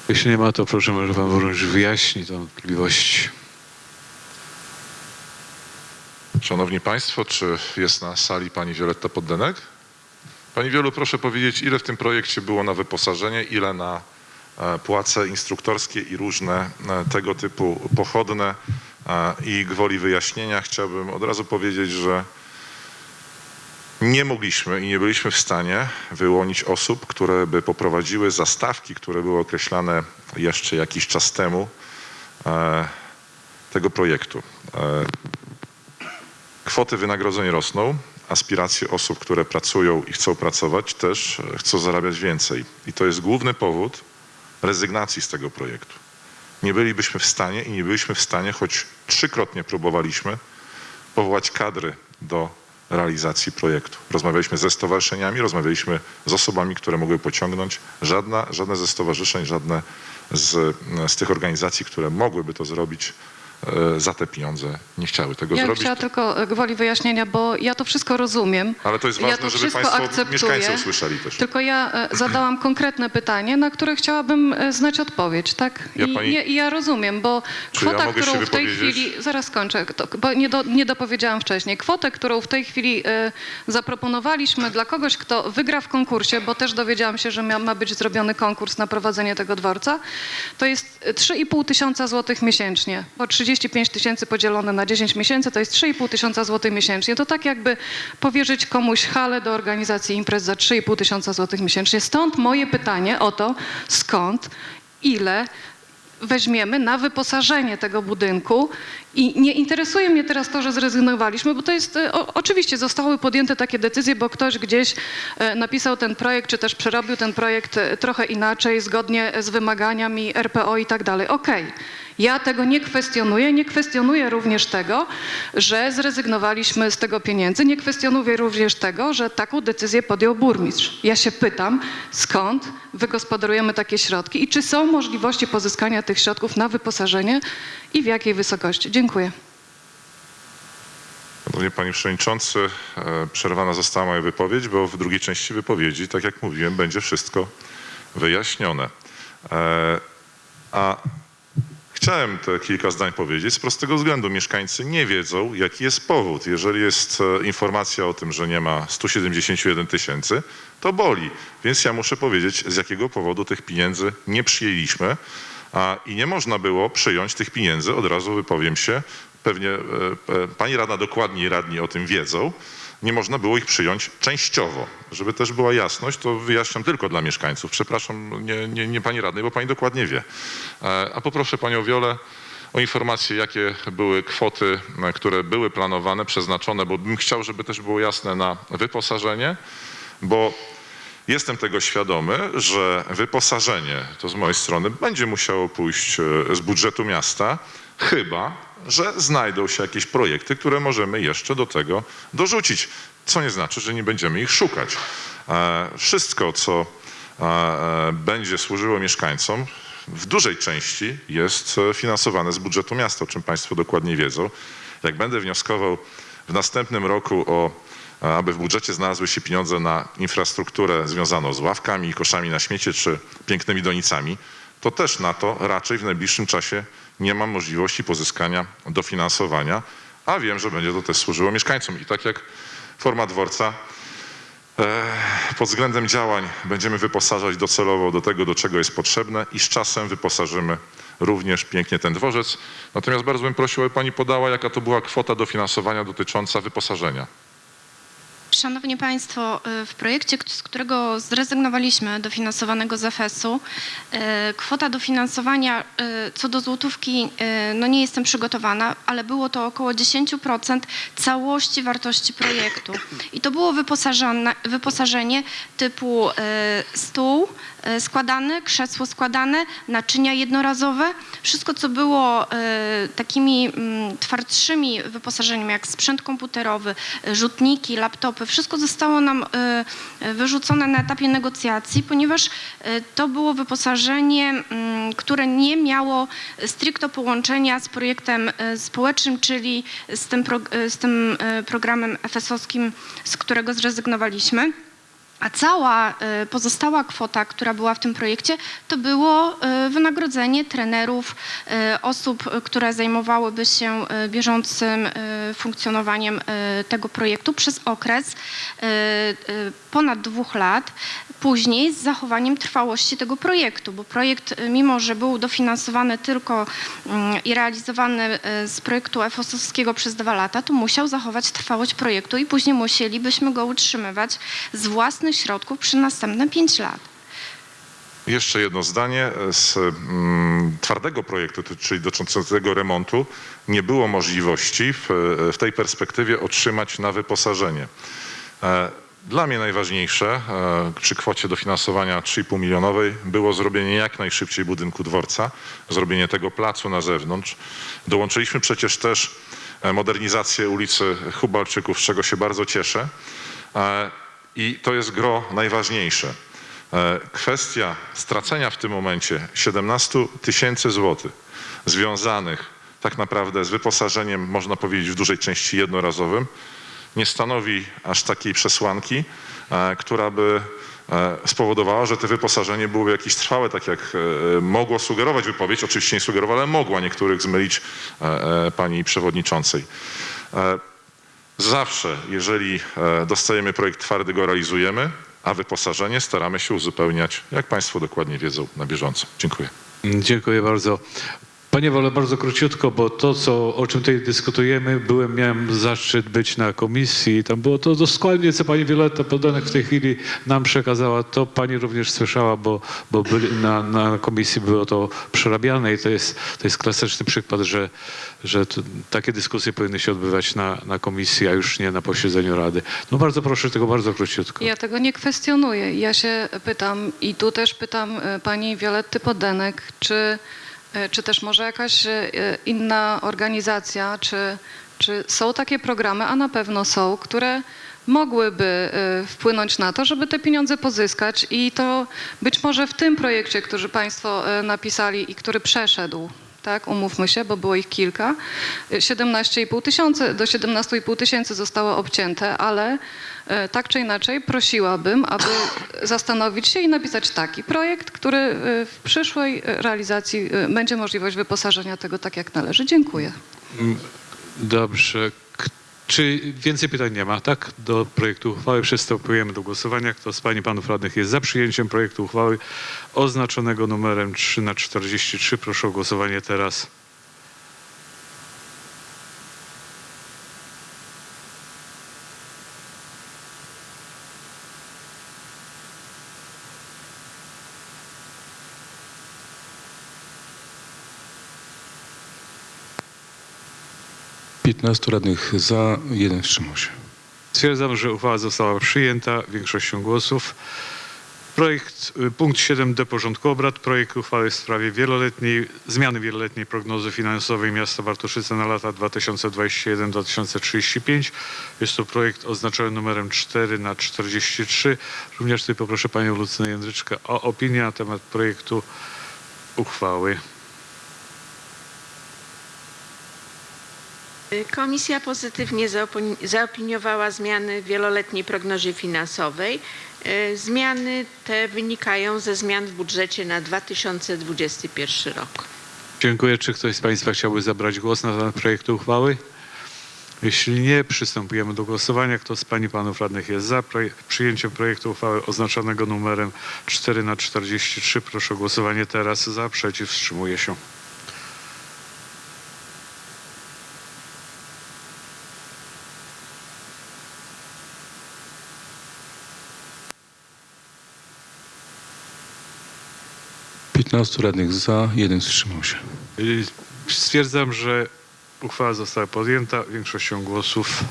Jeśli nie ma, to proszę, może Pan Burmistrz wyjaśni tę wątpliwość. Szanowni Państwo, czy jest na sali Pani Wioletta Poddenek? Pani Wielu, proszę powiedzieć, ile w tym projekcie było na wyposażenie, ile na e, płace instruktorskie i różne e, tego typu pochodne e, i gwoli wyjaśnienia chciałbym od razu powiedzieć, że nie mogliśmy i nie byliśmy w stanie wyłonić osób, które by poprowadziły zastawki, które były określane jeszcze jakiś czas temu tego projektu. Kwoty wynagrodzeń rosną, aspiracje osób, które pracują i chcą pracować, też e, chcą zarabiać więcej. I to jest główny powód rezygnacji z tego projektu. Nie bylibyśmy w stanie i nie byliśmy w stanie, choć trzykrotnie próbowaliśmy, powołać kadry do realizacji projektu. Rozmawialiśmy ze stowarzyszeniami, rozmawialiśmy z osobami, które mogły pociągnąć. Żadna, żadne ze stowarzyszeń, żadne z, z tych organizacji, które mogłyby to zrobić, e, za te pieniądze nie chciały tego Ja zrobić. chciała tylko e, gwoli wyjaśnienia, bo ja to wszystko rozumiem. Ale to jest ja ważne, to żeby Państwo, akceptuję. mieszkańcy usłyszeli też. Tylko ja e, zadałam konkretne pytanie, na które chciałabym e, znać odpowiedź, tak? Ja I, pani- I ja rozumiem, bo ja kwota, się którą w tej chwili, zaraz kończę, bo nie, do, nie dopowiedziałam wcześniej, kwotę, którą w tej chwili e, zaproponowaliśmy dla kogoś, kto wygra w konkursie, bo też dowiedziałam się, że ma być zrobiony konkurs na prowadzenie tego dworca, to jest e, 3,5 tysiąca złotych miesięcznie, bo 35 tysięcy podzielone na 10 miesięcy to jest 3,5 tysiąca złotych miesięcznie. To tak jakby powierzyć komuś halę do organizacji imprez za 3,5 tysiąca złotych miesięcznie. Stąd moje pytanie o to, skąd, ile weźmiemy na wyposażenie tego budynku i nie interesuje mnie teraz to, że zrezygnowaliśmy, bo to jest, e, o, oczywiście zostały podjęte takie decyzje, bo ktoś gdzieś e, napisał ten projekt, czy też przerobił ten projekt e, trochę inaczej, zgodnie z wymaganiami RPO i tak dalej. Okej. Ja tego nie kwestionuję, nie kwestionuję również tego, że zrezygnowaliśmy z tego pieniędzy, nie kwestionuję również tego, że taką decyzję podjął burmistrz. Ja się pytam, skąd wygospodarujemy takie środki i czy są możliwości pozyskania tych środków na wyposażenie i w jakiej wysokości. Dziękuję. Panie Panie Przewodniczący, e, przerwana została moja wypowiedź, bo w drugiej części wypowiedzi, tak jak mówiłem, będzie wszystko wyjaśnione. E, A chciałem te kilka zdań powiedzieć z prostego względu. Mieszkańcy nie wiedzą, jaki jest powód. Jeżeli jest e, informacja o tym, że nie ma 171 tysięcy, to boli. Więc ja muszę powiedzieć, z jakiego powodu tych pieniędzy nie przyjęliśmy. A, I nie można było przyjąć tych pieniędzy, od razu wypowiem się, pewnie e, e, pani radna dokładniej radni o tym wiedzą, nie można było ich przyjąć częściowo. Żeby też była jasność, to wyjaśniam tylko dla mieszkańców. Przepraszam, nie, nie, nie pani radnej, bo pani dokładnie wie. E, A poproszę panią Wiolę o informację, jakie były kwoty, e, które były planowane, przeznaczone, bo bym chciał, żeby też było jasne na wyposażenie, bo Jestem tego świadomy, że wyposażenie, to z mojej strony, będzie musiało pójść e, z budżetu miasta, chyba, że znajdą się jakieś projekty, które możemy jeszcze do tego dorzucić, co nie znaczy, że nie będziemy ich szukać. E, Wszystko, co e, e, będzie służyło mieszkańcom, w dużej części jest finansowane z budżetu miasta, o czym Państwo dokładnie wiedzą. Jak będę wnioskował w następnym roku o aby w budżecie znalazły się pieniądze na infrastrukturę związaną z ławkami i koszami na śmiecie czy pięknymi donicami, to też na to raczej w najbliższym czasie nie mam możliwości pozyskania dofinansowania, a wiem, że będzie to też służyło mieszkańcom. I tak jak forma dworca, e, pod względem działań będziemy wyposażać docelowo do tego, do czego jest potrzebne i z czasem wyposażymy również pięknie ten dworzec. Natomiast bardzo bym prosił, aby pani podała, jaka to była kwota dofinansowania dotycząca wyposażenia. Szanowni Państwo, y, w projekcie, z którego zrezygnowaliśmy, dofinansowanego z EFES-u, y, kwota dofinansowania y, co do złotówki, no nie jestem przygotowana, ale było to około 10% całości wartości projektu. I to było wyposażenie typu stół składany, krzesło składane, naczynia jednorazowe, wszystko co było y, takimi mm, twardszymi wyposażeniem, jak sprzęt komputerowy, y, rzutniki, laptopy, wszystko zostało nam wyrzucone na etapie negocjacji, ponieważ to było wyposażenie, mm, które nie miało stricto połączenia z projektem społecznym, czyli z tym, pro, z tym programem FS-owskim, z którego zrezygnowaliśmy. A cała y, pozostała kwota, która była w tym projekcie, to było y, wynagrodzenie trenerów, y, osób, które zajmowałyby się bieżącym funkcjonowaniem tego projektu przez okres ponad dwóch lat. Później z zachowaniem trwałości tego projektu, bo projekt, y, mimo że był dofinansowany tylko mm, i realizowany y, z projektu EFOS-owskiego przez dwa lata, to musiał zachować trwałość projektu i później musielibyśmy go utrzymywać z własnych środków przez następne pięć lat. Jeszcze jedno zdanie. Z mm, twardego projektu, czyli dotyczącego remontu, nie było możliwości w, w tej perspektywie otrzymać na wyposażenie. Dla mnie najważniejsze e, przy kwocie dofinansowania 3,5 milionowej było zrobienie jak najszybciej budynku dworca, zrobienie tego placu na zewnątrz. Dołączyliśmy przecież też e, modernizację ulicy Hubalczyków, z czego się bardzo cieszę. E, I to jest gro najważniejsze. Kwestia stracenia w tym momencie 17 tysięcy złotych związanych tak naprawdę z wyposażeniem, można powiedzieć, w dużej części jednorazowym, nie stanowi aż takiej przesłanki, e, która by e, spowodowała, że to wyposażenie byłoby jakieś trwałe, tak jak e, mogło sugerować wypowiedź, oczywiście nie sugerowała, ale mogła niektórych zmylić pani przewodniczącej. Zawsze, jeżeli dostajemy projekt twardy, go realizujemy, a wyposażenie staramy się uzupełniać, jak Państwo dokładnie wiedzą, na bieżąco. Dziękuję. Dziękuję bardzo. Panie Wole, bardzo króciutko, bo to, co, o czym tutaj dyskutujemy, byłem, miałem zaszczyt być na komisji i tam było to dokładnie, co pani Wioletta Podanek w tej chwili nam przekazała. To pani również słyszała, bo, bo byli, na, na komisji było to przerabiane i to jest, to jest klasyczny przykład, że, że to, takie dyskusje powinny się odbywać na, na komisji, a już nie na posiedzeniu Rady. No bardzo proszę, tylko bardzo króciutko. Ja tego nie kwestionuję. Ja się pytam i tu też pytam e, pani Violetty Podenek, czy, czy też może jakaś e, inna organizacja, czy, czy są takie programy, a na pewno są, które mogłyby e, wpłynąć na to, żeby te pieniądze pozyskać i to być może w tym projekcie, który Państwo e, napisali i który przeszedł, tak, umówmy się, bo było ich kilka, 17,5 tysiące, do 17,5 tysięcy zostało obcięte, ale e, tak czy inaczej prosiłabym, aby zastanowić się i napisać taki projekt, który e, w przyszłej realizacji e, będzie możliwość wyposażenia tego tak jak należy. Dziękuję. Mm, Dobrze. Czy więcej pytań nie ma, tak? Do projektu uchwały przystępujemy do głosowania. Kto z Pań i Panów Radnych jest za przyjęciem projektu uchwały oznaczonego numerem 3 na 43? Proszę o głosowanie teraz. Piętnastu radnych za, jeden wstrzymał się. Stwierdzam, że uchwała została przyjęta większością głosów. Projekt, y, punkt 7d porządku obrad, projekt uchwały w sprawie wieloletniej, zmiany wieloletniej prognozy finansowej miasta Bartoszyce na lata 2021-2035. Jest to projekt oznaczony numerem 4 na 43. Również tutaj poproszę panią Lucynę Jędryczkę o opinię na temat projektu uchwały. Komisja pozytywnie zaopini- zaopiniowała zmiany w wieloletniej prognozie finansowej. E, Zmiany te wynikają ze zmian w budżecie na 2021 rok. Dziękuję. Czy ktoś z Państwa chciałby zabrać głos na temat projektu uchwały? Jeśli nie, przystępujemy do głosowania. Kto z Pań i Panów Radnych jest za przyjęciem projektu uchwały oznaczonego numerem 4 na 43? Proszę o głosowanie teraz. Za, przeciw, wstrzymuje się. Piętnastu radnych za, jeden wstrzymał się. Y, Stwierdzam, że uchwała została podjęta większością głosów.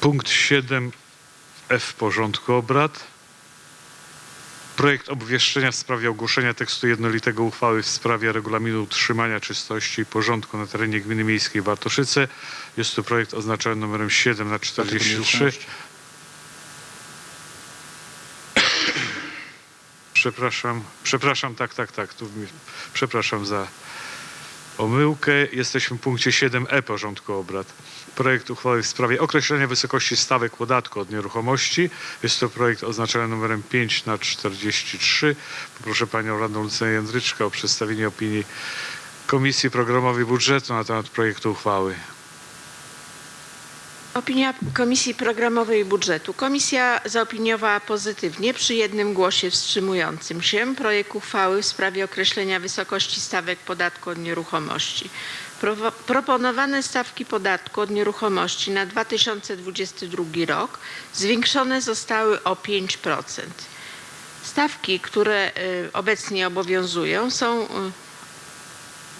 Punkt 7f porządku obrad. Projekt obwieszczenia w sprawie ogłoszenia tekstu jednolitego uchwały w sprawie regulaminu utrzymania czystości i porządku na terenie gminy miejskiej Bartoszyce. Jest to projekt oznaczony numerem 7 na 43. Przepraszam, przepraszam, tak, tak, tak. Tu, mi- przepraszam za omyłkę. Jesteśmy w punkcie 7e porządku obrad. Projekt uchwały w sprawie określenia wysokości stawek podatku od nieruchomości. Jest to projekt oznaczony numerem 5 na 43. Poproszę panią radną Lucynę Jędryczkę o przedstawienie opinii Komisji Programowej Budżetu na temat projektu uchwały. Opinia Komisji Programowej i Budżetu. Komisja zaopiniowała pozytywnie przy jednym głosie wstrzymującym się projekt uchwały w sprawie określenia wysokości stawek podatku od nieruchomości. Prowo- Proponowane stawki podatku od nieruchomości na 2022 rok zwiększone zostały o 5%. Stawki, które y, obecnie obowiązują są y,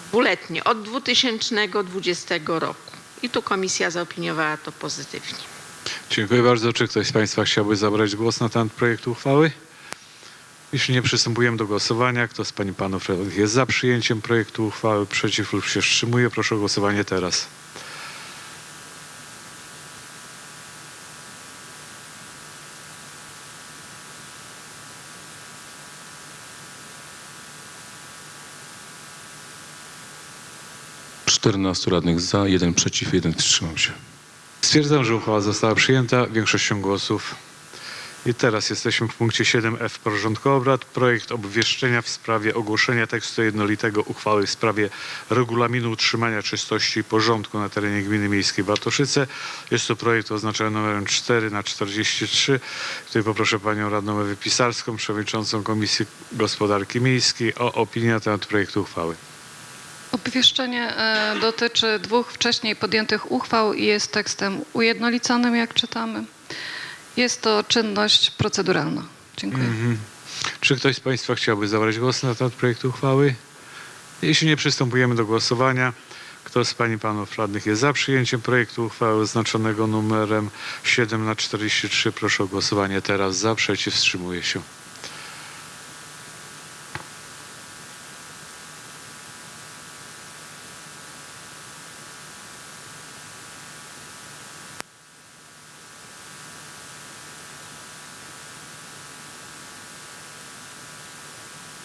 dwuletnie od 2020 roku. I tu komisja zaopiniowała to pozytywnie. Dziękuję bardzo. Czy ktoś z Państwa chciałby zabrać głos na temat projektu uchwały? Jeśli nie, przystępujemy do głosowania. Kto z Pań i Panów jest za przyjęciem projektu uchwały, przeciw lub się wstrzymuje? Proszę o głosowanie teraz. 14 radnych za, 1 przeciw, 1 wstrzymał się. Stwierdzam, że uchwała została przyjęta większością głosów. I teraz jesteśmy w punkcie 7f porządku obrad. Projekt obwieszczenia w sprawie ogłoszenia tekstu jednolitego uchwały w sprawie regulaminu utrzymania czystości i porządku na terenie gminy miejskiej Bartoszyce. Jest to projekt oznaczony numerem 4 na 43. Tutaj poproszę panią radną Ewę Pisarską, przewodniczącą Komisji Gospodarki Miejskiej o opinię na temat projektu uchwały. Obwieszczenie e, dotyczy dwóch wcześniej podjętych uchwał i jest tekstem ujednoliconym, jak czytamy. Jest to czynność proceduralna. Dziękuję. Mhm. Czy ktoś z Państwa chciałby zabrać głos na temat projektu uchwały? Jeśli nie, przystępujemy do głosowania. Kto z Pań i Panów Radnych jest za przyjęciem projektu uchwały oznaczonego numerem 7 na 43? Proszę o głosowanie teraz. Za, przeciw, wstrzymuje się.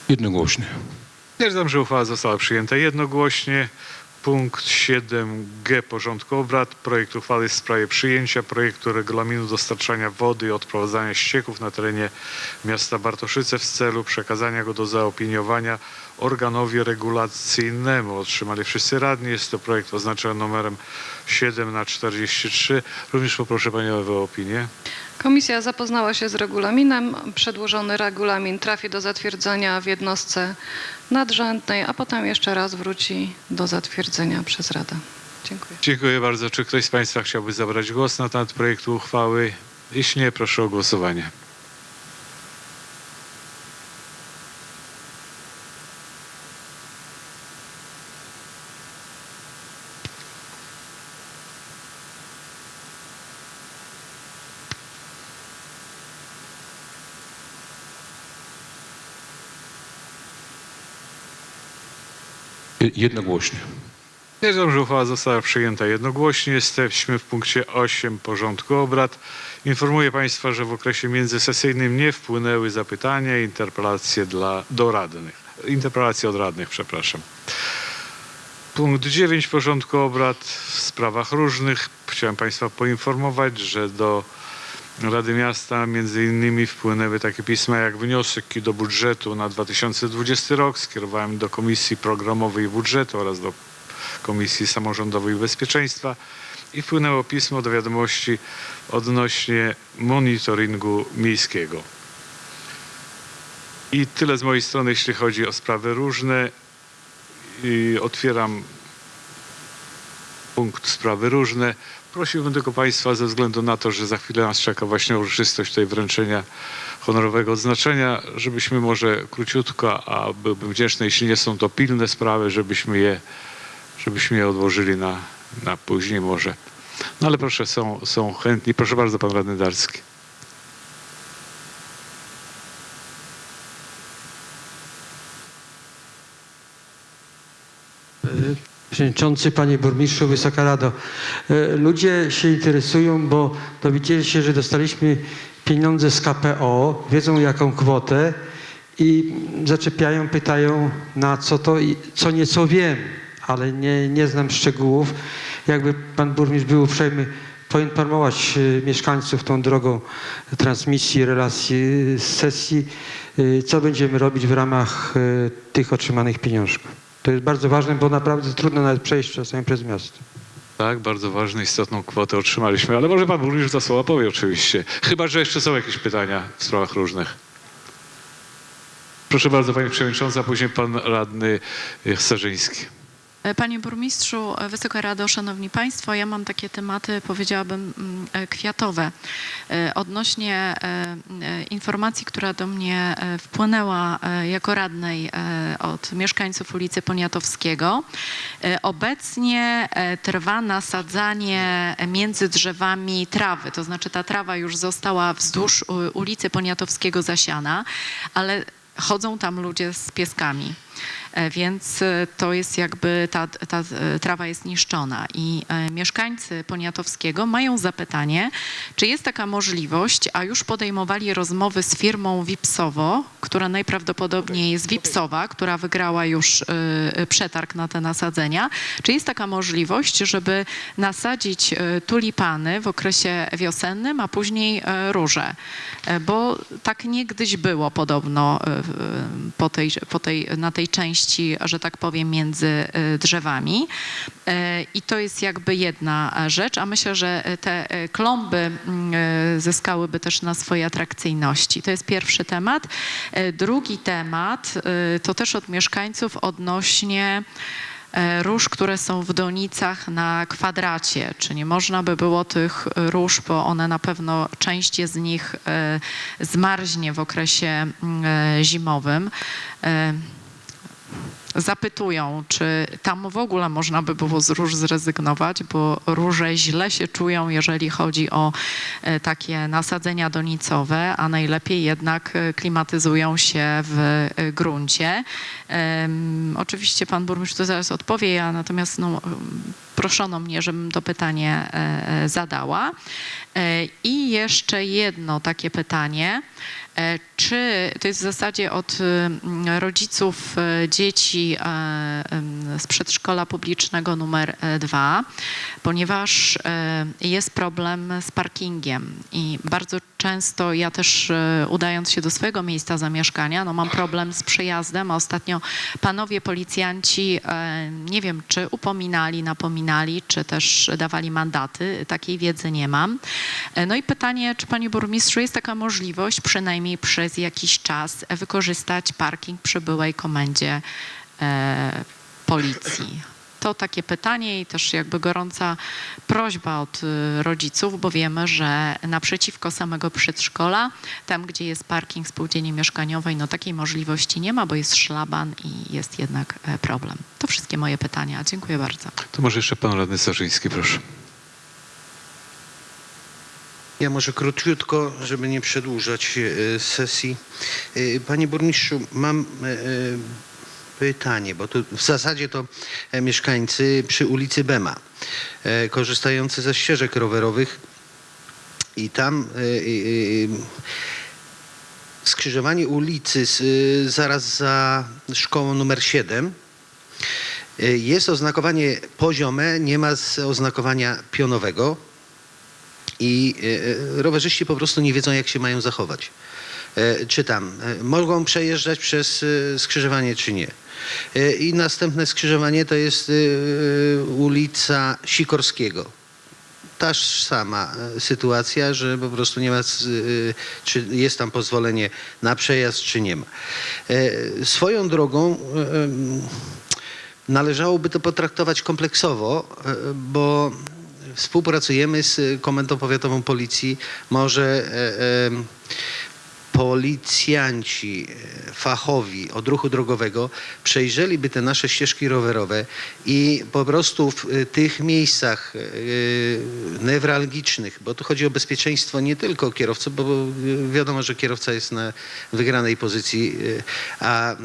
Jednogłośnie. Stwierdzam, że uchwała została przyjęta jednogłośnie. Punkt 7g porządku obrad. Projekt uchwały w sprawie przyjęcia projektu regulaminu dostarczania wody i odprowadzania ścieków na terenie miasta Bartoszyce w celu przekazania go do zaopiniowania organowi regulacyjnemu. Otrzymali wszyscy radni. Jest to projekt oznaczony numerem 7 na 43. Również poproszę Panią o opinię. Komisja zapoznała się z regulaminem. Przedłożony regulamin trafi do zatwierdzenia w jednostce nadrzędnej, a potem jeszcze raz wróci do zatwierdzenia przez Radę. Dziękuję. Dziękuję bardzo. Czy ktoś z Państwa chciałby zabrać głos na temat projektu uchwały? Jeśli nie, proszę o głosowanie. Jednogłośnie. Stwierdzam, że uchwała została przyjęta jednogłośnie. Jesteśmy w punkcie 8 porządku obrad. Informuję Państwa, że w okresie międzysesyjnym nie wpłynęły zapytania i interpelacje dla, do radnych. Interpelacje od radnych, przepraszam. Punkt 9 porządku obrad w sprawach różnych. Chciałem Państwa poinformować, że do Rady Miasta między innymi wpłynęły takie pisma jak wnioski do budżetu na 2020 rok. Skierowałem do Komisji Programowej Budżetu oraz do Komisji Samorządowej Bezpieczeństwa i wpłynęło pismo do wiadomości odnośnie monitoringu miejskiego. I tyle z mojej strony, jeśli chodzi o sprawy różne. I otwieram punkt sprawy różne. Prosiłbym tylko Państwa, ze względu na to, że za chwilę nas czeka właśnie uroczystość tej wręczenia honorowego odznaczenia, żebyśmy może króciutko, a byłbym wdzięczny, jeśli nie są to pilne sprawy, żebyśmy je, żebyśmy je odłożyli na, na później może. No ale proszę, są, są chętni. Proszę bardzo, Pan Radny Darski. Przewodniczący, Panie Burmistrzu, Wysoka Rado. E, Ludzie się interesują, bo dowiedzieli się, że dostaliśmy pieniądze z KPO, wiedzą jaką kwotę i zaczepiają, pytają na co to i co nieco wiem, ale nie, nie znam szczegółów. Jakby Pan Burmistrz był uprzejmy poinformować e, mieszkańców tą drogą transmisji, relacji z sesji, e, co będziemy robić w ramach tych otrzymanych pieniążków. To jest bardzo ważne, bo naprawdę trudno nawet przejść czasami przez miasto. Tak, bardzo ważną, istotną kwotę otrzymaliśmy, ale może Pan Burmistrz za słowa powie oczywiście. Chyba, że jeszcze są jakieś pytania w sprawach różnych. Proszę bardzo, Pani Przewodnicząca, później Pan Radny Starzyński. E, Panie Burmistrzu, e, Wysoka Rado, Szanowni Państwo, ja mam takie tematy, powiedziałabym, mm, e, kwiatowe. Odnośnie informacji, która do mnie wpłynęła jako radnej od mieszkańców ulicy Poniatowskiego. Obecnie trwa nasadzanie między drzewami trawy, to znaczy ta trawa już została wzdłuż ulicy Poniatowskiego zasiana, ale chodzą tam ludzie z pieskami. E, Więc e, to jest jakby, ta, ta e, trawa jest niszczona i mieszkańcy Poniatowskiego mają zapytanie, czy jest taka możliwość, a już podejmowali rozmowy z firmą Wipsowo, która najprawdopodobniej jest Wipsowa, która wygrała już przetarg na te nasadzenia. Czy jest taka możliwość, żeby nasadzić tulipany w okresie wiosennym, a później róże? Bo tak niegdyś było podobno po tej, po tej, na tej części, że tak powiem, między e, drzewami. E, I to jest jakby jedna e, rzecz, a myślę, że te e, klomby mm, e, zyskałyby też na swojej atrakcyjności. To jest pierwszy temat. E, Drugi temat e, to też od mieszkańców odnośnie e, róż, które są w donicach na kwadracie. Czy nie można by było tych róż, bo one na pewno część z nich e, zmarznie w okresie mm, e, zimowym. Zapytują, czy tam w ogóle można by było z róż zrezygnować, bo róże źle się czują, jeżeli chodzi o e, takie nasadzenia donicowe, a najlepiej jednak e, klimatyzują się w e, gruncie. Oczywiście pan burmistrz to zaraz odpowie, ja natomiast no, proszono mnie, żebym to pytanie zadała. I jeszcze jedno takie pytanie. E, Czy to jest w zasadzie od mm, rodziców e, dzieci e, z przedszkola publicznego numer 2, ponieważ jest problem z parkingiem i bardzo często ja też udając się do swojego miejsca zamieszkania, no mam problem z przejazdem, a ostatnio panowie policjanci nie wiem, czy upominali, napominali, czy też dawali mandaty, takiej wiedzy nie mam. No i pytanie, czy panie burmistrzu jest taka możliwość przynajmniej przez jakiś czas wykorzystać parking przy byłej komendzie e, policji? To takie pytanie i też jakby gorąca prośba od y, rodziców, bo wiemy, że naprzeciwko samego przedszkola, tam gdzie jest parking spółdzielni mieszkaniowej, no takiej możliwości nie ma, bo jest szlaban i jest jednak e, problem. To wszystkie moje pytania. Dziękuję bardzo. To może jeszcze pan radny Starzyński, proszę. Ja może króciutko, żeby nie przedłużać e, sesji. E, Panie burmistrzu, mam e, pytanie, bo tu w zasadzie to mieszkańcy przy ulicy Bema, korzystający ze ścieżek rowerowych i tam skrzyżowanie ulicy zaraz za szkołą numer 7 e, jest oznakowanie poziome, nie ma oznakowania pionowego i e, rowerzyści po prostu nie wiedzą, jak się mają zachować. E, Czytam, e, mogą przejeżdżać przez e, skrzyżowanie, czy nie. E, I następne skrzyżowanie to jest e, ulica Sikorskiego. Ta sama e, sytuacja, że po prostu nie ma, e, czy jest tam pozwolenie na przejazd, czy nie ma. E, Swoją drogą e, należałoby to potraktować kompleksowo, e, bo współpracujemy z Komendą Powiatową Policji. Może e, em, policjanci e, fachowi od ruchu drogowego przejrzeliby te nasze ścieżki rowerowe i po prostu w e, tych miejscach e, newralgicznych, bo tu chodzi o bezpieczeństwo nie tylko kierowców, bo wiadomo, że kierowca jest na wygranej pozycji, a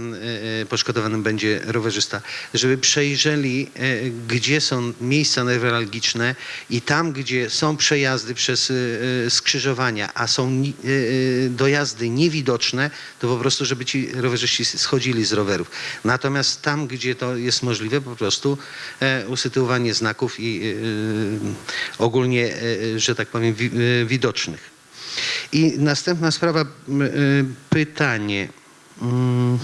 poszkodowanym będzie rowerzysta, żeby przejrzeli, gdzie są miejsca newralgiczne i tam, gdzie są przejazdy przez skrzyżowania, a są ni- e, e, dojazdy niewidoczne, to po prostu, żeby ci rowerzyści schodzili z rowerów. Natomiast tam, gdzie to jest możliwe, po prostu e, usytuowanie znaków i e, ogólnie, e, że tak powiem, wi- e, widocznych. I następna sprawa, e, pytanie. Mm,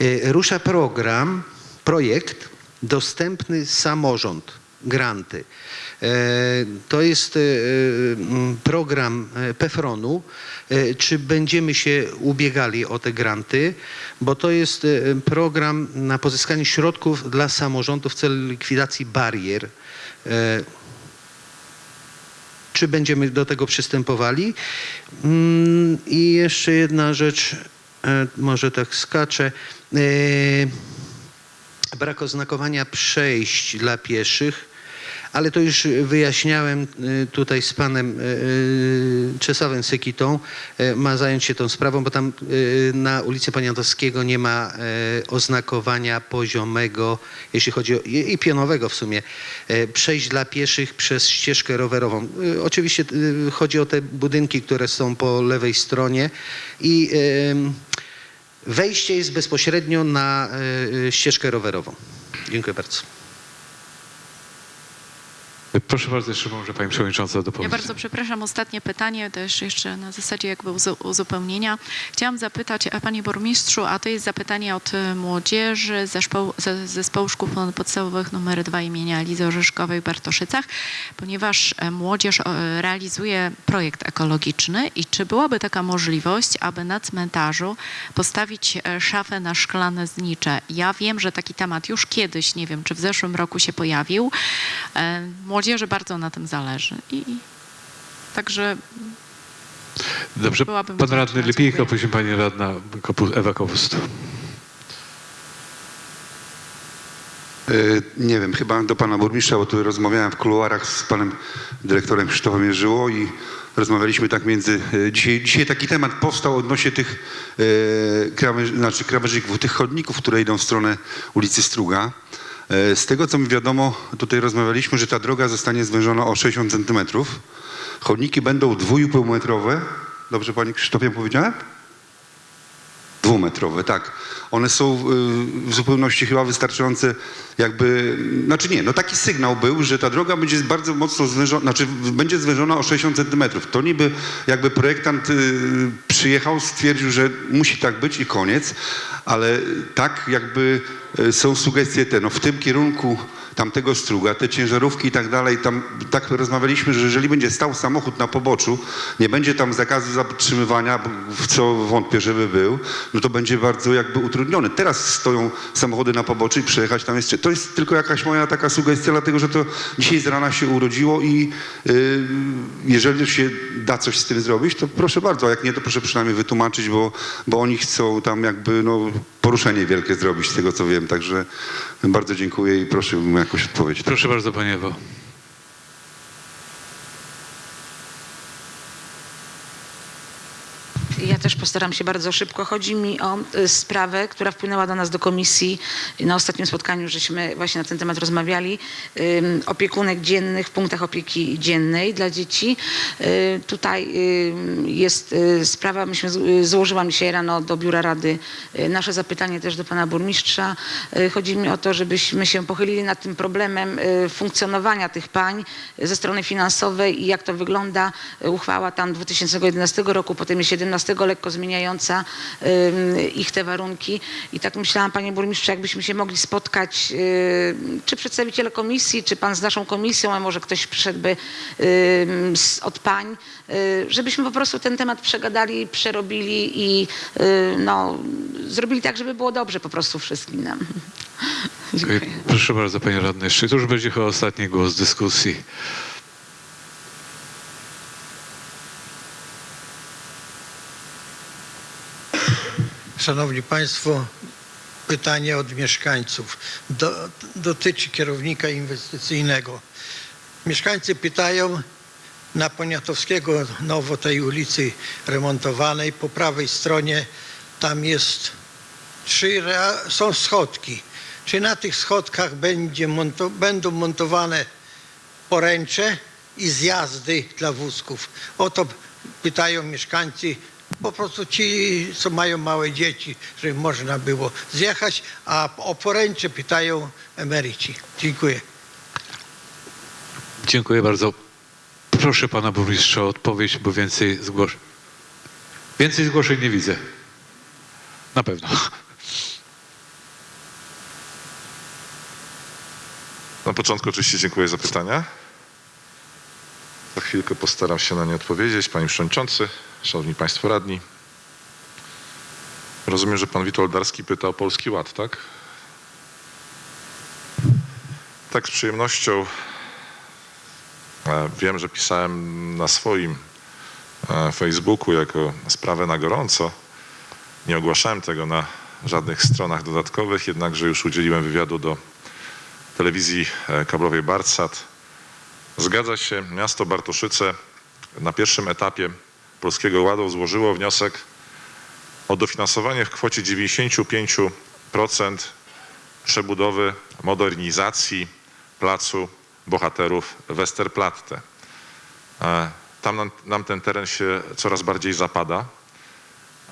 e, Rusza program, projekt Dostępny Samorząd, granty. E, To jest e, program e, PEFRON-u. Czy będziemy się ubiegali o te granty? Bo to jest program na pozyskanie środków dla samorządów w celu likwidacji barier. Czy będziemy do tego przystępowali? Mm, I jeszcze jedna rzecz, może tak skaczę. Brak oznakowania przejść dla pieszych, ale to już wyjaśniałem y, tutaj z panem y, y, Czesławem Sekitą. Y, Ma zająć się tą sprawą, bo tam na ulicy Poniatowskiego nie ma oznakowania poziomego, jeśli chodzi o, i pionowego w sumie, przejść dla pieszych przez ścieżkę rowerową. Oczywiście chodzi o te budynki, które są po lewej stronie i wejście jest bezpośrednio na ścieżkę rowerową. Dziękuję bardzo. Proszę bardzo, jeszcze może Pani Przewodnicząca Ja dopowiedzieć. bardzo przepraszam, ostatnie pytanie, też jeszcze na zasadzie jakby uzu- uzupełnienia. Chciałam zapytać, a Panie Burmistrzu, a to jest zapytanie od e, młodzieży zespołu, ze- zespołu szkół podstawowych numer 2 imienia Lizy Orzeszkowej w Bartoszycach, ponieważ e, młodzież e, realizuje projekt ekologiczny i czy byłaby taka możliwość, aby na cmentarzu postawić e, szafę na szklane znicze? Ja wiem, że taki temat już kiedyś, nie wiem, czy w zeszłym roku się pojawił. E, Młodzieży bardzo na tym zależy i także Dobrze, byłabym Pan. Radny Dziękuję. później Pani Radna Ewa Kowust. Y, Nie wiem, chyba do pana burmistrza, bo tu rozmawiałem w kuluarach z panem dyrektorem Krzysztofem Jerzyło i rozmawialiśmy tak między... y, Dzisiaj, dzisiaj taki temat powstał odnośnie tych e, krawęż, znaczy krawężników, tych chodników, które idą w stronę ulicy Struga. E, Z tego, co mi wiadomo, tutaj rozmawialiśmy, że ta droga zostanie zwężona o 60 centymetrów. Chodniki będą dwójpół metrowe. Dobrze, panie Krzysztofie powiedziałem? Dwumetrowe, tak. One są y, w zupełności chyba wystarczające jakby, znaczy nie, no taki sygnał był, że ta droga będzie bardzo mocno zwężona, znaczy będzie zwężona o 60 centymetrów. To niby jakby projektant y, przyjechał, stwierdził, że musi tak być i koniec, ale tak jakby y, są sugestie te, no w tym kierunku tamtego struga, te ciężarówki i tak dalej, tam tak rozmawialiśmy, że jeżeli będzie stał samochód na poboczu, nie będzie tam zakazu zatrzymywania, w co wątpię, żeby był, no to będzie bardzo jakby utrudnione. Teraz stoją samochody na poboczu i przejechać tam jeszcze. To jest tylko jakaś moja taka sugestia, dlatego że to dzisiaj z rana się urodziło i y, jeżeli się da coś z tym zrobić, to proszę bardzo, a jak nie, to proszę przynajmniej wytłumaczyć, bo, bo oni chcą tam jakby no, poruszenie wielkie zrobić z tego co wiem, także bardzo dziękuję i proszę o jakąś odpowiedź. Proszę bardzo, Pani Ewo. Ja też postaram się bardzo szybko. Chodzi mi o y, sprawę, która wpłynęła do nas do komisji. Na ostatnim spotkaniu, żeśmy właśnie na ten temat rozmawiali. Opiekunek dziennych w punktach opieki dziennej dla dzieci. Y, Tutaj jest y, sprawa, myśmy złożyłam dzisiaj rano do Biura Rady nasze zapytanie też do pana burmistrza. Chodzi mi o to, żebyśmy się pochylili nad tym problemem funkcjonowania tych pań ze strony finansowej i jak to wygląda. Uchwała tam 2011 roku, potem jest 17 lekko zmieniająca ich te warunki. I tak myślałam, panie burmistrzu, jakbyśmy się mogli spotkać, czy przedstawiciele komisji, czy pan z naszą komisją, a może ktoś przyszedłby od pań, y, żebyśmy po prostu ten temat przegadali, przerobili i y, no, zrobili tak, żeby było dobrze po prostu wszystkim nam. Dziękuję. Proszę bardzo, Panie Radny. Jeszcze to już będzie chyba ostatni głos dyskusji. Szanowni Państwo, pytanie od mieszkańców. Do, dotyczy kierownika inwestycyjnego. Mieszkańcy pytają na Poniatowskiego, nowo tej ulicy remontowanej, po prawej stronie tam jest trzy, są schodki. Czy na tych schodkach będzie monto, będą montowane poręcze i zjazdy dla wózków? O to pytają mieszkańcy, po prostu ci, co mają małe dzieci, żeby można było zjechać, a o poręcze pytają emeryci. Dziękuję. Dziękuję bardzo. Proszę Pana Burmistrza o odpowiedź, bo więcej zgłoszeń. Więcej zgłoszeń nie widzę. Na pewno. Na początku oczywiście dziękuję za pytania. Za chwilkę postaram się na nie odpowiedzieć. Panie Przewodniczący, Szanowni Państwo Radni. Rozumiem, że Pan Witold Darski pyta o Polski Ład, tak? Tak, z przyjemnością. E, Wiem, że pisałem na swoim e, Facebooku jako sprawę na gorąco. Nie ogłaszałem tego na żadnych stronach dodatkowych, jednakże już udzieliłem wywiadu do telewizji e, kablowej Bartsat Zgadza się, miasto Bartoszyce na pierwszym etapie Polskiego Ładu złożyło wniosek o dofinansowanie w kwocie 95% przebudowy, modernizacji placu bohaterów Westerplatte. E, Tam nam, nam ten teren się coraz bardziej zapada.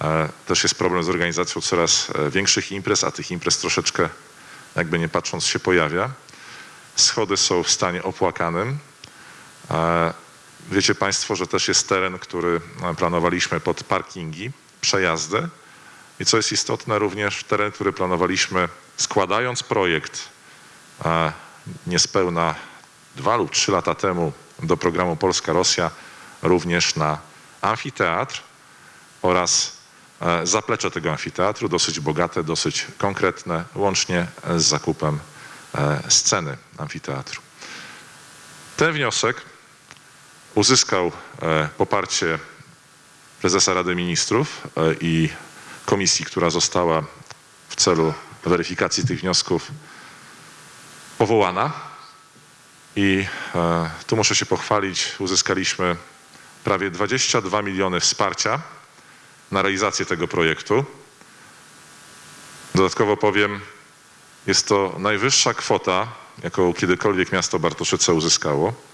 E, Też jest problem z organizacją coraz e, większych imprez, a tych imprez troszeczkę, jakby nie patrząc, się pojawia. Schody są w stanie opłakanym. Wiecie Państwo, że też jest teren, który e, planowaliśmy pod parkingi, przejazdy. I co jest istotne, również teren, który planowaliśmy składając projekt e, niespełna dwa lub trzy lata temu do programu Polska-Rosja, również na amfiteatr oraz e, zaplecze tego amfiteatru, dosyć bogate, dosyć konkretne, łącznie z zakupem sceny amfiteatru. Ten wniosek uzyskał e, poparcie prezesa Rady Ministrów e, i komisji, która została w celu weryfikacji tych wniosków powołana. I e, tu muszę się pochwalić, uzyskaliśmy prawie 22 miliony wsparcia na realizację tego projektu. Dodatkowo powiem, jest to najwyższa kwota, jaką kiedykolwiek miasto Bartoszyce uzyskało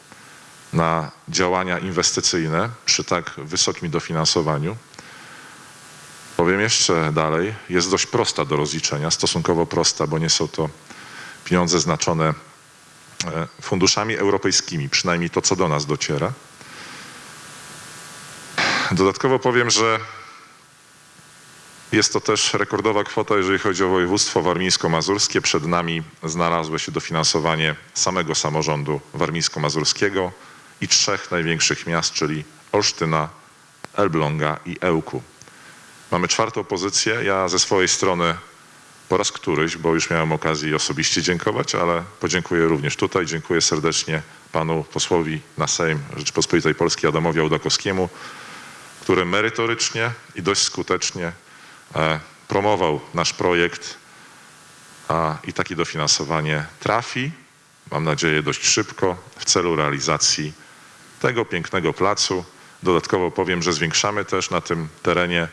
na działania inwestycyjne przy tak wysokim dofinansowaniu. Powiem jeszcze dalej, jest dość prosta do rozliczenia, stosunkowo prosta, bo nie są to pieniądze znaczone e, funduszami europejskimi, przynajmniej to, co do nas dociera. Dodatkowo powiem, że jest to też rekordowa kwota, jeżeli chodzi o województwo warmińsko-mazurskie. Przed nami znalazło się dofinansowanie samego samorządu warmińsko-mazurskiego i trzech największych miast, czyli Olsztyna, Elbląga i Ełku. Mamy czwartą pozycję. Ja ze swojej strony po raz któryś, bo już miałem okazję osobiście dziękować, ale podziękuję również tutaj. Dziękuję serdecznie panu posłowi na Sejm Rzeczypospolitej Polskiej Adamowi Audakowskiemu, który merytorycznie i dość skutecznie e, promował nasz projekt a, i takie dofinansowanie trafi, mam nadzieję dość szybko, w celu realizacji tego pięknego placu. Dodatkowo powiem, że zwiększamy też na tym terenie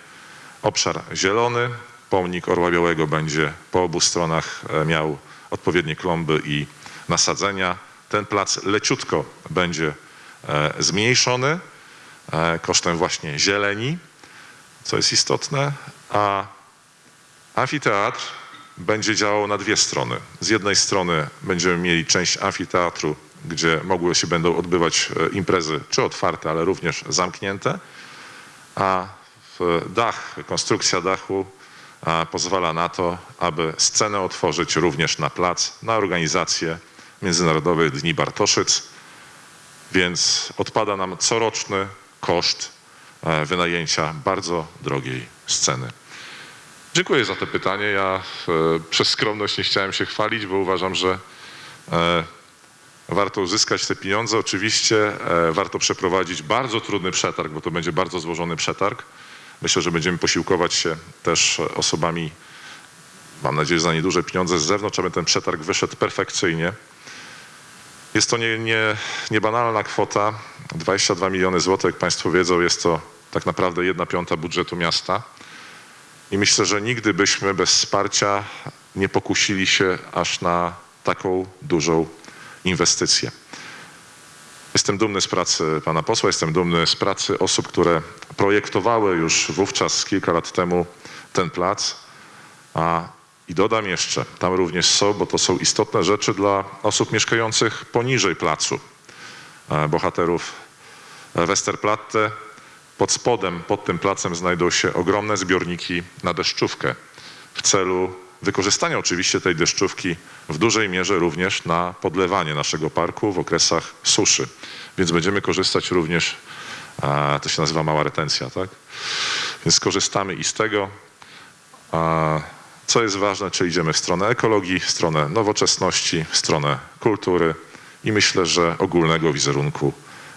obszar zielony. Pomnik Orła Białego będzie po obu stronach e, miał odpowiednie klomby i nasadzenia. Ten plac leciutko będzie e, zmniejszony e, kosztem właśnie zieleni, co jest istotne, a amfiteatr będzie działał na dwie strony. Z jednej strony będziemy mieli część amfiteatru, gdzie mogły się będą odbywać e, imprezy, czy otwarte, ale również zamknięte, a dach, konstrukcja dachu pozwala na to, aby scenę otworzyć również na plac, na organizację Międzynarodowych Dni Bartoszyc, więc odpada nam coroczny koszt e, wynajęcia bardzo drogiej sceny. Dziękuję za to pytanie. Ja e, przez skromność nie chciałem się chwalić, bo uważam, że warto uzyskać te pieniądze. Oczywiście e, warto przeprowadzić bardzo trudny przetarg, bo to będzie bardzo złożony przetarg. Myślę, że będziemy posiłkować się też osobami, mam nadzieję, za nieduże pieniądze z zewnątrz, aby ten przetarg wyszedł perfekcyjnie. Jest to nie, nie, niebanalna kwota, 22 miliony złotych, jak Państwo wiedzą, jest to tak naprawdę jedna piąta budżetu miasta. I myślę, że nigdy byśmy bez wsparcia nie pokusili się aż na taką dużą inwestycje. Jestem dumny z pracy pana posła, jestem dumny z pracy osób, które projektowały już wówczas kilka lat temu ten plac. A, I dodam jeszcze, tam również są, bo to są istotne rzeczy dla osób mieszkających poniżej placu, e, bohaterów Westerplatte. Pod spodem, pod tym placem znajdą się ogromne zbiorniki na deszczówkę w celu wykorzystania oczywiście tej deszczówki w dużej mierze również na podlewanie naszego parku w okresach suszy. Więc będziemy korzystać również, a, to się nazywa mała retencja, tak? Więc korzystamy i z tego. A, co jest ważne, czy idziemy w stronę ekologii, w stronę nowoczesności, w stronę kultury i myślę, że ogólnego wizerunku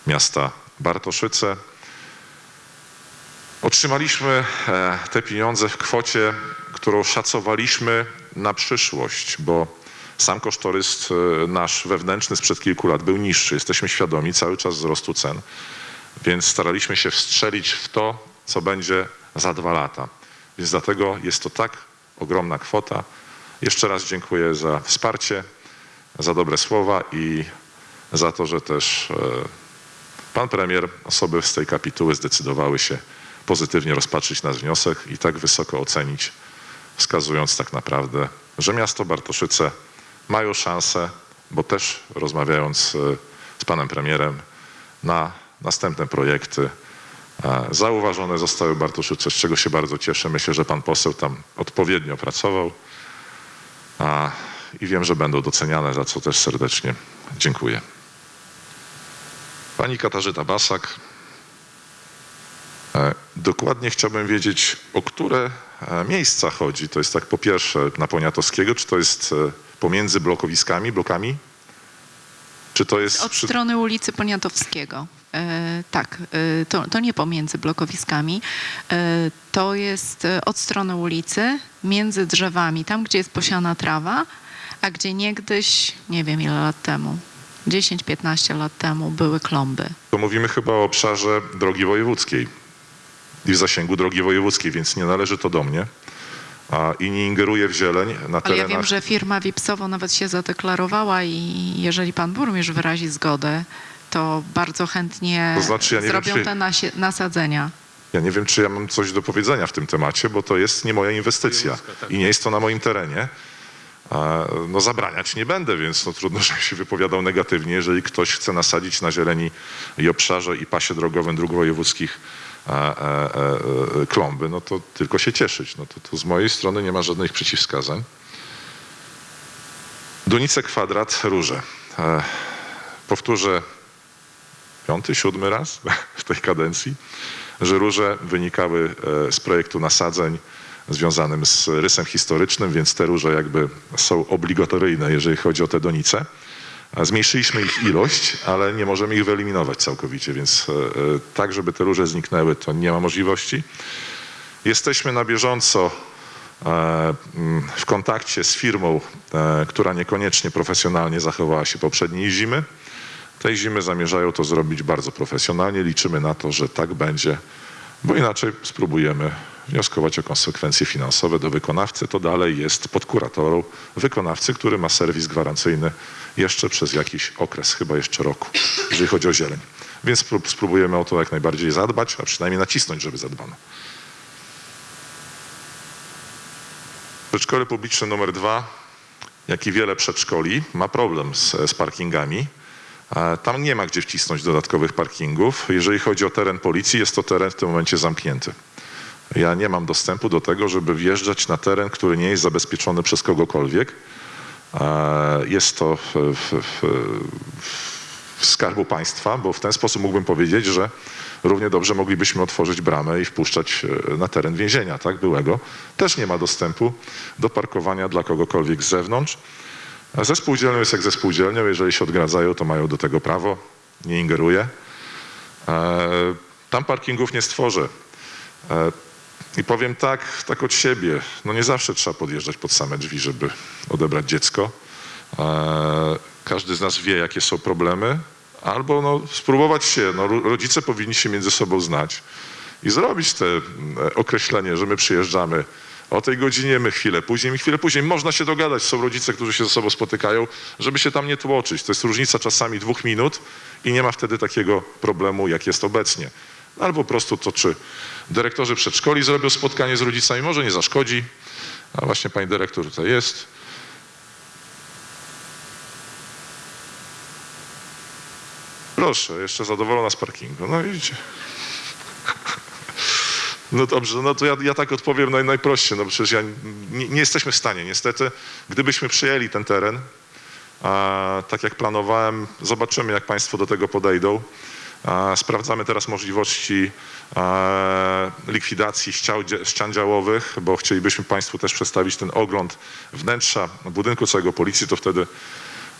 miasta Bartoszyce. Otrzymaliśmy e, te pieniądze w kwocie, którą szacowaliśmy na przyszłość, bo Sam kosztorys e, nasz wewnętrzny sprzed kilku lat był niższy. Jesteśmy świadomi cały czas wzrostu cen, więc staraliśmy się wstrzelić w to, co będzie za dwa lata. Więc dlatego jest to tak ogromna kwota. Jeszcze raz dziękuję za wsparcie, za dobre słowa i za to, że też e, pan premier, osoby z tej kapituły zdecydowały się pozytywnie rozpatrzyć nasz wniosek i tak wysoko ocenić, wskazując tak naprawdę, że miasto Bartoszyce mają szansę, bo też rozmawiając e, z panem premierem na następne projekty, e, zauważone zostały Bartoszyce, z czego się bardzo cieszę. Myślę, że pan poseł tam odpowiednio pracował i wiem, że będą doceniane, za co też serdecznie dziękuję. Pani Katarzyna Basak. E, Dokładnie chciałbym wiedzieć, o które miejsca chodzi. To jest tak po pierwsze na Poniatowskiego, czy to jest e, pomiędzy blokowiskami, blokami? Czy to jest Od przy... strony ulicy Poniatowskiego. E, tak, e, to, to nie pomiędzy blokowiskami. E, to jest e, od strony ulicy, między drzewami, tam gdzie jest posiana trawa, a gdzie niegdyś, nie wiem ile lat temu, 10-15 lat temu były klomby. To mówimy chyba o obszarze drogi wojewódzkiej i w zasięgu drogi wojewódzkiej, więc nie należy to do mnie a, i nie ingeruję w zieleń na Ale ja terenach. wiem, że firma Wipsowo nawet się zadeklarowała i jeżeli pan burmistrz wyrazi zgodę, to bardzo chętnie To znaczy, ja nie wiem, zrobią czy- te nasie- nasadzenia. Ja nie wiem, czy ja mam coś do powiedzenia w tym temacie, bo to jest nie moja inwestycja i nie jest to na moim terenie. No zabraniać nie będę, więc no, trudno, żebym się wypowiadał negatywnie. Jeżeli ktoś chce nasadzić na zieleni i obszarze i pasie drogowym dróg wojewódzkich klomby, no to tylko się cieszyć. No to, to z mojej strony nie ma żadnych przeciwwskazań. Donice kwadrat, róże. E, powtórzę piąty, siódmy raz w tej kadencji, że róże wynikały e, z projektu nasadzeń związanym z rysem historycznym, więc te róże jakby są obligatoryjne, jeżeli chodzi o te donice. Zmniejszyliśmy ich ilość, ale nie możemy ich wyeliminować całkowicie, więc e, e, tak, żeby te róże zniknęły, to nie ma możliwości. Jesteśmy na bieżąco e, mm, w kontakcie z firmą, która niekoniecznie profesjonalnie zachowała się poprzedniej zimy. Tej zimy zamierzają to zrobić bardzo profesjonalnie. Liczymy na to, że tak będzie, bo inaczej spróbujemy wnioskować o konsekwencje finansowe do wykonawcy. To dalej jest pod kuratorą wykonawcy, który ma serwis gwarancyjny jeszcze przez jakiś okres, chyba jeszcze roku, jeżeli chodzi o zieleń. Więc spró- spróbujemy o to jak najbardziej zadbać, a przynajmniej nacisnąć, żeby zadbano. Przedszkole publiczne numer dwa, jak i wiele przedszkoli, ma problem z, z parkingami. E, Tam nie ma gdzie wcisnąć dodatkowych parkingów. Jeżeli chodzi o teren policji, jest to teren w tym momencie zamknięty. Ja nie mam dostępu do tego, żeby wjeżdżać na teren, który nie jest zabezpieczony przez kogokolwiek. E, Jest to w, w, w, skarbu państwa, bo w ten sposób mógłbym powiedzieć, że równie dobrze moglibyśmy otworzyć bramę i wpuszczać e, na teren więzienia, tak, byłego. Też nie ma dostępu do parkowania dla kogokolwiek z zewnątrz. Ze spółdzielnią jest jak ze spółdzielnią. Jeżeli się odgradzają, to mają do tego prawo. Nie ingeruję. E, Tam parkingów nie stworzę. I powiem tak, tak od siebie. No nie zawsze trzeba podjeżdżać pod same drzwi, żeby odebrać dziecko. E, Każdy z nas wie, jakie są problemy. Albo no, spróbować się. No, ro- rodzice powinni się między sobą znać i zrobić te mm, określenie, że my przyjeżdżamy o tej godzinie, my chwilę później, my chwilę później. Można się dogadać. Są rodzice, którzy się ze sobą spotykają, żeby się tam nie tłoczyć. To jest różnica czasami dwóch minut i nie ma wtedy takiego problemu, jak jest obecnie. Albo po prostu to, czy dyrektorzy przedszkoli zrobią spotkanie z rodzicami, może nie zaszkodzi. A właśnie pani dyrektor tutaj jest. Proszę, jeszcze zadowolona z parkingu. No widzicie. No dobrze, no to ja, ja tak odpowiem naj, najprościej. No przecież ja, nie, nie jesteśmy w stanie, niestety. Gdybyśmy przyjęli ten teren, a, tak jak planowałem, zobaczymy, jak Państwo do tego podejdą. Sprawdzamy teraz możliwości a, likwidacji ścian działowych, bo chcielibyśmy Państwu też przedstawić ten ogląd wnętrza budynku całego policji, to wtedy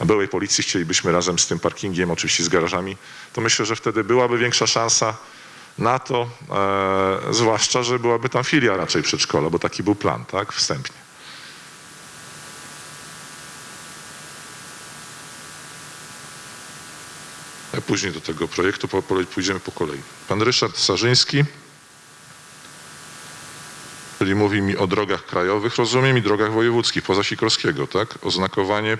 byłej policji chcielibyśmy razem z tym parkingiem, oczywiście z garażami, to myślę, że wtedy byłaby większa szansa na to, e, zwłaszcza, że byłaby tam filia raczej przedszkola, bo taki był plan, tak, wstępnie. Później do tego projektu pójdziemy po kolei. Pan Ryszard Sarzyński, czyli mówi mi o drogach krajowych, rozumiem, i drogach wojewódzkich, poza Sikorskiego, tak? Oznakowanie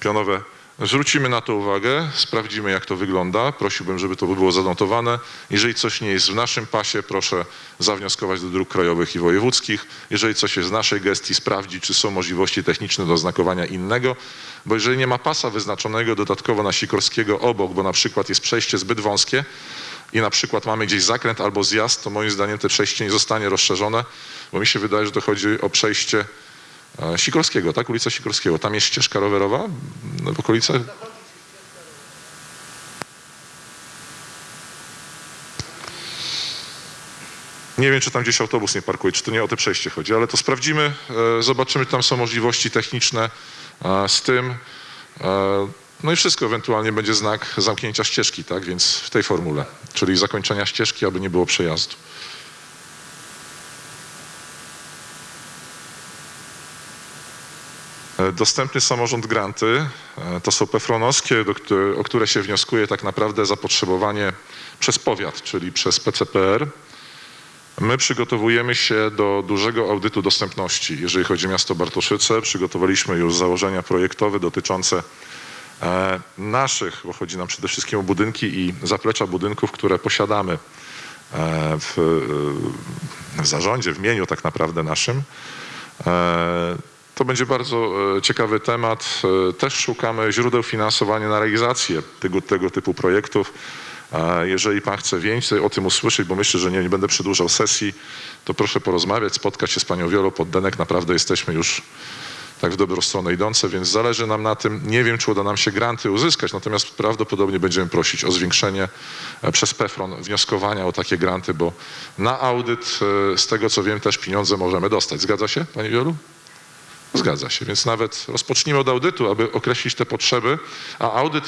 pionowe. Zwrócimy na to uwagę, sprawdzimy jak to wygląda. Prosiłbym, żeby to było zanotowane. Jeżeli coś nie jest w naszym pasie, proszę zawnioskować do dróg krajowych i wojewódzkich. Jeżeli coś jest w naszej gestii, sprawdzić, czy są możliwości techniczne do oznakowania innego. Bo jeżeli nie ma pasa wyznaczonego dodatkowo na Sikorskiego obok, bo na przykład jest przejście zbyt wąskie i na przykład mamy gdzieś zakręt albo zjazd, to moim zdaniem te przejście nie zostanie rozszerzone, bo mi się wydaje, że to chodzi o przejście Sikorskiego, tak? Ulica Sikorskiego. Tam jest ścieżka rowerowa w okolicach? Nie wiem, czy tam gdzieś autobus nie parkuje, czy to nie o te przejście chodzi, ale to sprawdzimy, e, zobaczymy, czy tam są możliwości techniczne z tym. E, No i wszystko, ewentualnie będzie znak zamknięcia ścieżki, tak? Więc w tej formule, czyli zakończenia ścieżki, aby nie było przejazdu. Dostępny samorząd granty e, to są pefronowskie, o które się wnioskuje tak naprawdę zapotrzebowanie przez powiat, czyli przez PCPR. My przygotowujemy się do dużego audytu dostępności. Jeżeli chodzi o miasto Bartoszyce, przygotowaliśmy już założenia projektowe dotyczące e, naszych, bo chodzi nam przede wszystkim o budynki i zaplecza budynków, które posiadamy e, w, e, w zarządzie, w mieniu tak naprawdę naszym. To będzie bardzo e, ciekawy temat. E, Też szukamy źródeł finansowania na realizację tego, tego typu projektów. Jeżeli Pan chce więcej o tym usłyszeć, bo myślę, że nie, nie będę przedłużał sesji, to proszę porozmawiać, spotkać się z Panią Wiolą Poddenek. Naprawdę jesteśmy już tak w dobrą stronę idące, więc zależy nam na tym. Nie wiem, czy uda nam się granty uzyskać, natomiast prawdopodobnie będziemy prosić o zwiększenie e, przez PEFRON wnioskowania o takie granty, bo na audyt, z tego co wiem, też pieniądze możemy dostać. Zgadza się, Pani Wiolu? Zgadza się, więc nawet rozpocznijmy od audytu, aby określić te potrzeby, a audyt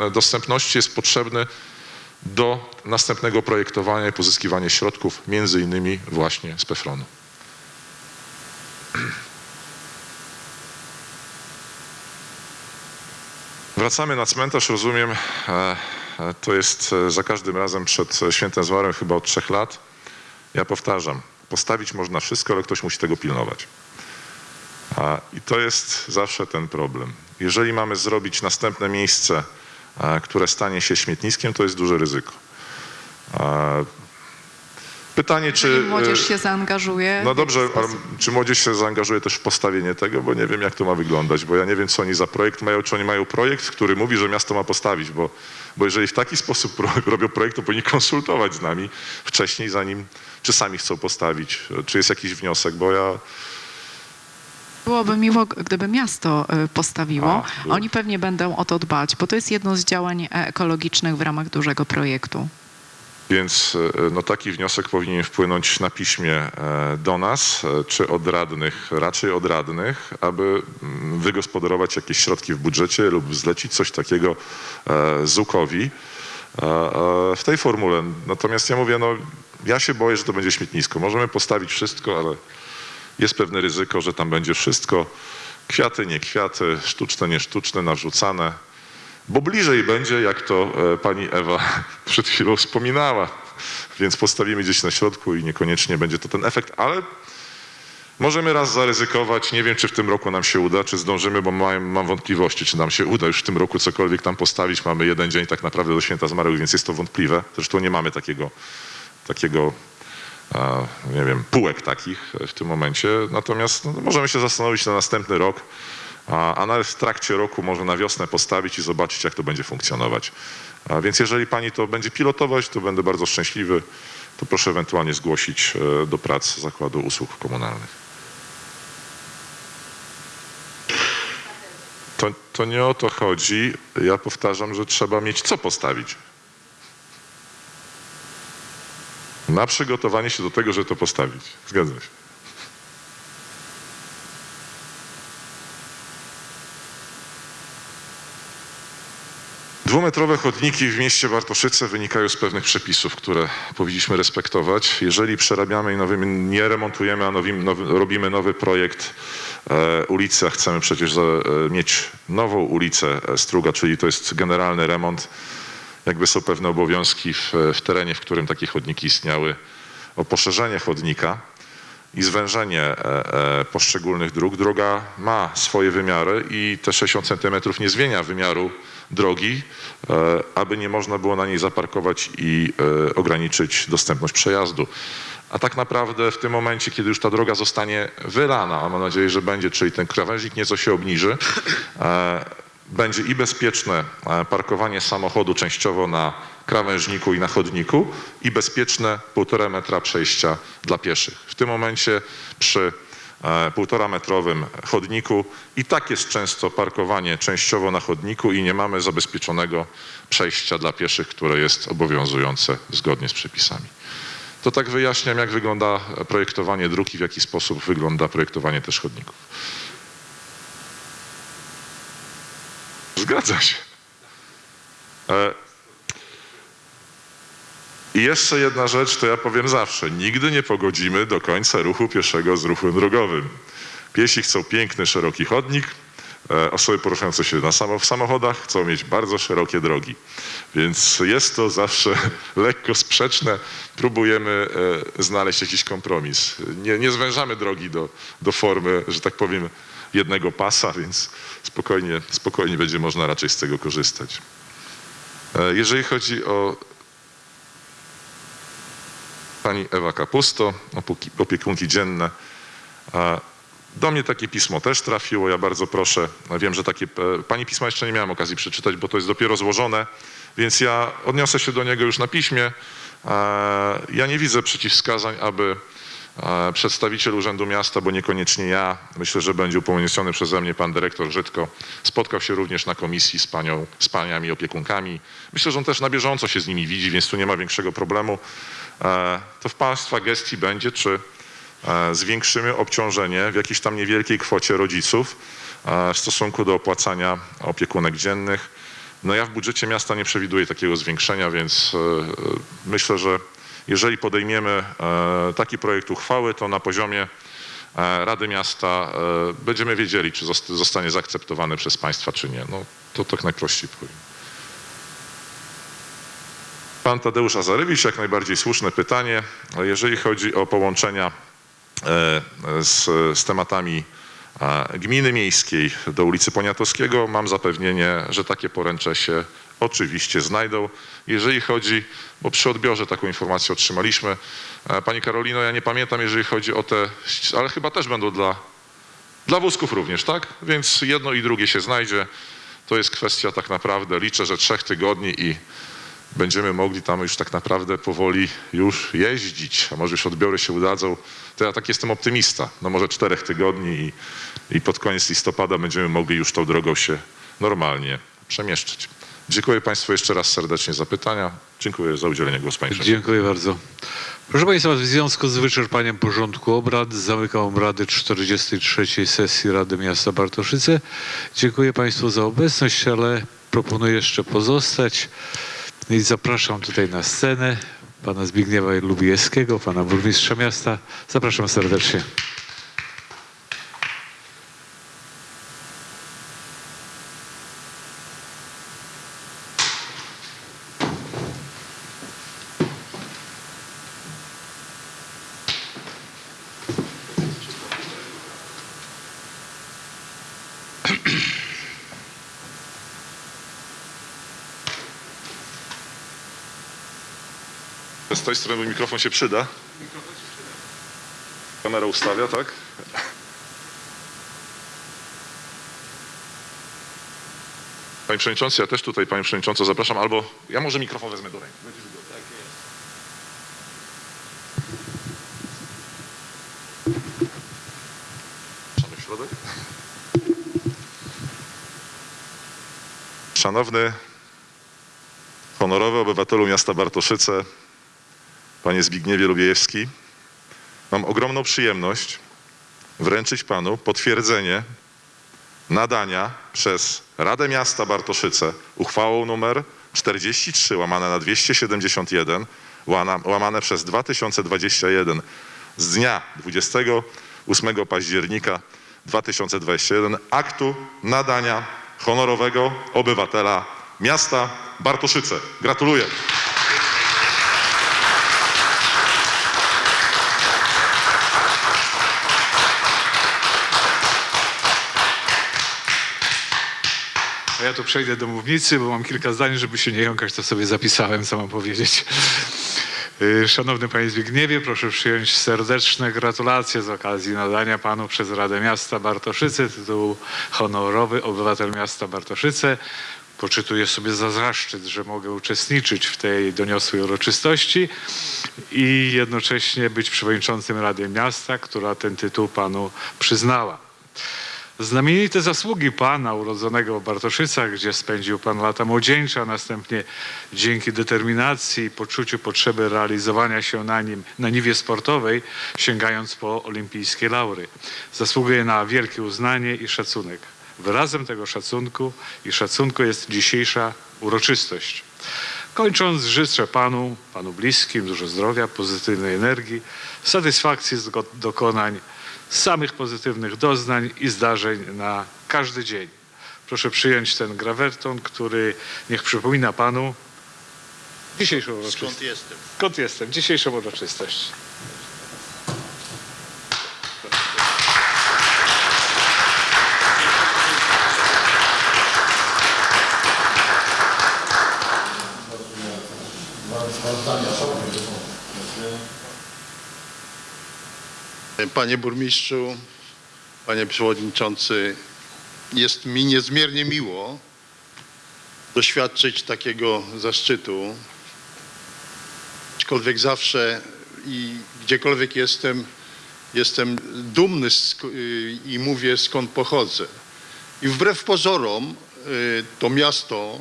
e, dostępności jest potrzebny do następnego projektowania i pozyskiwania środków, między innymi właśnie z PEFRON-u. Wracamy na cmentarz, rozumiem, e, e, to jest za każdym razem przed świętem zmarłym chyba od trzech lat. Ja powtarzam, postawić można wszystko, ale ktoś musi tego pilnować. A, I to jest zawsze ten problem. Jeżeli mamy zrobić następne miejsce, a, które stanie się śmietniskiem, to jest duże ryzyko. A, Pytanie, czy... Jeżeli młodzież e, się zaangażuje. No dobrze, czy młodzież się zaangażuje też w postawienie tego, bo nie wiem jak to ma wyglądać, bo ja nie wiem co oni za projekt mają, czy oni mają projekt, który mówi, że miasto ma postawić, bo, bo jeżeli w taki sposób robią projekt, to powinni konsultować z nami wcześniej, zanim, czy sami chcą postawić, czy jest jakiś wniosek, bo ja... Byłoby miło, gdyby miasto y, postawiło. A, było. Oni pewnie będą o to dbać, bo to jest jedno z działań ekologicznych w ramach dużego projektu. Więc e, no, taki wniosek powinien wpłynąć na piśmie e, do nas, e, czy od radnych, raczej od radnych, aby mm, wygospodarować jakieś środki w budżecie lub zlecić coś takiego e, ZUK-owi e, e, w tej formule. Natomiast ja mówię, no ja się boję, że to będzie śmietnisko. Możemy postawić wszystko, ale jest pewne ryzyko, że tam będzie wszystko. Kwiaty, nie kwiaty, sztuczne, nie sztuczne, narzucane. Bo bliżej będzie, jak to e, pani Ewa przed chwilą wspominała. Więc postawimy gdzieś na środku i niekoniecznie będzie to ten efekt, ale możemy raz zaryzykować. Nie wiem, czy w tym roku nam się uda, czy zdążymy, bo mam, mam wątpliwości, czy nam się uda już w tym roku cokolwiek tam postawić. Mamy jeden dzień tak naprawdę do święta zmarłych, więc jest to wątpliwe. Zresztą nie mamy takiego, takiego nie wiem, półek takich w tym momencie. Natomiast no, możemy się zastanowić na następny rok, a, a nawet w trakcie roku może na wiosnę postawić i zobaczyć, jak to będzie funkcjonować. A więc jeżeli pani to będzie pilotować, to będę bardzo szczęśliwy. To proszę ewentualnie zgłosić e, do prac Zakładu Usług Komunalnych. To, to nie o to chodzi. Ja powtarzam, że trzeba mieć co postawić. Na przygotowanie się do tego, żeby to postawić. Zgadzam się. Dwumetrowe chodniki w mieście Bartoszyce wynikają z pewnych przepisów, które powinniśmy respektować. Jeżeli przerabiamy i nowymi, nie remontujemy, a robimy nowy projekt e, ulicy, a chcemy przecież e, mieć nową ulicę e, Struga, czyli to jest generalny remont, jakby są pewne obowiązki w, w terenie, w którym takie chodniki istniały, o poszerzenie chodnika i zwężenie e, e, poszczególnych dróg. Droga ma swoje wymiary i te 60 centymetrów nie zmienia wymiaru drogi, e, aby nie można było na niej zaparkować i e, ograniczyć dostępność przejazdu. A tak naprawdę w tym momencie, kiedy już ta droga zostanie wylana, a mam nadzieję, że będzie, czyli ten krawężnik nieco się obniży, e, będzie i bezpieczne e, parkowanie samochodu częściowo na krawężniku i na chodniku i bezpieczne półtora metra przejścia dla pieszych. W tym momencie przy e, półtora metrowym chodniku i tak jest często parkowanie częściowo na chodniku i nie mamy zabezpieczonego przejścia dla pieszych, które jest obowiązujące zgodnie z przepisami. To tak wyjaśniam, jak wygląda projektowanie dróg i w jaki sposób wygląda projektowanie też chodników. Zgadza się. E, I jeszcze jedna rzecz, to ja powiem zawsze. Nigdy nie pogodzimy do końca ruchu pieszego z ruchem drogowym. Piesi chcą piękny, szeroki chodnik. e, Osoby poruszające się na samo, w samochodach chcą mieć bardzo szerokie drogi. Więc jest to zawsze lekko sprzeczne. Próbujemy e, znaleźć jakiś kompromis. Nie, nie zwężamy drogi do, do formy, że tak powiem, jednego pasa, więc spokojnie, spokojnie będzie można raczej z tego korzystać. E, Jeżeli chodzi o pani Ewa Kapusto, opiekunki dzienne, do mnie takie pismo też trafiło, ja bardzo proszę. Wiem, że takie, e, pani pisma jeszcze nie miałem okazji przeczytać, bo to jest dopiero złożone, więc ja odniosę się do niego już na piśmie. E, Ja nie widzę przeciwwskazań, aby przedstawiciel Urzędu Miasta, bo niekoniecznie ja, myślę, że będzie upełniony przeze mnie pan dyrektor Żydko, spotkał się również na komisji z panią, z paniami opiekunkami. Myślę, że on też na bieżąco się z nimi widzi, więc tu nie ma większego problemu. E, To w państwa gestii będzie, czy e, zwiększymy obciążenie w jakiejś tam niewielkiej kwocie rodziców e, w stosunku do opłacania opiekunek dziennych. No ja w budżecie miasta nie przewiduję takiego zwiększenia, więc myślę, że jeżeli podejmiemy e, taki projekt uchwały, to na poziomie e, Rady Miasta e, będziemy wiedzieli, czy zost- zostanie zaakceptowany przez państwa, czy nie. No to tak najprościej powiem. Pan Tadeusz Azarewicz, jak najbardziej słuszne pytanie. Jeżeli chodzi o połączenia z, z tematami gminy miejskiej do ulicy Poniatowskiego, mam zapewnienie, że takie poręcze się oczywiście znajdą. Jeżeli chodzi, bo przy odbiorze taką informację otrzymaliśmy. E, Pani Karolino, ja nie pamiętam, jeżeli chodzi o te, ale chyba też będą dla, dla wózków również, tak? Więc jedno i drugie się znajdzie. To jest kwestia tak naprawdę, liczę, że trzech tygodni i będziemy mogli tam już tak naprawdę powoli już jeździć, a może już odbiory się udadzą, to ja tak jestem optymista. No może czterech tygodni i, i pod koniec listopada będziemy mogli już tą drogą się normalnie przemieszczać. Dziękuję Państwu jeszcze raz serdecznie za pytania. Dziękuję za udzielenie głosu. Dziękuję bardzo. Proszę Państwa, w związku z wyczerpaniem porządku obrad zamykam obrady 43. sesji Rady Miasta Bartoszyce. Dziękuję Państwu za obecność, ale proponuję jeszcze pozostać i zapraszam tutaj na scenę pana Zbigniewa Lubiewskiego, pana burmistrza miasta. Zapraszam serdecznie. Tej strony mikrofon się przyda. Kamera ustawia, tak? Panie Przewodniczący, ja też tutaj Panie Przewodniczący zapraszam, albo ja może mikrofon wezmę do ręki. Środek. Szanowny honorowy obywatelu miasta Bartoszyce, panie Zbigniewie Lubiejewski, mam ogromną przyjemność wręczyć panu potwierdzenie nadania przez Radę Miasta Bartoszyce uchwałą numer 43 łamane na 271 łana- łamane przez 2021 z dnia 28 października 2021 aktu nadania honorowego obywatela miasta Bartoszyce. Gratuluję. Ja tu przejdę do mównicy, bo mam kilka zdań, żeby się nie jąkać, to sobie zapisałem, co mam powiedzieć. Y, Szanowny Panie Zbigniewie, proszę przyjąć serdeczne gratulacje z okazji nadania Panu przez Radę Miasta Bartoszyce tytułu honorowy obywatel miasta Bartoszyce. Poczytuję sobie za zaszczyt, że mogę uczestniczyć w tej doniosłej uroczystości i jednocześnie być przewodniczącym Rady Miasta, która ten tytuł Panu przyznała. Znamienite zasługi Pana urodzonego w Bartoszycach, gdzie spędził Pan lata młodzieńcze, a następnie dzięki determinacji i poczuciu potrzeby realizowania się na nim na niwie sportowej, sięgając po olimpijskie laury. Zasługuje na wielkie uznanie i szacunek. Wyrazem tego szacunku i szacunku jest dzisiejsza uroczystość. Kończąc, życzę Panu, Panu bliskim dużo zdrowia, pozytywnej energii, satysfakcji z dokonań, samych pozytywnych doznań i zdarzeń na każdy dzień. Proszę przyjąć ten grawerton, który niech przypomina Panu dzisiejszą uroczystość. Skąd jestem? Skąd jestem? Dzisiejszą uroczystość. Panie burmistrzu, panie przewodniczący, jest mi niezmiernie miło doświadczyć takiego zaszczytu. Aczkolwiek zawsze i gdziekolwiek jestem, jestem dumny i mówię skąd pochodzę. I wbrew pozorom y, to miasto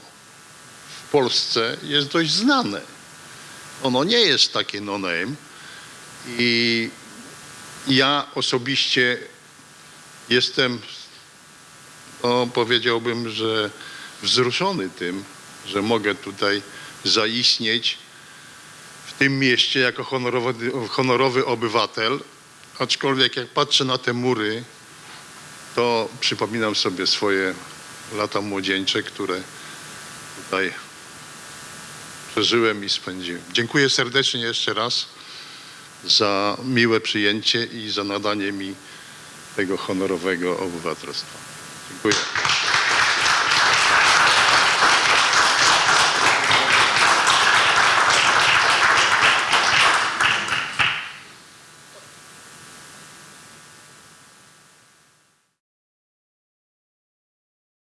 w Polsce jest dość znane. Ono nie jest takie no-name i ja osobiście jestem, no, powiedziałbym, że wzruszony tym, że mogę tutaj zaistnieć w tym mieście jako honorowy, honorowy obywatel. Aczkolwiek jak patrzę na te mury, to przypominam sobie swoje lata młodzieńcze, które tutaj przeżyłem i spędziłem. Dziękuję serdecznie jeszcze raz za miłe przyjęcie i za nadanie mi tego honorowego obywatelstwa. Dziękuję.